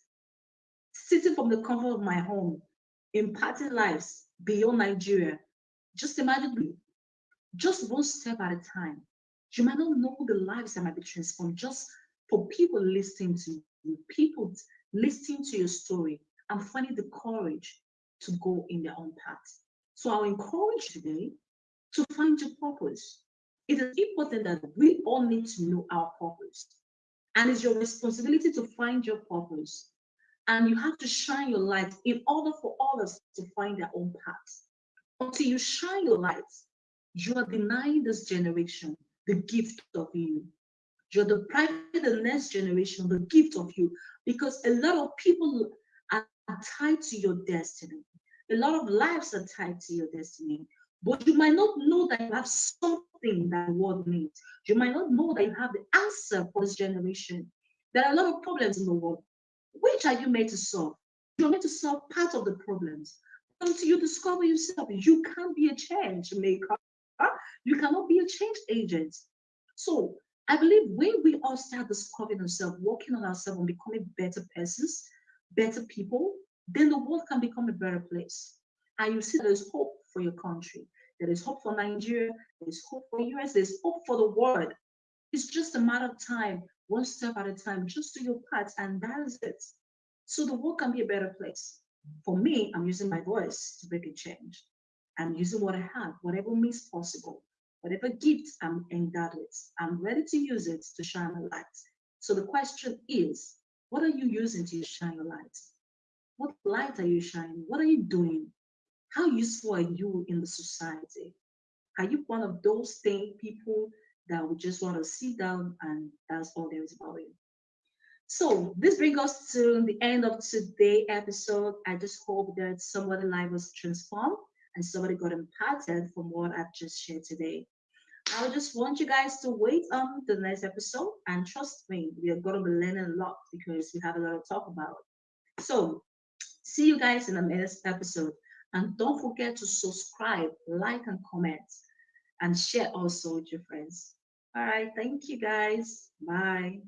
sitting from the comfort of my home, impacting lives beyond Nigeria. Just imagine, just one step at a time. You might not know the lives that might be transformed just for people listening to you, people listening to your story and finding the courage to go in their own path. So I'll encourage you today to find your purpose. it is important that we all need to know our purpose. And it's your responsibility to find your purpose. And you have to shine your light in order for others to find their own path. Until you shine your light, you are denying this generation the gift of you. You're depriving the next generation the gift of you because a lot of people are tied to your destiny. A lot of lives are tied to your destiny. But you might not know that you have something that the world needs. You might not know that you have the answer for this generation. There are a lot of problems in the world. Which are you made to solve? You're made to solve part of the problems. Until you discover yourself, you can't be a change maker. You cannot be a change agent. So I believe when we all start discovering ourselves, working on ourselves, and becoming better persons, better people, then the world can become a better place. And you see there's hope for your country. There is hope for Nigeria. There is hope for US. There's hope for the world. It's just a matter of time, one step at a time. Just do your part, and that is it. So the world can be a better place. For me, I'm using my voice to make a change. I'm using what I have, whatever means possible, whatever gift I'm endowed with. I'm ready to use it to shine a light. So the question is, what are you using to shine a light? What light are you shining? What are you doing? How useful are you in the society? Are you one of those thing people that would just want to sit down and that's all there is about you? So this brings us to the end of today's episode. I just hope that somebody's life was transformed and somebody got impacted from what I've just shared today. I just want you guys to wait on the next episode and trust me, we are going to be learning a lot because we have a lot to talk about. So see you guys in the next episode. And don't forget to subscribe, like, and comment, and share also with your friends. All right. Thank you guys. Bye.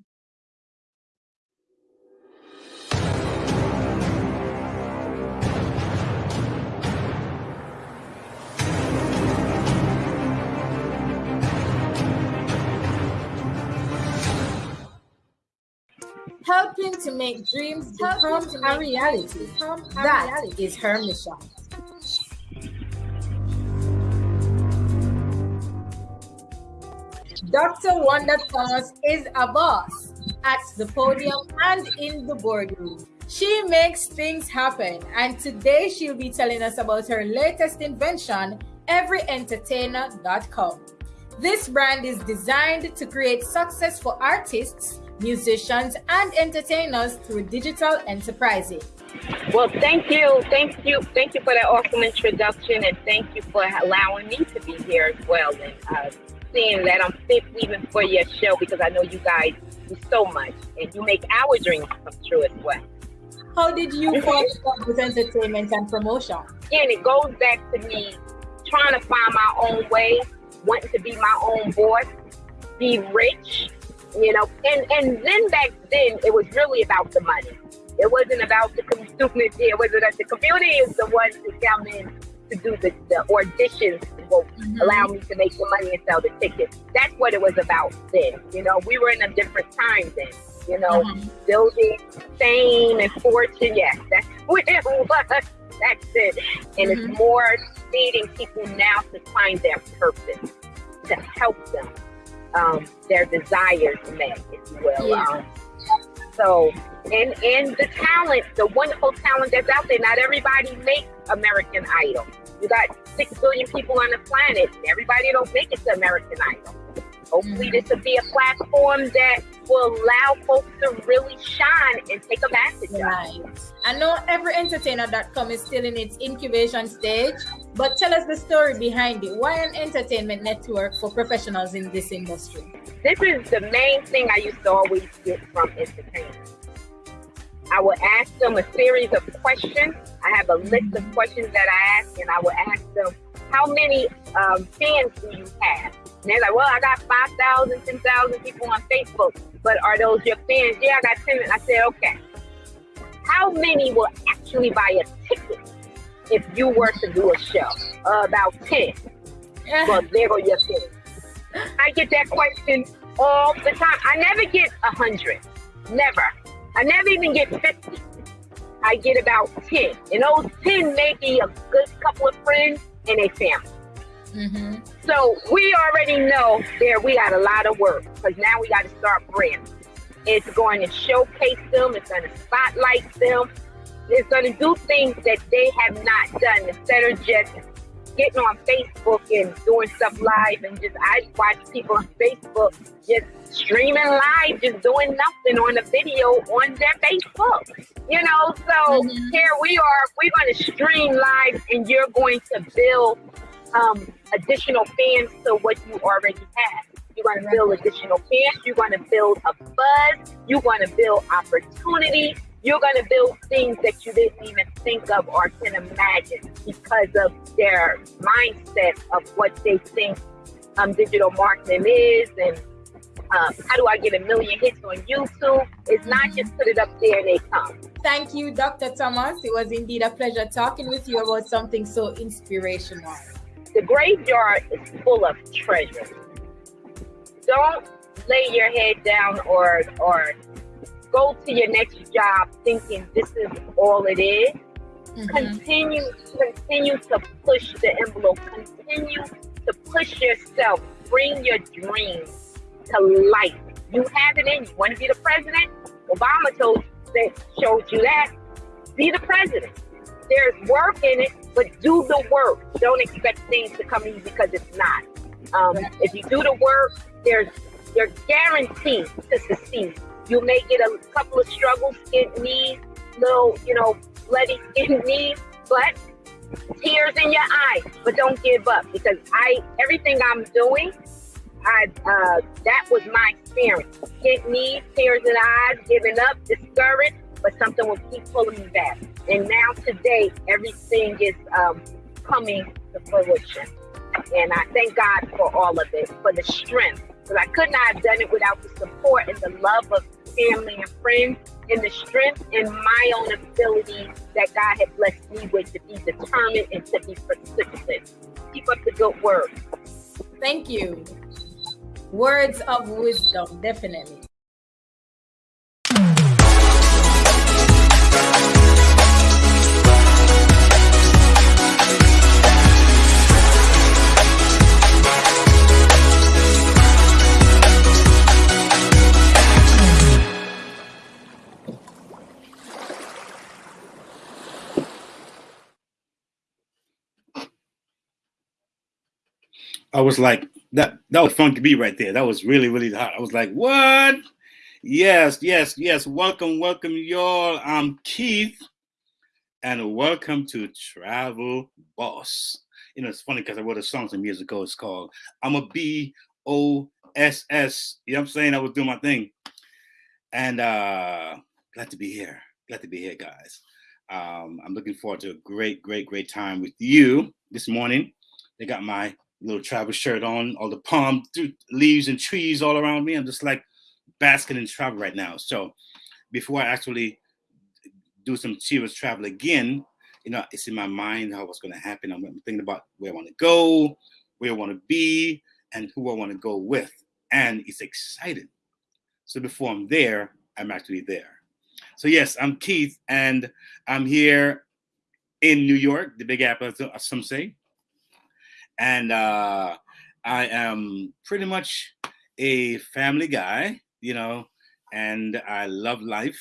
Helping to make dreams become a reality. That is her mission. Dr. Wanda Thomas is a boss at the podium and in the boardroom. She makes things happen, and today she'll be telling us about her latest invention, everyentertainer.com. This brand is designed to create success for artists musicians, and entertainers through digital enterprising. Well, thank you, thank you, thank you for that awesome introduction, and thank you for allowing me to be here as well, and uh, seeing that I'm fit even for your show because I know you guys do so much, and you make our dreams come true as well. How did you fall in love with entertainment and promotion? And it goes back to me trying to find my own way, wanting to be my own boss, be rich, you know, and and then back then it was really about the money. It wasn't about the community. It wasn't that the community is the ones who come in to do the, the auditions will mm-hmm. allow me to make the money and sell the tickets. That's what it was about then. You know, we were in a different time then. You know, mm-hmm. building fame and fortune. Yes, that's what it was. That's it. And mm-hmm. it's more leading people now to find their purpose, to help them um, their desires met, if you will. Yeah. Um, so, and and the talent, the wonderful talent that's out there. Not everybody makes American Idol. You got six billion people on the planet. Everybody don't make it to American Idol. Hopefully, this will be a platform that will allow folks to really shine and take advantage right. of. I know everyentertainer.com is still in its incubation stage, but tell us the story behind it. Why an entertainment network for professionals in this industry? This is the main thing I used to always get from entertainers. I would ask them a series of questions. I have a list of questions that I ask, and I would ask them, How many um, fans do you have? And they're like, well, I got 5,000, 10,000 people on Facebook, but are those your fans? Yeah, I got 10. I said, okay. How many will actually buy a ticket if you were to do a show? Uh, about 10. well, there go your fans. I get that question all the time. I never get a 100. Never. I never even get 50. I get about 10. And those 10 may be a good couple of friends and a family. Mm-hmm. So we already know there we got a lot of work because now we got to start branding. It's going to showcase them. It's going to spotlight them. It's going to do things that they have not done instead of just getting on Facebook and doing stuff live and just I watch people on Facebook just streaming live, just doing nothing on a video on their Facebook. You know, so mm-hmm. here we are, we're gonna stream live and you're going to build um, additional fans to what you already have. You're going to build additional fans. You're going to build a buzz. You're going to build opportunity you're going to build things that you didn't even think of or can imagine because of their mindset of what they think um, digital marketing is and um, how do I get a million hits on YouTube? It's not just put it up there and they come. Thank you, Dr. Thomas. It was indeed a pleasure talking with you about something so inspirational. The graveyard is full of treasure. Don't lay your head down or or go to your next job thinking this is all it is. Mm-hmm. Continue, continue to push the envelope. Continue to push yourself. Bring your dreams to life. You have it in you. Want to be the president? Obama told that showed you that. Be the president. There's work in it, but do the work. Don't expect things to come easy because it's not. Um, if you do the work, there's you're guaranteed to succeed. You may get a couple of struggles, skin knees, little, you know, bloody skin knees, but tears in your eyes. But don't give up because I everything I'm doing, I uh, that was my experience. Skin knees, tears in the eyes, giving up, discouraged, but something will keep pulling me back. And now today, everything is um, coming to fruition. And I thank God for all of it, for the strength. Because I could not have done it without the support and the love of family and friends and the strength and my own ability that God had blessed me with to be determined and to be persistent. Keep up the good work. Thank you. Words of wisdom, definitely. I was like, that that was fun to be right there. That was really, really hot. I was like, what? Yes, yes, yes. Welcome, welcome, y'all. I'm Keith, and welcome to Travel Boss. You know, it's funny because I wrote a song some years ago. It's called I'm a B O S S. You know what I'm saying? I was doing my thing. And uh glad to be here. Glad to be here, guys. Um, I'm looking forward to a great, great, great time with you this morning. They got my little travel shirt on, all the palm leaves and trees all around me. I'm just like basking in travel right now. So before I actually do some serious travel again, you know, it's in my mind how what's going to happen. I'm thinking about where I want to go, where I want to be, and who I want to go with. And it's exciting. So before I'm there, I'm actually there. So yes, I'm Keith, and I'm here in New York, the Big Apple, as some say and uh, I am pretty much a family guy, you know, and I love life.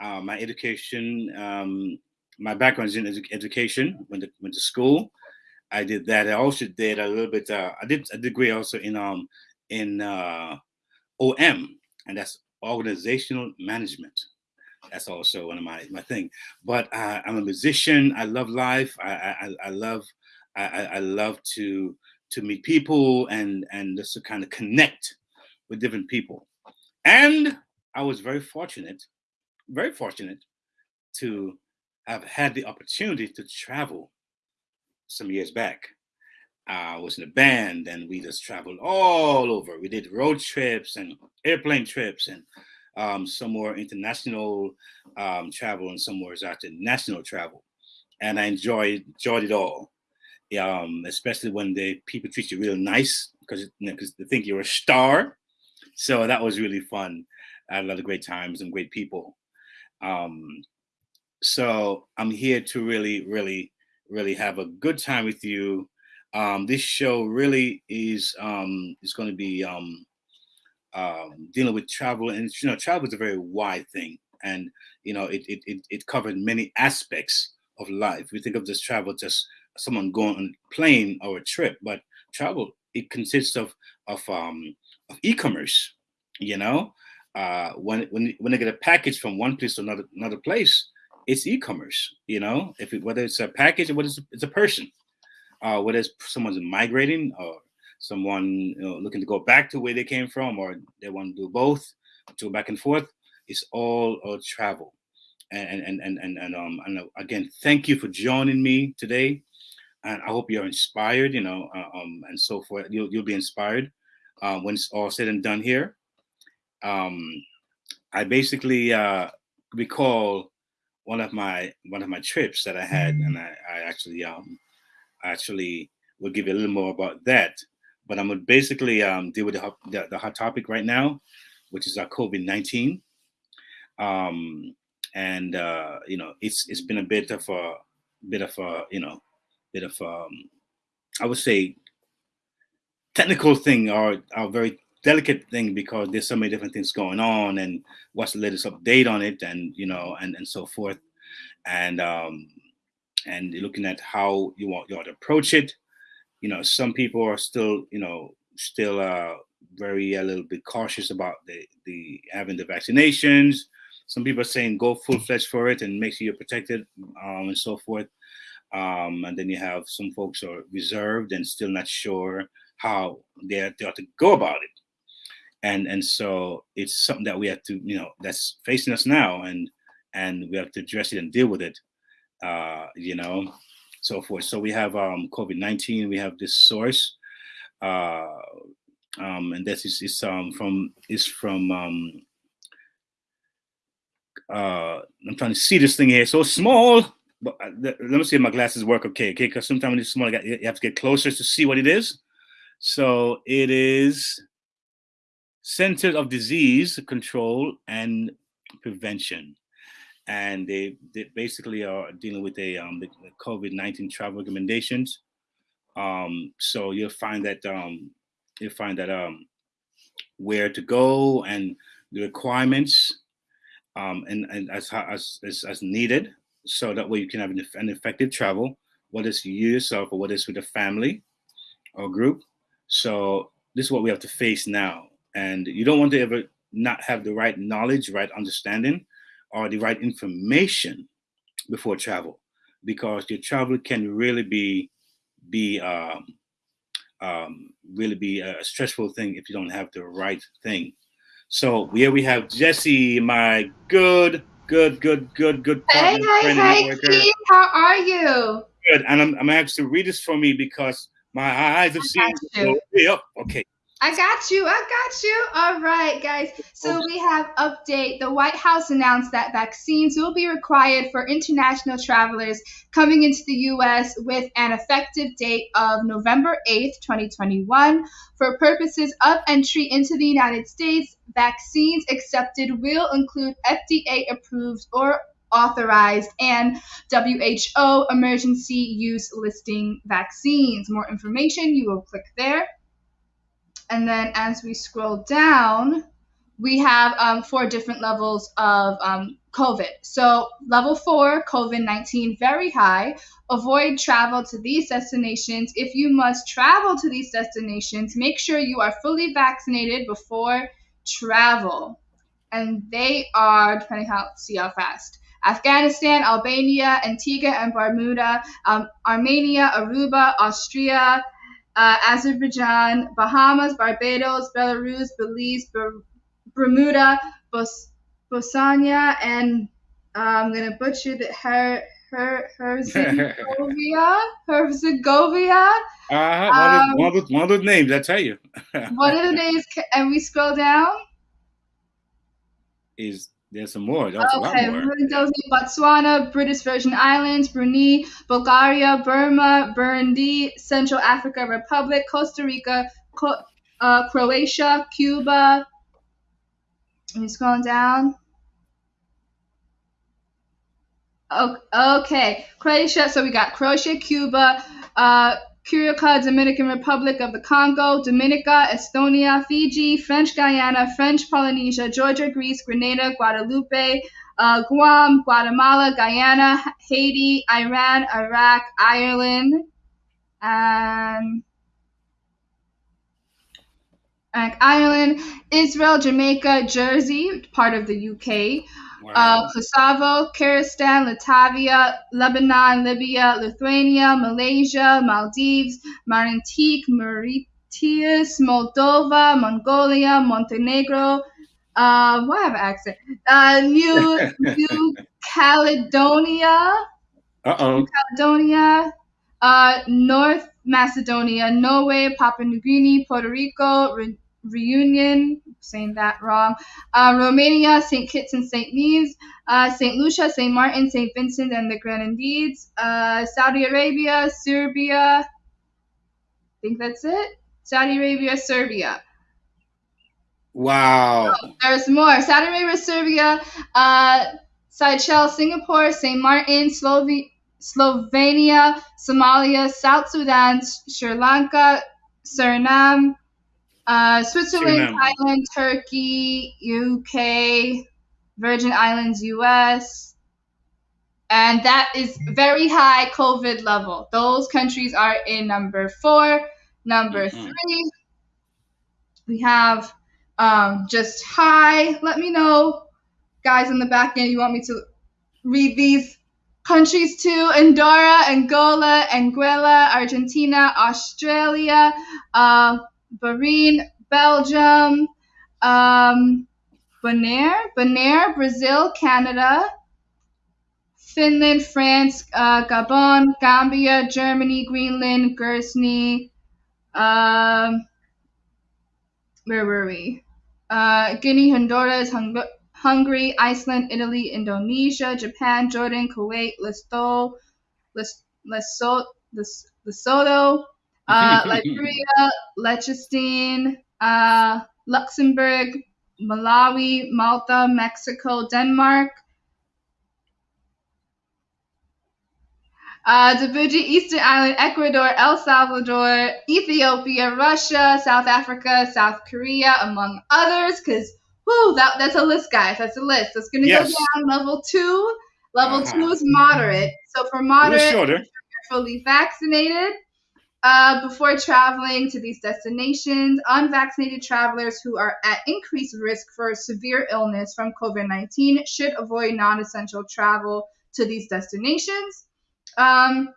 Uh, my education, um, my background is in edu- education. Went to, went to school. I did that. I also did a little bit. Uh, I did a degree also in um in uh, OM, and that's organizational management. That's also one of my my thing. But uh, I'm a musician. I love life. I I, I love I, I love to to meet people and and just to kind of connect with different people. And I was very fortunate, very fortunate to have had the opportunity to travel some years back. I was in a band and we just traveled all over. We did road trips and airplane trips and um, some more international um, travel and some more national travel. And I enjoyed enjoyed it all um, especially when the people treat you real nice because you know, they think you're a star. So that was really fun. I had a lot of great times and great people. Um, so I'm here to really, really, really have a good time with you Um, this show really is um, is going to be um, um, dealing with travel, and you know, travel is a very wide thing, and you know, it it it, it covered many aspects of life. We think of this travel just someone going on a plane or a trip, but travel it consists of of um of e-commerce. You know, uh, when when when they get a package from one place to another another place, it's e-commerce. You know, if it, whether it's a package or whether it's a, it's a person, uh, whether it's someone's migrating or someone you know, looking to go back to where they came from, or they want to do both, to back and forth. It's all, all travel. And and and and and um and uh, again, thank you for joining me today, and I hope you're inspired. You know, uh, um and so forth. You'll you'll be inspired uh, when it's all said and done here. Um, I basically uh, recall one of my one of my trips that I had, and I, I actually um actually will give you a little more about that. But I'm gonna basically um, deal with the, the, the hot topic right now, which is our COVID nineteen. Um, and uh, you know, it's it's been a bit of a bit of a you know, bit of um, I would say technical thing or a very delicate thing because there's so many different things going on and what's the latest update on it and you know and and so forth. And um and looking at how you want you want to approach it. You know some people are still you know still uh very a little bit cautious about the the having the vaccinations. Some people are saying go full fledged for it and make sure you're protected um, and so forth um, and then you have some folks are reserved and still not sure how they, ought to go about it. And and so it's something that we have to you know that's facing us now and and we have to address it and deal with it uh you know so forth. So we have um covid-19 we have this source uh um and this is, is um from is from um uh i'm trying to see this thing here. So small but uh, let me see if my glasses work okay okay because sometimes it's small you have to get closer to see what it is so it is Centers of Disease Control and Prevention. And they, they basically are dealing with a um, the, the COVID-19 travel recommendations. Um, so you'll find that um, you'll find that um, where to go and the requirements um, and, and as, as, as, as needed. So that way you can have an, an effective travel, whether it's you yourself or whether it's with a family or group. So this is what we have to face now and you don't want to ever not have the right knowledge, right understanding, or the right information before travel, because your travel can really be be um, um, really be a stressful thing if you don't have the right thing. So here we have Jesse, my good, good, good, good, good hey, hey, hey, Keith, how are you? Good, and I'm, I'm actually read this for me because my eyes have seen. You. Yep. Okay. I got you. I got you. All right, guys. So we have update. The White House announced that vaccines will be required for international travelers coming into the U.S. with an effective date of November 8th, 2021. For purposes of entry into the United States, vaccines accepted will include FDA approved or authorized and WHO emergency use listing vaccines. More information, you will click there. And then as we scroll down, we have um, four different levels of um, COVID. So, level four, COVID 19, very high. Avoid travel to these destinations. If you must travel to these destinations, make sure you are fully vaccinated before travel. And they are, depending how, see how fast. Afghanistan, Albania, Antigua and Barbuda, um, Armenia, Aruba, Austria, uh, Azerbaijan, Bahamas, Barbados, Belarus, Belize, Ber- Bermuda, Bos- Bosnia, and uh, I'm gonna butcher the her her Herzegovina, Herzegovina. Uh, one, um, of, one, of one of those names, I tell you. one of the names, and we scroll down. Is there's some more. That's okay, Botswana, British Virgin Islands, Brunei, Bulgaria, Burma, Burundi, Central Africa Republic, Costa Rica, Co- uh, Croatia, Cuba. Are you scrolling down? Okay, Croatia. So we got Croatia, Cuba, uh, Curica, Dominican Republic of the Congo, Dominica, Estonia, Fiji, French Guiana, French Polynesia, Georgia, Greece, Grenada, Guadeloupe, uh, Guam, Guatemala, Guyana, Haiti, Iran, Iraq, Ireland, and Ireland, Israel, Jamaica, Jersey, part of the UK, uh, Kosovo, Kyrgyzstan, Latvia, Lebanon, Libya, Lithuania, Malaysia, Maldives, Martinique, Mauritius, Moldova, Mongolia, Montenegro, uh, why have an accent? Uh, New New Caledonia, Uh oh. New Caledonia, uh, North Macedonia, Norway, Papua New Guinea, Puerto Rico, Re- Reunion, saying that wrong, uh, Romania, St. Kitts and St. Nevis, uh, St. Lucia, St. Martin, St. Vincent and the Grenadines, uh, Saudi Arabia, Serbia, I think that's it. Saudi Arabia, Serbia. Wow. There's more. Saudi Arabia, Serbia, uh, Seychelles, Singapore, St. Martin, Slovi- Slovenia, Somalia, South Sudan, Sri Lanka, Suriname, uh, Switzerland, Suriname. Thailand, Turkey, UK, Virgin Islands, US. And that is very high COVID level. Those countries are in number four. Number three, we have um, just hi. Let me know, guys in the back end, you want me to read these countries too Andorra, Angola, Anguilla, Argentina, Australia, uh, Bahrain, Belgium, um, Bonaire, Bonaire, Brazil, Canada, Finland, France, uh, Gabon, Gambia, Germany, Greenland, Guernsey, um, where were we? Uh, Guinea, Honduras, Hung- Hungary, Iceland, Italy, Indonesia, Japan, Jordan, Kuwait, Lesotho, Les- Lesotho, Lesotho, uh, Liberia, Liechtenstein, uh, Luxembourg, Malawi, Malta, Mexico, Denmark, uh, Djibouti, Eastern Island, Ecuador, El Salvador, Ethiopia, Russia, South Africa, South Korea, among others. Because, whoo, that, that's a list, guys. That's a list. That's going to Yes. go down level two. Level Uh-huh. two is moderate. So for moderate, you're fully vaccinated. Uh, before traveling to these destinations, unvaccinated travelers who are at increased risk for severe illness from COVID 19 should avoid non essential travel to these destinations, um,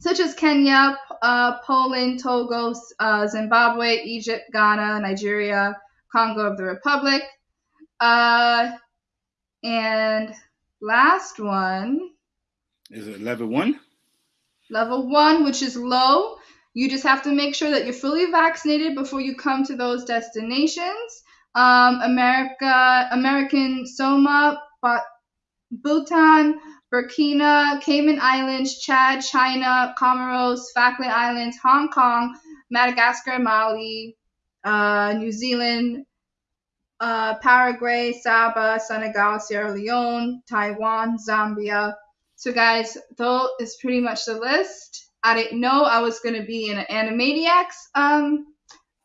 such as Kenya, uh, Poland, Togo, uh, Zimbabwe, Egypt, Ghana, Nigeria, Congo of the Republic. Uh, and last one, Is it level one? Level one, which is low. You just have to make sure that you're fully vaccinated before you come to those destinations. Um, America, American Soma, Bhutan, Burkina, Cayman Islands, Chad, China, Comoros, Falkland Islands, Hong Kong, Madagascar, Mali, uh, New Zealand, uh, Paraguay, Saba, Senegal, Sierra Leone, Taiwan, Zambia. So, guys, that is pretty much the list. I didn't know I was gonna be in an Animaniacs um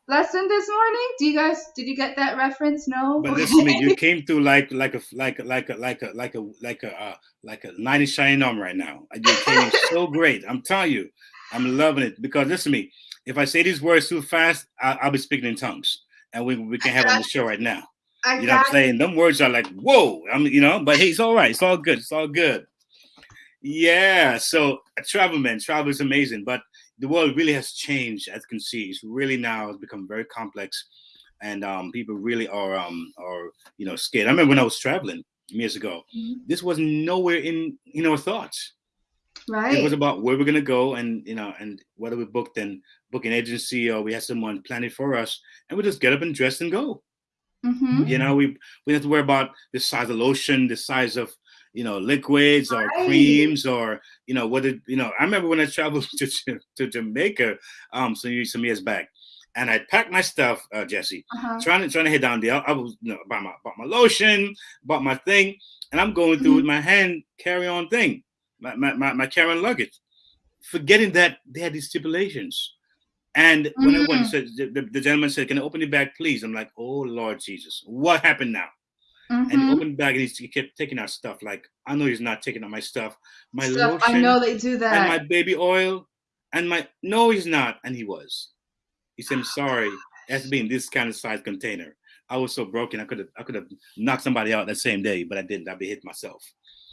lesson this morning. Do you guys did you get that reference? No. But listen to me, you came through like like a like a like a like a like a like a uh, like a knight in shining armor right now. You came so great. I'm telling you, I'm loving it because listen to me. If I say these words too fast, I, I'll be speaking in tongues, and we we can have on the show right now. I You know what I'm saying? Them words are like whoa. I'm you know, but hey, it's all right. It's all good. It's all good. Yeah. So travel, man, travel is amazing, but the world really has changed. As you can see, it's really now has become very complex, and um, people really are um are you know scared. I remember when I was traveling years ago. This was nowhere in in our thoughts. Right. It was about where we're gonna go, and you know, and whether we booked and booking agency or we had someone plan it for us, and we just get up and dress and go. Mm-hmm. You know, we we have to worry about the size of lotion, the size of you know liquids or Right. creams or you know what did, you know. I remember when I traveled to to, to Jamaica um some years some years back, and I packed my stuff, uh, Jesse, Uh-huh. trying to trying to head down there. I was you know bought my bought my lotion, bought my thing, and I'm going through with my hand carry on thing, my my my, my carry on luggage. forgetting that they had these stipulations. And when I went, Mm. said the, the, the gentleman said, "Can I open the bag, please?" I'm like, "Oh Lord Jesus, what happened now?" And Mhm. opened the bag and he kept taking out stuff. Like I know he's not taking out my stuff, my Stuff, I know they do that. and my baby oil, and my no, he's not, and he was. He said, "I'm sorry, it has to be in this kind of size container." I was so broken, I could have I could have knocked somebody out that same day, but I didn't. I'd be hit myself.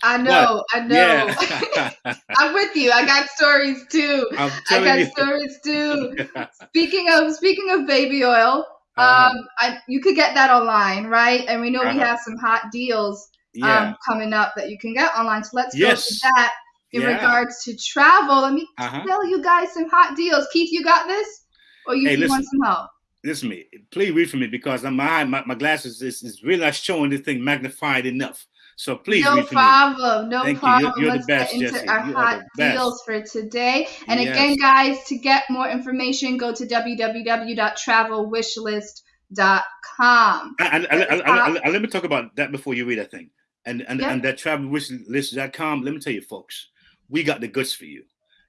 I But, know, I know. Yeah. I'm with you. I got stories too. I got you. stories too. Speaking of speaking of baby oil. Um, I, you could get that online, right? And we know we Uh-huh. have some hot deals Yeah. um, coming up that you can get online. So let's Yes. go to that in Yeah. regards to travel. Let me Uh-huh. tell you guys some hot deals. Keith, you got this, or you, Hey, you want some help? Listen to me. Please read for me because my my, my glasses is, is really not showing this thing magnified enough. So please no problem. No Thank you. problem. You're- you're the Let's best, get into Jesse. our You hot deals for today. And Yes. again, guys, to get more information, go to www.travelwishlist.com. And, and- and- and let me talk about that before you read that thing. And and, Yeah. and that travelwishlist.com, let me tell you, folks, we got the goods for you.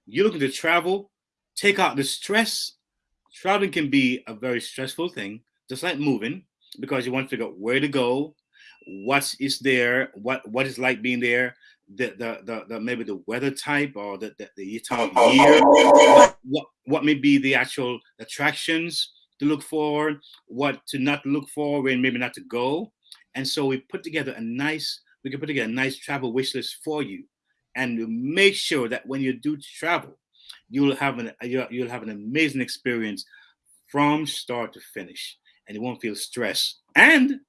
You're looking to travel, take out the stress. Traveling can be a very stressful thing, just like moving, because you want to figure out where to go, what is there, what what is like being there, the the the, the maybe the weather type or the the, the year, what, what what may be the actual attractions to look for, what to not look for, and maybe not to go. And so we put together a nice, we can put together a nice travel wish list for you, and make sure that when you do travel, you'll have an you'll, you'll have an amazing experience from start to finish, and you won't feel stress, and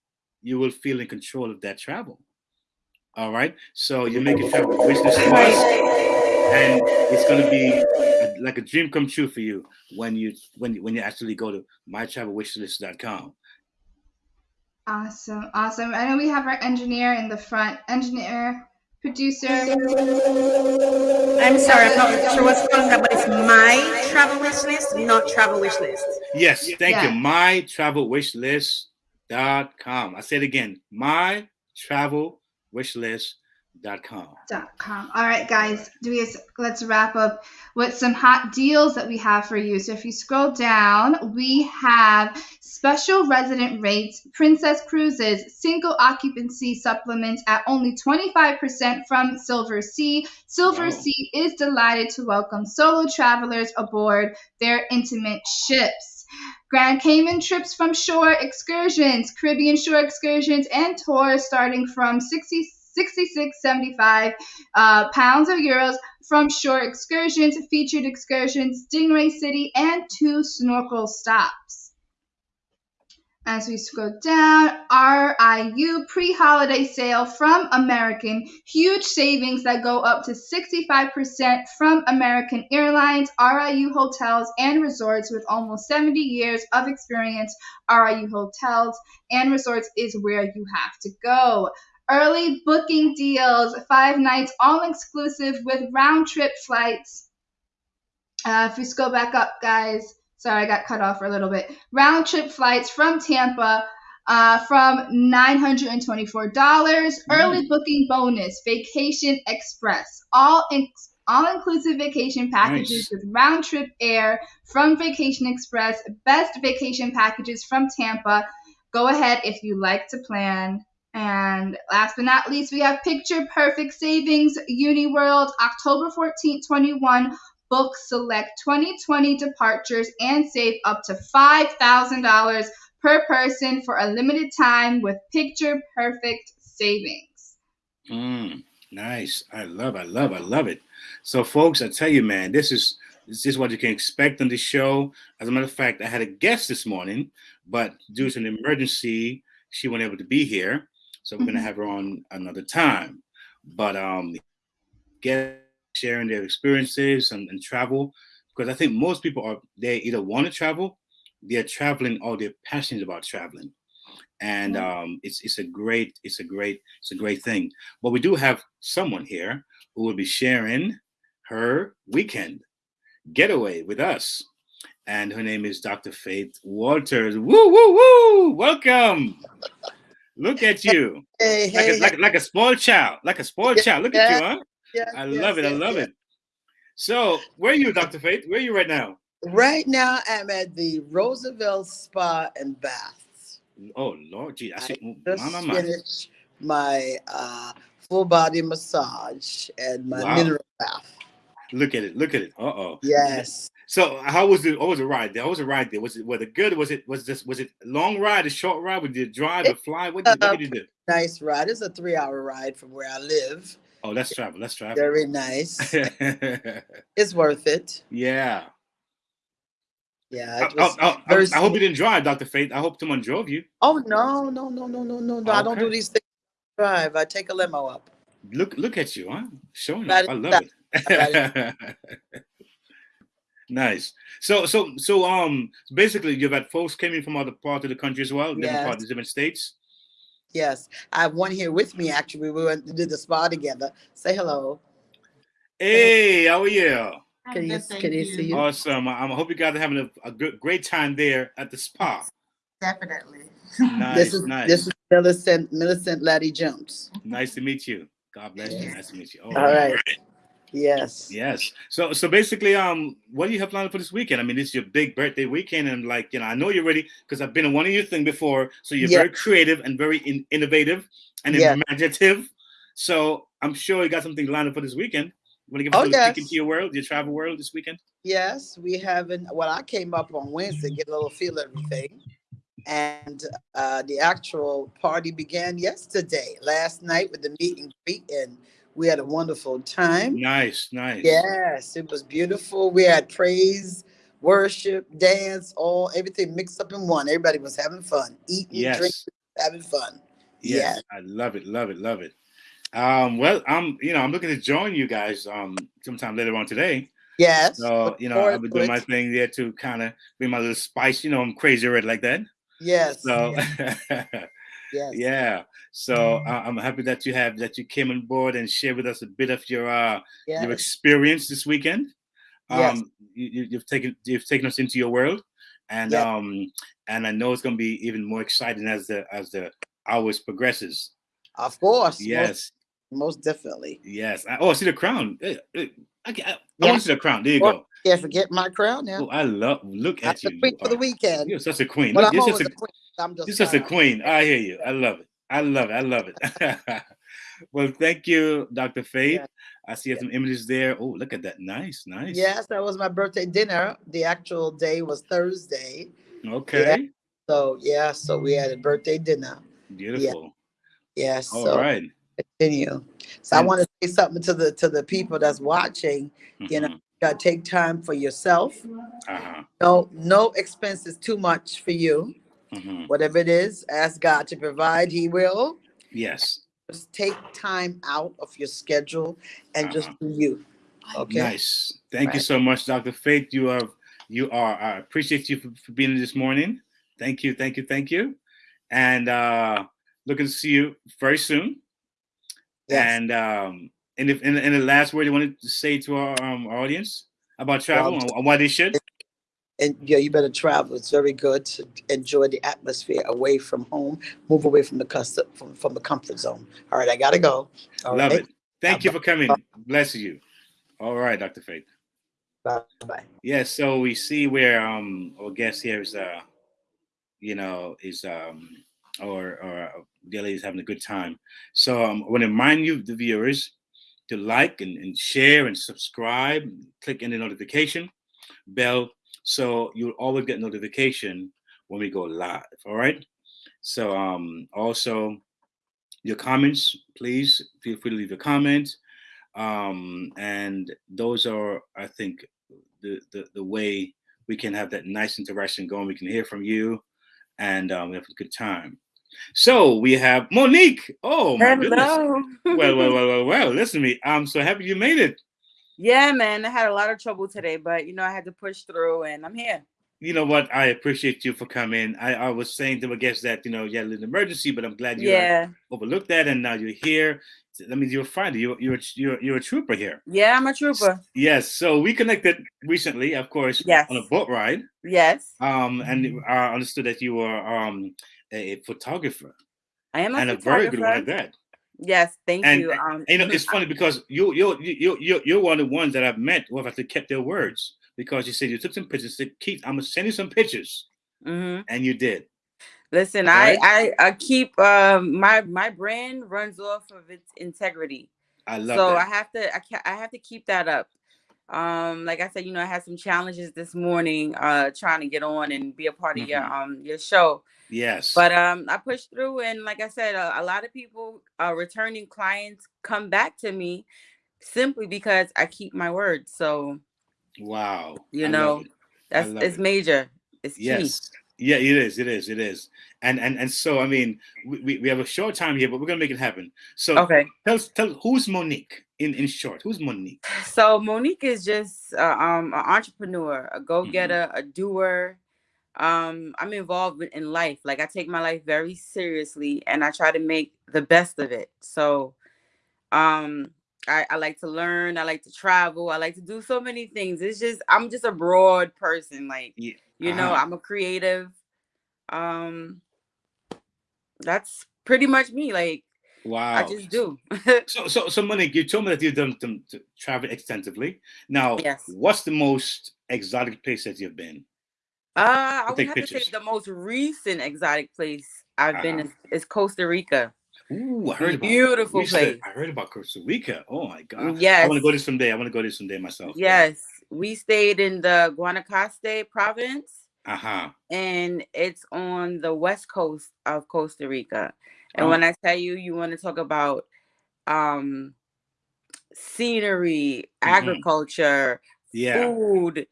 you will feel in control of that travel. All right, so you make a travel wish list for and it's going to be a, like a dream come true for you when you when you, when you actually go to mytravelwishlist.com. Awesome, awesome. I know we have our engineer in the front. Engineer, producer. I'm sorry, I'm not sure what's calling that, but it's my travel wish list, not travel wish list. Yes, thank Yeah. you. MyTravelWishList.com. I say it again. MyTravelWishList.com. dot com. All right, guys, do we let's wrap up with some hot deals that we have for you. So if you scroll down, we have special resident rates, Princess Cruises, single occupancy supplements at only 25% from Silversea. Silver Wow. Sea is delighted to welcome solo travelers aboard their intimate ships. Grand Cayman trips from shore excursions, Caribbean shore excursions, and tours starting from 60, 66.75 uh, pounds or euros from shore excursions, featured excursions, Stingray City, and two snorkel stops. As we scroll down, RIU pre holiday sale from American. Huge savings that go up to 65% from American Airlines, RIU hotels, and resorts with almost 70 years of experience. RIU hotels and resorts is where you have to go. Early booking deals, five nights all exclusive with round trip flights. Uh, if we scroll back up, guys, sorry, I got cut off for a little bit. Round trip flights from Tampa uh, from $924. Early booking bonus, Vacation Express. All in- all inclusive vacation packages Nice. with round trip air from Vacation Express. Best vacation packages from Tampa. Go ahead if you like to plan. And last but not least, we have Picture Perfect Savings UniWorld October 14th, 21. Book select 2020 departures and save up to $5,000 per person for a limited time with Picture Perfect Savings. Mm, nice. I love, I love, I love it. So, folks, I tell you, man, this is this is what you can expect on the show. As a matter of fact, I had a guest this morning, but due to an emergency, she wasn't able to be here. So we're gonna have her on another time. But um get sharing their experiences and, and travel because I think most people are they either want to travel, they're traveling, or they're passionate about traveling and um, it's it's a great it's a great it's a great thing. But we do have someone here who will be sharing her weekend getaway with us, and her name is Dr. Faith Walters. Woo woo woo! Welcome. Look at you, Hey, like, hey, a, like, like a spoiled child, like a spoiled child. Look at you, huh? Yeah, I yes, love it. I love yes. it. So, where are you, Dr. Faith? Where are you right now? Right now, I'm at the Roosevelt Spa and Baths. Oh, Lord, gee, I see. Just my, my, finished my uh, full body massage and my Wow. mineral bath. Look at it. Look at it. Uh oh. Yes. So, how was the? What was the ride? there? How was the ride there? Was it was it good? Was it was this was it long ride, a short ride? Did you drive or fly? What did, what did you do? Nice ride. It's a three-hour ride from where I live. Oh, let's travel. Let's travel. Very nice. It's worth it. yeah. Yeah. I, was I- I- I- I hope you didn't drive, Dr. Faith. I hope someone drove you. Oh no, no, no, no, no, no, no! I don't do these things. Drive. I take a limo up. Look, look at you, huh? Showing up. I love that- it. nice. So, so, so, um, basically, you've had folks coming from other parts of the country as well, different parts, Yes. different states. Yes, I have one here with me. Actually, we went to do the spa together. Say hello. Hey, how are you? Can you can you see you? Awesome. I, I hope you guys are having a, a good, great time there at the spa. Definitely. Nice, this is nice. this is Millicent Millicent Laddie Jones. Nice to meet you. God bless you. Nice to meet you. All right. Yes. Yes. So so basically, um, what do you have planned for this weekend? I mean, it's your big birthday weekend, and like you know, I know you're ready because I've been in one of your thing before. So you're very creative and very in, innovative and imaginative. So I'm sure you got something lined up for this weekend. You want to give us Oh, yes. peek into your world, your travel world this weekend? Yes, we haven't. Well, I came up on Wednesday, get a little feel everything, and uh, the actual party began yesterday, last night with the meet and greet, and we had a wonderful time. Nice, nice. Yes, it was beautiful. We had praise, worship, dance, all everything mixed up in one. Everybody was having fun, eating, Yes. drinking, having fun. Yes, I love it, love it, love it. Um, well, I'm you know I'm looking to join you guys um sometime later on today. Yes. So you know I'll forward be doing my thing there to kind of be my little spice. You know I'm crazy red like that. Yes. So Yes. yeah. So uh, I'm happy that you have that you came on board and shared with us a bit of your uh Yes. your experience this weekend. Um, Yes. you, you've taken you've taken us into your world, and Yes. um and I know it's going to be even more exciting as the as the hours progresses. Of course. Yes. Most, definitely. Yes. I, oh, I see the crown. Eh, eh, I, I, I Yeah. want to see the crown. There you go. Can't forget my crown now. Oh, I love. Look at you. the queen You for the weekend. You're such a queen. Well, Look, I'm you're such a queen. I'm just You're such a queen. I hear you. I love it. I love it. I love it. well, thank you, Dr. Faith. I see have some images there. Oh, look at that. Nice, nice. Yes, that was my birthday dinner. The actual day was Thursday. Okay. So yeah, so we had a birthday dinner. Beautiful. Yes. All so right. continue. So I want to say something to the to the people that's watching. You know, Mhm. you gotta take time for yourself. Uh-huh. No, no expense is too much for you. Mhm. Whatever it is, ask God to provide. He will. Yes. Just take time out of your schedule and just Uh-huh. do you. Okay. Nice. Thank you so much, Dr. Faith. You are you are I appreciate you for, for being here this morning. Thank you, thank you, thank you. And uh looking to see you very soon. Yes. And um and if in, the last word you wanted to say to our, um, audience about travel Well, and why they should? And yeah, you better travel. It's very good to enjoy the atmosphere away from home. Move away from the custom from, from the comfort zone. All right, I gotta go. All Love right. it. Thank you for coming. Bless you. All right, Dr. Faith. Bye bye. Yes, so we see where um our guest here is uh you know is um or or Dilly is having a good time. So um, I want to remind you the viewers to like and, and share and subscribe, click in the notification bell so you'll always get notification when we go live. All right. So um also your comments, please feel free to leave a comment. Um, and those are, I think, the, the the way we can have that nice interaction going. We can hear from you, and um, we have a good time. So we have Monique. Oh my goodness. Well, well, well, well, well. Listen to me. I'm so happy you made it. Yeah, man. I had a lot of trouble today, but you know, I had to push through and I'm here. You know what? I appreciate you for coming. I, I was saying to my guests that you know you had an emergency, but I'm glad you uh, Yeah. overlooked that, and now you're here. That means you're fine. You're you're you're you're a trooper here. Yeah, I'm a trooper. Yes. So we connected recently, of course, Yes. on a boat ride. Yes. Um, and I understood that you were um a, photographer. I am a and a very good one at that. Yes, thank and, you. and- Um, you know, it's funny because you you you you you're one of the ones that I've met who have actually kept their words because you said you took some pictures. Said, Keith, I'm gonna send you some pictures, mhm. and you did. Listen, Right? I, I I keep um my my brand runs off of its integrity. I love so that. I have to I can I have to keep that up. Um, like I said, you know, I had some challenges this morning, uh, trying to get on and be a part of your Mhm. um your show. Yes. But um, I pushed through, and like I said, a, a lot of people, uh, returning clients, come back to me simply because I keep my word. So wow. you I know, love it. I that's it's it. major. It's key. Yeah, it is. It is. It is. And and and so I mean, we, we, have a short time here, but we're gonna make it happen. So Okay. tell us- tell who's Monique in in short. Who's Monique? So Monique is just uh, um an entrepreneur, a go-getter, Mm-hmm. a doer. Um, I'm involved in- in life. Like I take my life very seriously and I try to make the best of it. So um I, I like to learn, I like to travel, I like to do so many things. It's just I'm just a broad person. Like Yeah. you know, uh-huh. I'm a creative. Um that's pretty much me. Like Wow. I just do. So so so Monique, you told me that you've done some travel extensively. Now, Yes. what's the most exotic place that you've been? Uh, I would have to say the most recent exotic place I've been Uh-huh. is, is Costa Rica. Ooh, I heard about Beautiful said- place. I heard about Costa Rica. Oh my god. Yes. I want to go there someday. I want to go there someday myself. Yeah. Yes, we stayed in the Guanacaste province, Uh-huh. and it's on the west coast of Costa Rica. And Oh. when I tell you, you want to talk about um scenery, Mhm. agriculture, Yeah. food.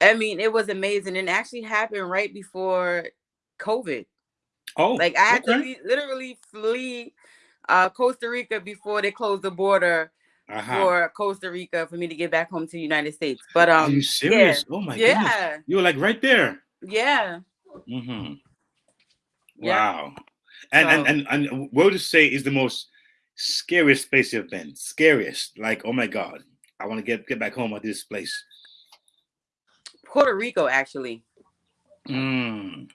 I mean, it was amazing, and it actually happened right before COVID. Oh, Like I had to okay. le- literally flee uh, Costa Rica before they closed the border Uh-huh. for Costa Rica for me to get back home to the United States. But um, Are you serious? Yeah, Oh my yeah, goodness. You were like right there. yeah. Mm-hmm. Yeah. Wow. And, So- and and and what would you say is the most scariest place you've been? Scariest, like oh my god, I want to get get back home at this place. Puerto Rico, actually. Mm,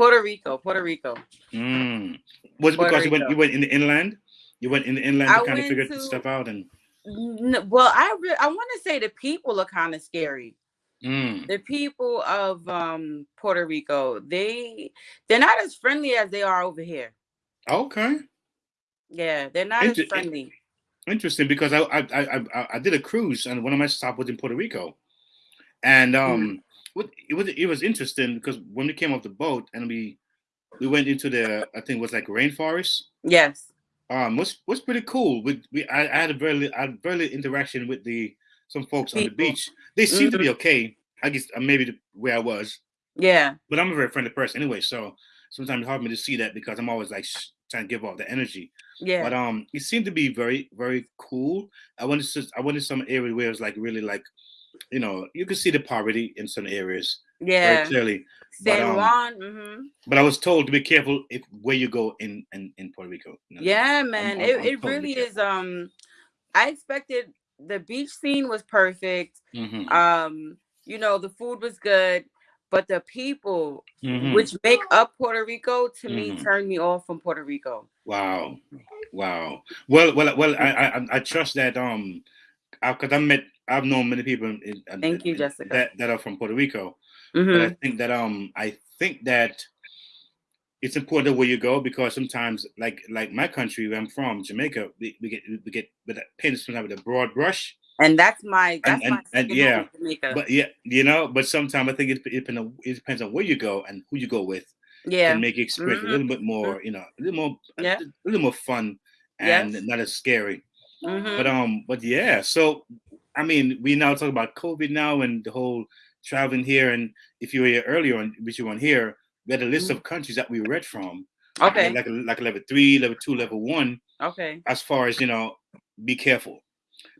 Puerto Rico, Puerto Rico. mm. Was it Puerto because you went you went in the inland? You went in the inland I to kind of figure to- stuff out and. Well, I re- I want to say the people are kind of scary. Mm. The people of um Puerto Rico, they they're not as friendly as they are over here. Okay. Yeah, they're not Inter- as friendly. Interesting because I I, I I I did a cruise and one of my stops was in Puerto Rico, and um, what it was it was interesting because when we came off the boat and we we went into the I think it was like rainforest. Yes. Um, was was pretty cool. We we I, I had a very I had very little interaction with the some folks on the beach. They seemed to be Mhm. okay. I guess uh, maybe the, where I was, Yeah. but I'm a very friendly person anyway. So sometimes it's hard for me to see that because I'm always like trying to give off the energy. Yeah. But um, it seemed to be very, very cool. I wanted to, I wanted some area where it was like really like, you know, you can see the poverty in some areas Yeah. very clearly. But, San um, Juan. hmm but I was told to be careful if where you go in in, in Puerto Rico. you know. Yeah, man. I'm- it I'm it really is. Um, I expected the beach scene was perfect. Mhm. Um, you know, the food was good, but the people, Mhm. which make up Puerto Rico, to me Mhm. turned me off from Puerto Rico. Wow, wow. Well, well, well. I I, I trust that um, because I've met I've known many people in, in- Thank you, Jessica. that that are from Puerto Rico. But I Mhm. think that um, I think that it's important where you go because sometimes, like like my country where I'm from, Jamaica, we, we get we get with a painted sometimes with a broad brush. And that's my And, that's and, my and second yeah, Jamaica. but yeah, you know, but sometimes I think it, it, depends on, it depends on where you go and who you go with. Yeah. can make your experience Mhm. a little bit more, you know, a little more, Yeah. a little more fun and Yes. not as scary. Mhm. But um, but yeah. So I mean, we now talk about COVID now and the whole traveling here. And if you were here earlier on, which you weren't here, we had a list of countries that we read from. Mm-hmm. Okay. Like a, like a level three, level two, level one. Okay. As far as you know, be careful.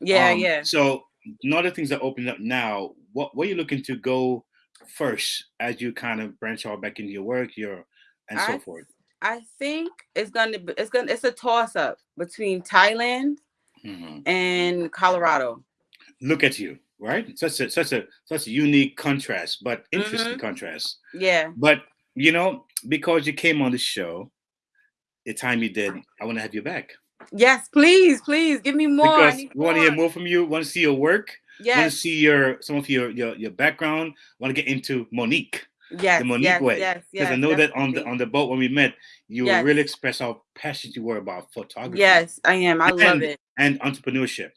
Yeah, Um, yeah. So now that things are opening up now, what what are you looking to go first as you kind of branch out back into your work, your and so forth? I think it's gonna be it's gonna it's a toss up between Thailand Mhm. and Colorado. Look at you, right? Such a such a such a unique contrast, but interesting Mhm. contrast. Yeah. But you know, because you came on the show, the time you did, I want to have you back. Yes, please, please give me more. Because we want to hear more from you. Want to see your work. Yeah. Want to see your some of your your, your background. Want to get into Monique. Yes, the Monique yes, way. yes, Because I yes, know that on the on the boat when we met, you Yes. really expressed how passionate you were about photography. Yes, I am. I love it. And entrepreneurship.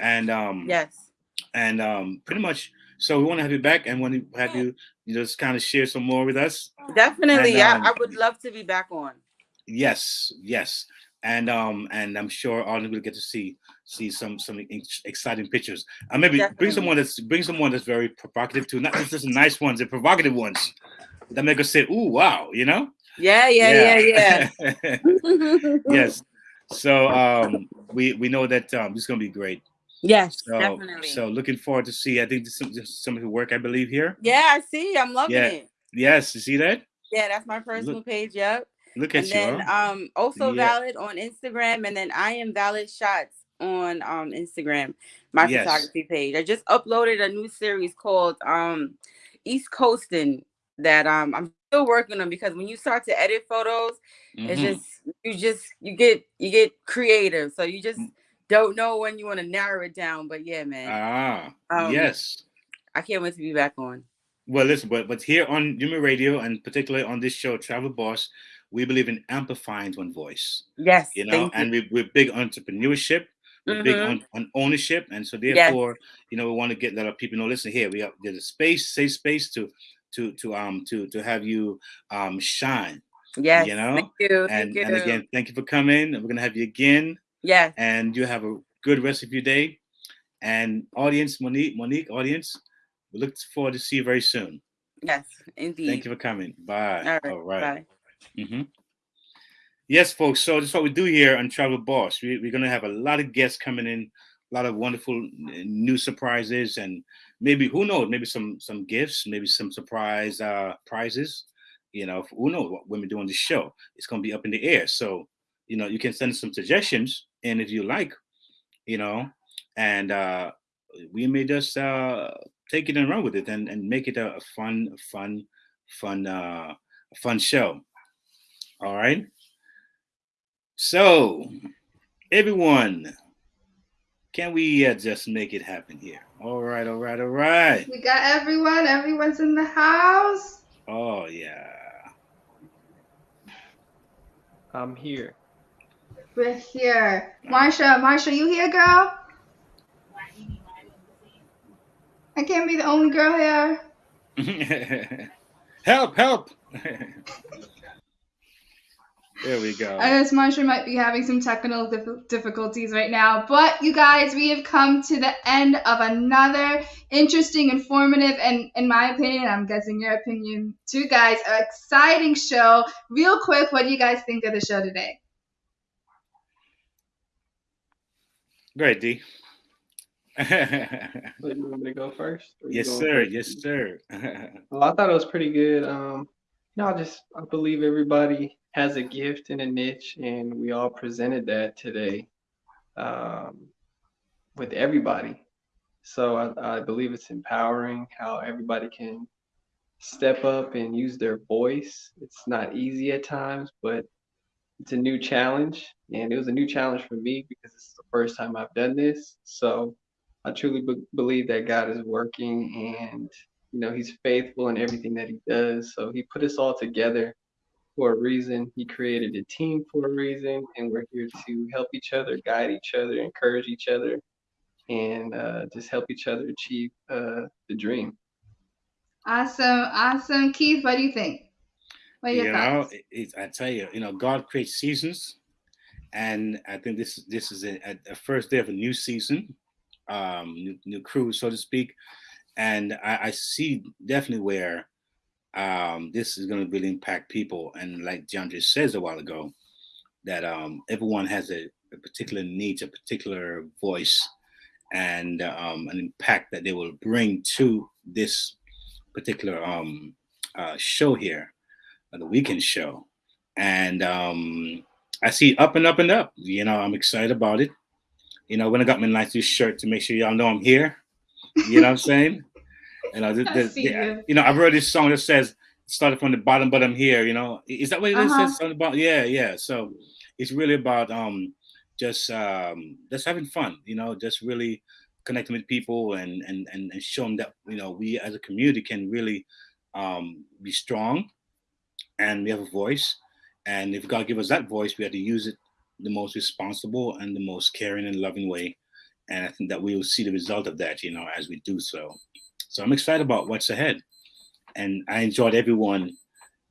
And um Yes. and um pretty much so we want to have you back and want to have you you just kind of share some more with us. Definitely. And, um, I, would love to be back on. Yes, yes, and um, and I'm sure all will get to see see some some exciting pictures. And maybe bring someone that's bring someone that's very provocative too, not just the nice ones, the provocative ones that make us say, "Ooh, wow," you know? Yeah, yeah, yeah, yeah. yeah. yes. So um, we we know that um, this is gonna be great. Yes, So definitely. so looking forward to see. I think this is some, some of the work I believe here. Yeah, I see. I'm loving Yeah. it. Yes, you see that? Yeah, that's my personal page. Yep. Look and at you. then um also Yeah. valid on Instagram, and then I am valid shots on um Instagram, my Yes. photography page. I just uploaded a new series called um East Coasting that um I'm still working on because when you start to edit photos, it's Mhm. just you just you get you get creative. So you just don't know when you want to narrow it down. But yeah, man. Ah, Um, yes. I can't wait to be back on. Well, listen, but but here on UME Radio and particularly on this show, Travel Boss, we believe in amplifying one voice. Yes, You know, and we, we're big on entrepreneurship. We're big Mhm. on, on ownership, and so Yes. therefore, you know, we want to get that people know. Listen, here we have there's a space, safe space to to to um to to have you um shine. Yes, you know, thank you, and thank and again, thank you for coming. And we're gonna have you again. Yes. and you have a good rest of your day. And audience, Monique, Monique, audience, we look forward to see you very soon. Yes, indeed. Thank you for coming. Bye. All right. All right. Bye. Mhm. Yes, folks. So this is what we do here on Travel Boss. We, we're going to have a lot of guests coming in, a lot of wonderful new surprises, and maybe who knows, maybe some some gifts, maybe some surprise uh, prizes. You know, who knows what we do on the show? It's going to be up in the air. So you know, you can send some suggestions, and if you like, you know, and uh, we may just uh, take it and run with it and, and make it a, a fun, fun, fun, uh, fun show. All right. So, everyone, can we uh, just make it happen here? All right, all right, all right. We got everyone. Everyone's in the house. Oh yeah. I'm here. We're here. Marsha, Marsha, you here, girl? I can't be the only girl here. help! Help! there we go. I guess Marsha might be having some technical dif- difficulties right now, but you guys, we have come to the end of another interesting, informative, and in my opinion, I'm guessing your opinion too, guys, exciting show. Real quick, what do you guys think of the show today? Great, D. But you want me to go first? yes, sir. first? Yes, sir. Well, I thought it was pretty good. Um, know, I just I believe everybody has a gift and a niche, and we all presented that today um, with everybody. So I, I believe it's empowering how everybody can step up and use their voice. It's not easy at times, but it's a new challenge, and it was a new challenge for me because this is the first time I've done this. So I truly be- believe that God is working and you know he's faithful in everything that he does. So he put us all together for a reason. He created a team for a reason, and we're here to help each other, guide each other, encourage each other, and uh, just help each other achieve uh, the dream. Awesome, awesome. Keith, what do you think? What are your you thoughts? know, it, it, I tell you, you know, God creates seasons, and I think this this is a, a, a first day of a new season, um, new, new cruise, so to speak, and I, I see definitely where um, this is going to really impact people, and like John just says a while ago, that um, everyone has a, a particular needs, a particular voice, and um, an impact that they will bring to this particular um, uh, show here uh, the weekend show. And um, I see up and up and up. You know, I'm excited about it. You know, when I got my nice new shirt to make sure y'all know I'm here. You know what I'm saying? And I the- the- you. you know, I've heard this song that says started from the bottom, but I'm here. You know, is that what it Uh-huh. The bottom? Yeah, yeah. So it's really about um just um, just having fun. You know, just really connecting with people and and and, and show them that you know we as a community can really um, be strong and we have a voice. And if God give us that voice, we have to use it the most responsible and the most caring and loving way. And I think that we will see the result of that, you know, as we do so. So I'm excited about what's ahead. And I enjoyed everyone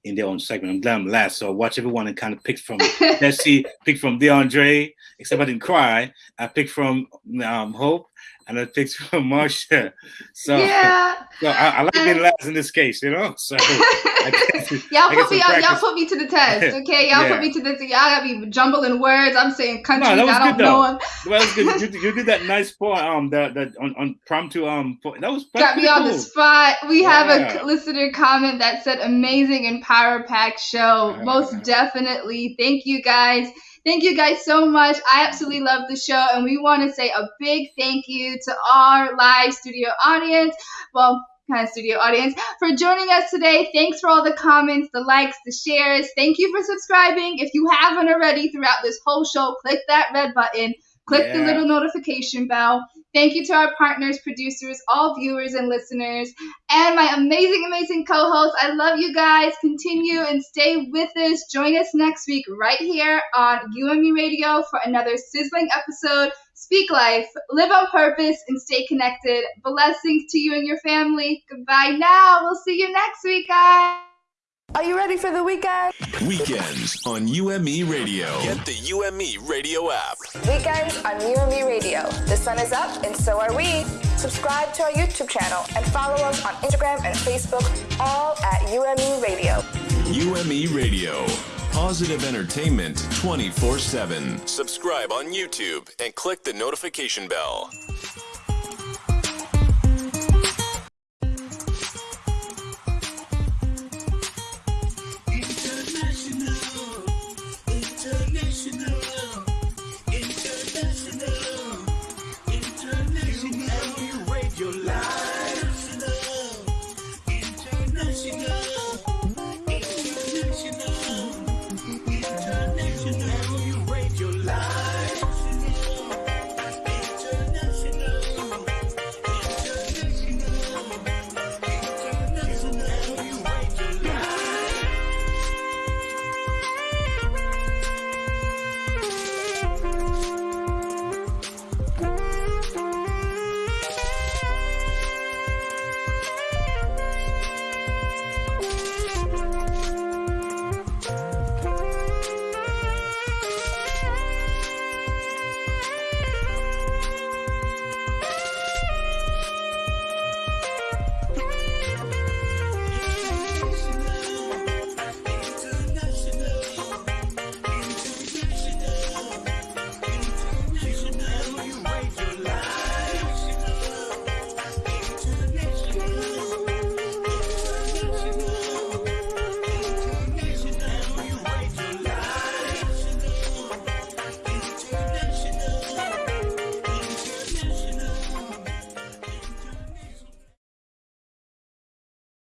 in their own segment. I'm glad I'm last, so I watch everyone and kind of pick from Jesse, pick from Diondre, except I didn't cry. I picked from um, Hope, and I picked Marsha. So, Yeah. so I, I like being last in this case, you know. So Y'all put me y'all, y'all put me to the test, okay? Y'all Yeah. put me to the y'all got me jumbling words. I'm saying countries No, I don't good know though. 'em. Well, that was good. You, did- you did that nice point. Um, that that on on promptu um. That was Got me pretty on the spot. We have a listener comment that said amazing and power pack show. Most definitely. Thank you guys. Thank you guys so much. I absolutely love the show and we want to say a big thank you to our live studio audience. Well, kind of studio audience for joining us today. Thanks for all the comments, the likes, the shares. Thank you for subscribing. If you haven't already throughout this whole show, click that red button. Click the little notification bell. Thank you to our partners, producers, all viewers and listeners, and my amazing, amazing co hosts. I love you guys. Continue and stay with us. Join us next week right here on UME Radio for another sizzling episode. Speak life, live on purpose, and stay connected. Blessings to you and your family. Goodbye now. We'll see you next week, guys. Are you ready for the weekend? Weekends on UME Radio. Get the UME Radio app. Weekends on UME Radio. The sun is up, and so are we. Subscribe to our YouTube channel and follow us on Instagram and Facebook, all at UME Radio. UME Radio. Positive entertainment 24 7. Subscribe on YouTube and click the notification bell.